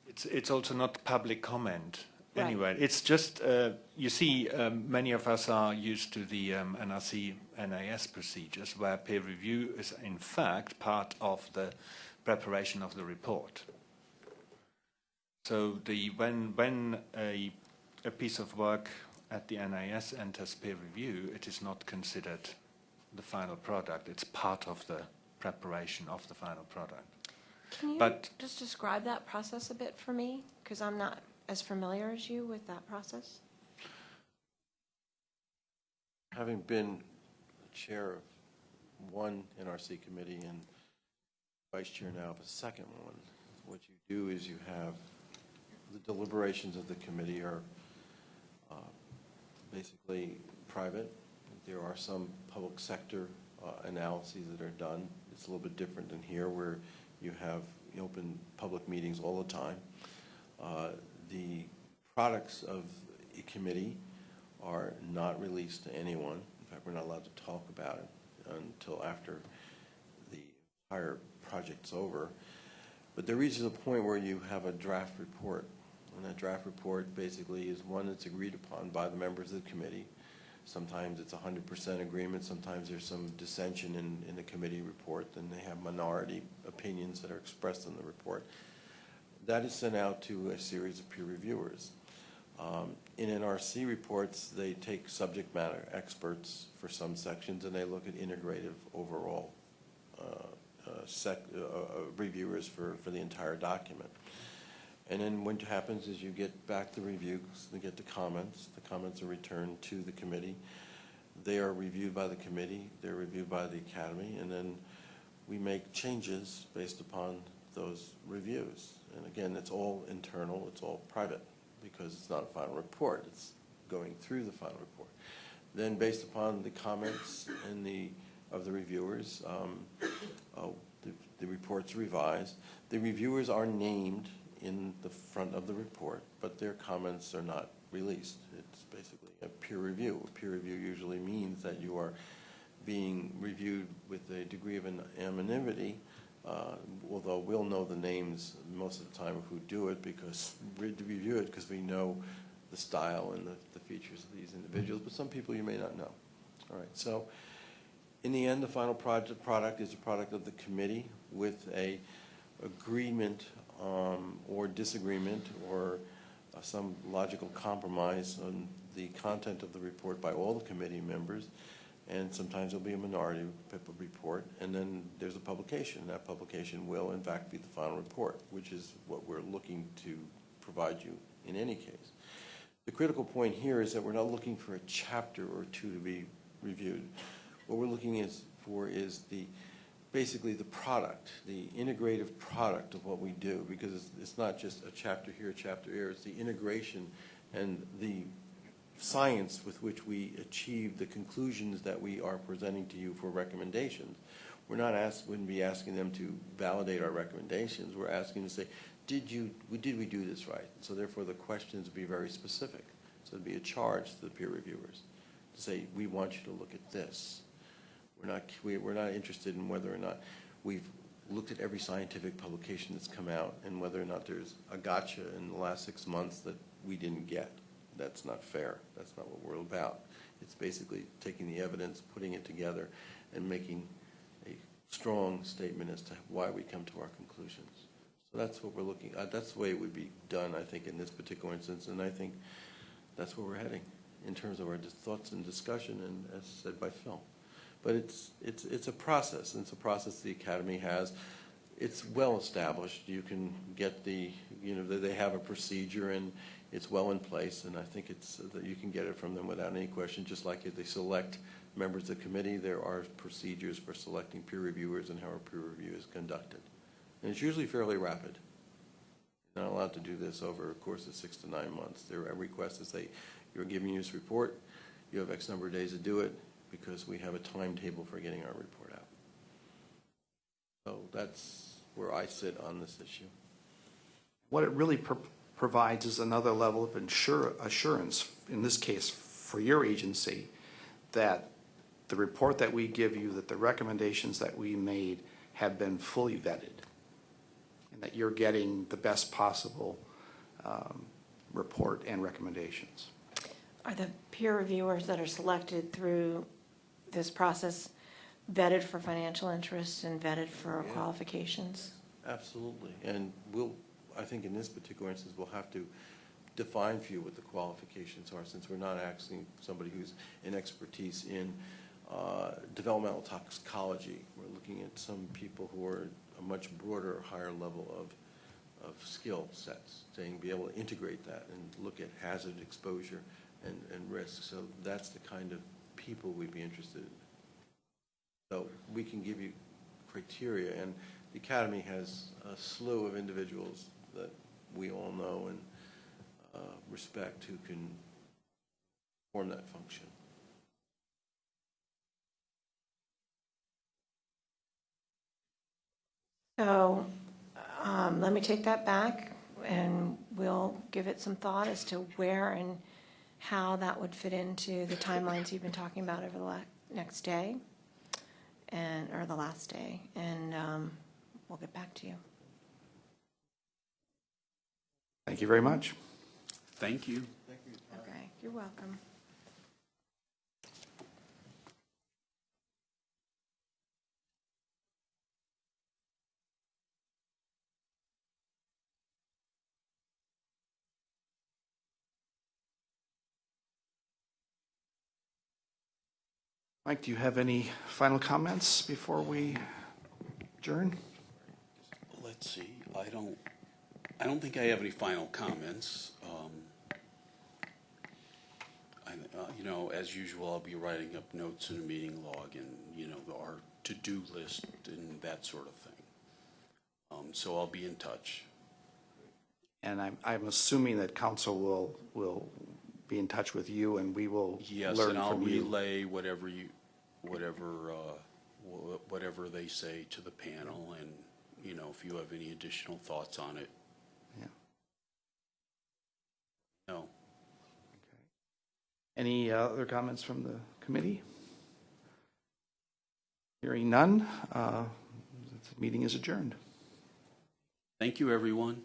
Speaker 5: It's, it's also not public comment
Speaker 9: Right.
Speaker 5: anyway. It's just, uh, you see, um, many of us are used to the um, NRC NAS procedures where peer review is in fact part of the preparation of the report. So the, when, when a, a piece of work at the NAS enters peer review, it is not considered the final product. It's part of the preparation of the final product.
Speaker 9: Can you
Speaker 5: But-
Speaker 9: just describe that process a bit for me? Because I'm not as familiar as you with that process.
Speaker 4: Having been chair of one NRC committee and vice chair now of a second one, what you do is you have, the deliberations of the committee are uh, basically private. There are some public sector uh, analyses that are done. It's a little bit different than here where you have open public meetings all the time. Uh, The products of a committee are not released to anyone. In fact, we're not allowed to talk about it until after the entire project's over. But there reaches a point where you have a draft report. And that draft report basically is one that's agreed upon by the members of the committee. Sometimes it's hundred percent agreement, sometimes there's some dissension in, in the committee report, and they have minority opinions that are expressed in the report. That is sent out to a series of peer reviewers. Um, In NRC reports, they take subject matter experts for some sections, and they look at integrative overall uh, uh, sec, uh, uh, reviewers for, for the entire document. And then what happens is you get back the reviews, they get the comments, the comments are returned to the committee. They are reviewed by the committee, they're reviewed by the academy, and then we make changes based upon those reviews. And again, it's all internal, it's all private. Because it's not a final report, it's going through the final report. Then, based upon the comments and the, of the reviewers, um, uh, the, the report's revised. The reviewers are named in the front of the report, but their comments are not released. It's basically a peer review. A peer review usually means that you are being reviewed with a degree of an anonymity, uh, although we'll know the names most of the time who do it because we review it because we know the style and the, the features of these individuals, but some people you may not know. All right, so in the end, the final project, product is a product of the committee with a agreement um, or disagreement or uh, some logical compromise on the content of the report by all the committee members. And sometimes there'll be a minority report, and then there's a publication. That publication will, in fact, be the final report, which is what we're looking to provide you in any case. The critical point here is that we're not looking for a chapter or two to be reviewed. What we're looking is, for is the, basically the product, the integrative product of what we do, because it's, it's not just a chapter here, a chapter here, it's the integration and the science with which we achieve the conclusions that we are presenting to you for recommendations. We're not ask, wouldn't be asking them to validate our recommendations, we're asking to say, did you, did we do this right? So therefore, the questions would be very specific. So it'd be a charge to the peer reviewers to say, we want you to look at this. We're not, we- we're not interested in whether or not we've looked at every scientific publication that's come out and whether or not there's a gotcha in the last six months that we didn't get. That's not fair. That's not what we're about. It's basically taking the evidence, putting it together, and making a strong statement as to why we come to our conclusions. So that's what we're looking, uh, that's the way it would be done, I think, in this particular instance, and I think that's where we're heading in terms of our thoughts and discussion, and as said by Phil. But it's, it's, it's a process, and it's a process the Academy has. It's well-established. You can get the, you know, they have a procedure, and it's well in place, and I think it's, uh, that you can get it from them without any question, just like if they select members of the committee, there are procedures for selecting peer reviewers and how a peer review is conducted. And it's usually fairly rapid. You're Not allowed to do this over a course of six to nine months. There are requests to say, you're giving you this report, you have X number of days to do it, because we have a timetable for getting our report out. So that's where I sit on this issue.
Speaker 1: What it really provides is another level of insure, assurance, in this case, for your agency, that the report that we give you, that the recommendations that we made have been fully vetted, and that you're getting the best possible um, report and recommendations.
Speaker 9: Are the peer reviewers that are selected through this process vetted for financial interests and vetted for
Speaker 4: Yeah.
Speaker 9: qualifications?
Speaker 4: Absolutely. And we'll, I think in this particular instance, we'll have to define for you what the qualifications are, since we're not asking somebody who's an expertise in uh, developmental toxicology. We're looking at some people who are a much broader, higher level of, of skill sets, saying be able to integrate that and look at hazard exposure and, and risk. So that's the kind of people we'd be interested in. So we can give you criteria, and the Academy has a slew of individuals that we all know and uh, respect who can perform that function.
Speaker 9: So um, let me take that back, and we'll give it some thought as to where and how that would fit into the timelines you've been talking about over the next day, and, or the last day, and um, we'll get back to you.
Speaker 1: Thank you very much.
Speaker 3: Thank you.
Speaker 9: Okay, you're welcome.
Speaker 1: Mike, do you have any final comments before we adjourn?
Speaker 3: Let's see, I don't, I don't think I have any final comments. Um, I, uh, you know, as usual, I'll be writing up notes in a meeting log and, you know, our to-do list and that sort of thing. Um, so I'll be in touch.
Speaker 1: And I'm, I'm assuming that counsel will, will be in touch with you and we will
Speaker 3: yes,
Speaker 1: learn from you.
Speaker 3: Yes, and I'll
Speaker 1: relay you.
Speaker 3: whatever you, whatever, uh, whatever they say to the panel and, you know, if you have any additional thoughts on it,
Speaker 1: Any uh, other comments from the committee? Hearing none, uh, the meeting is adjourned.
Speaker 3: Thank you, everyone.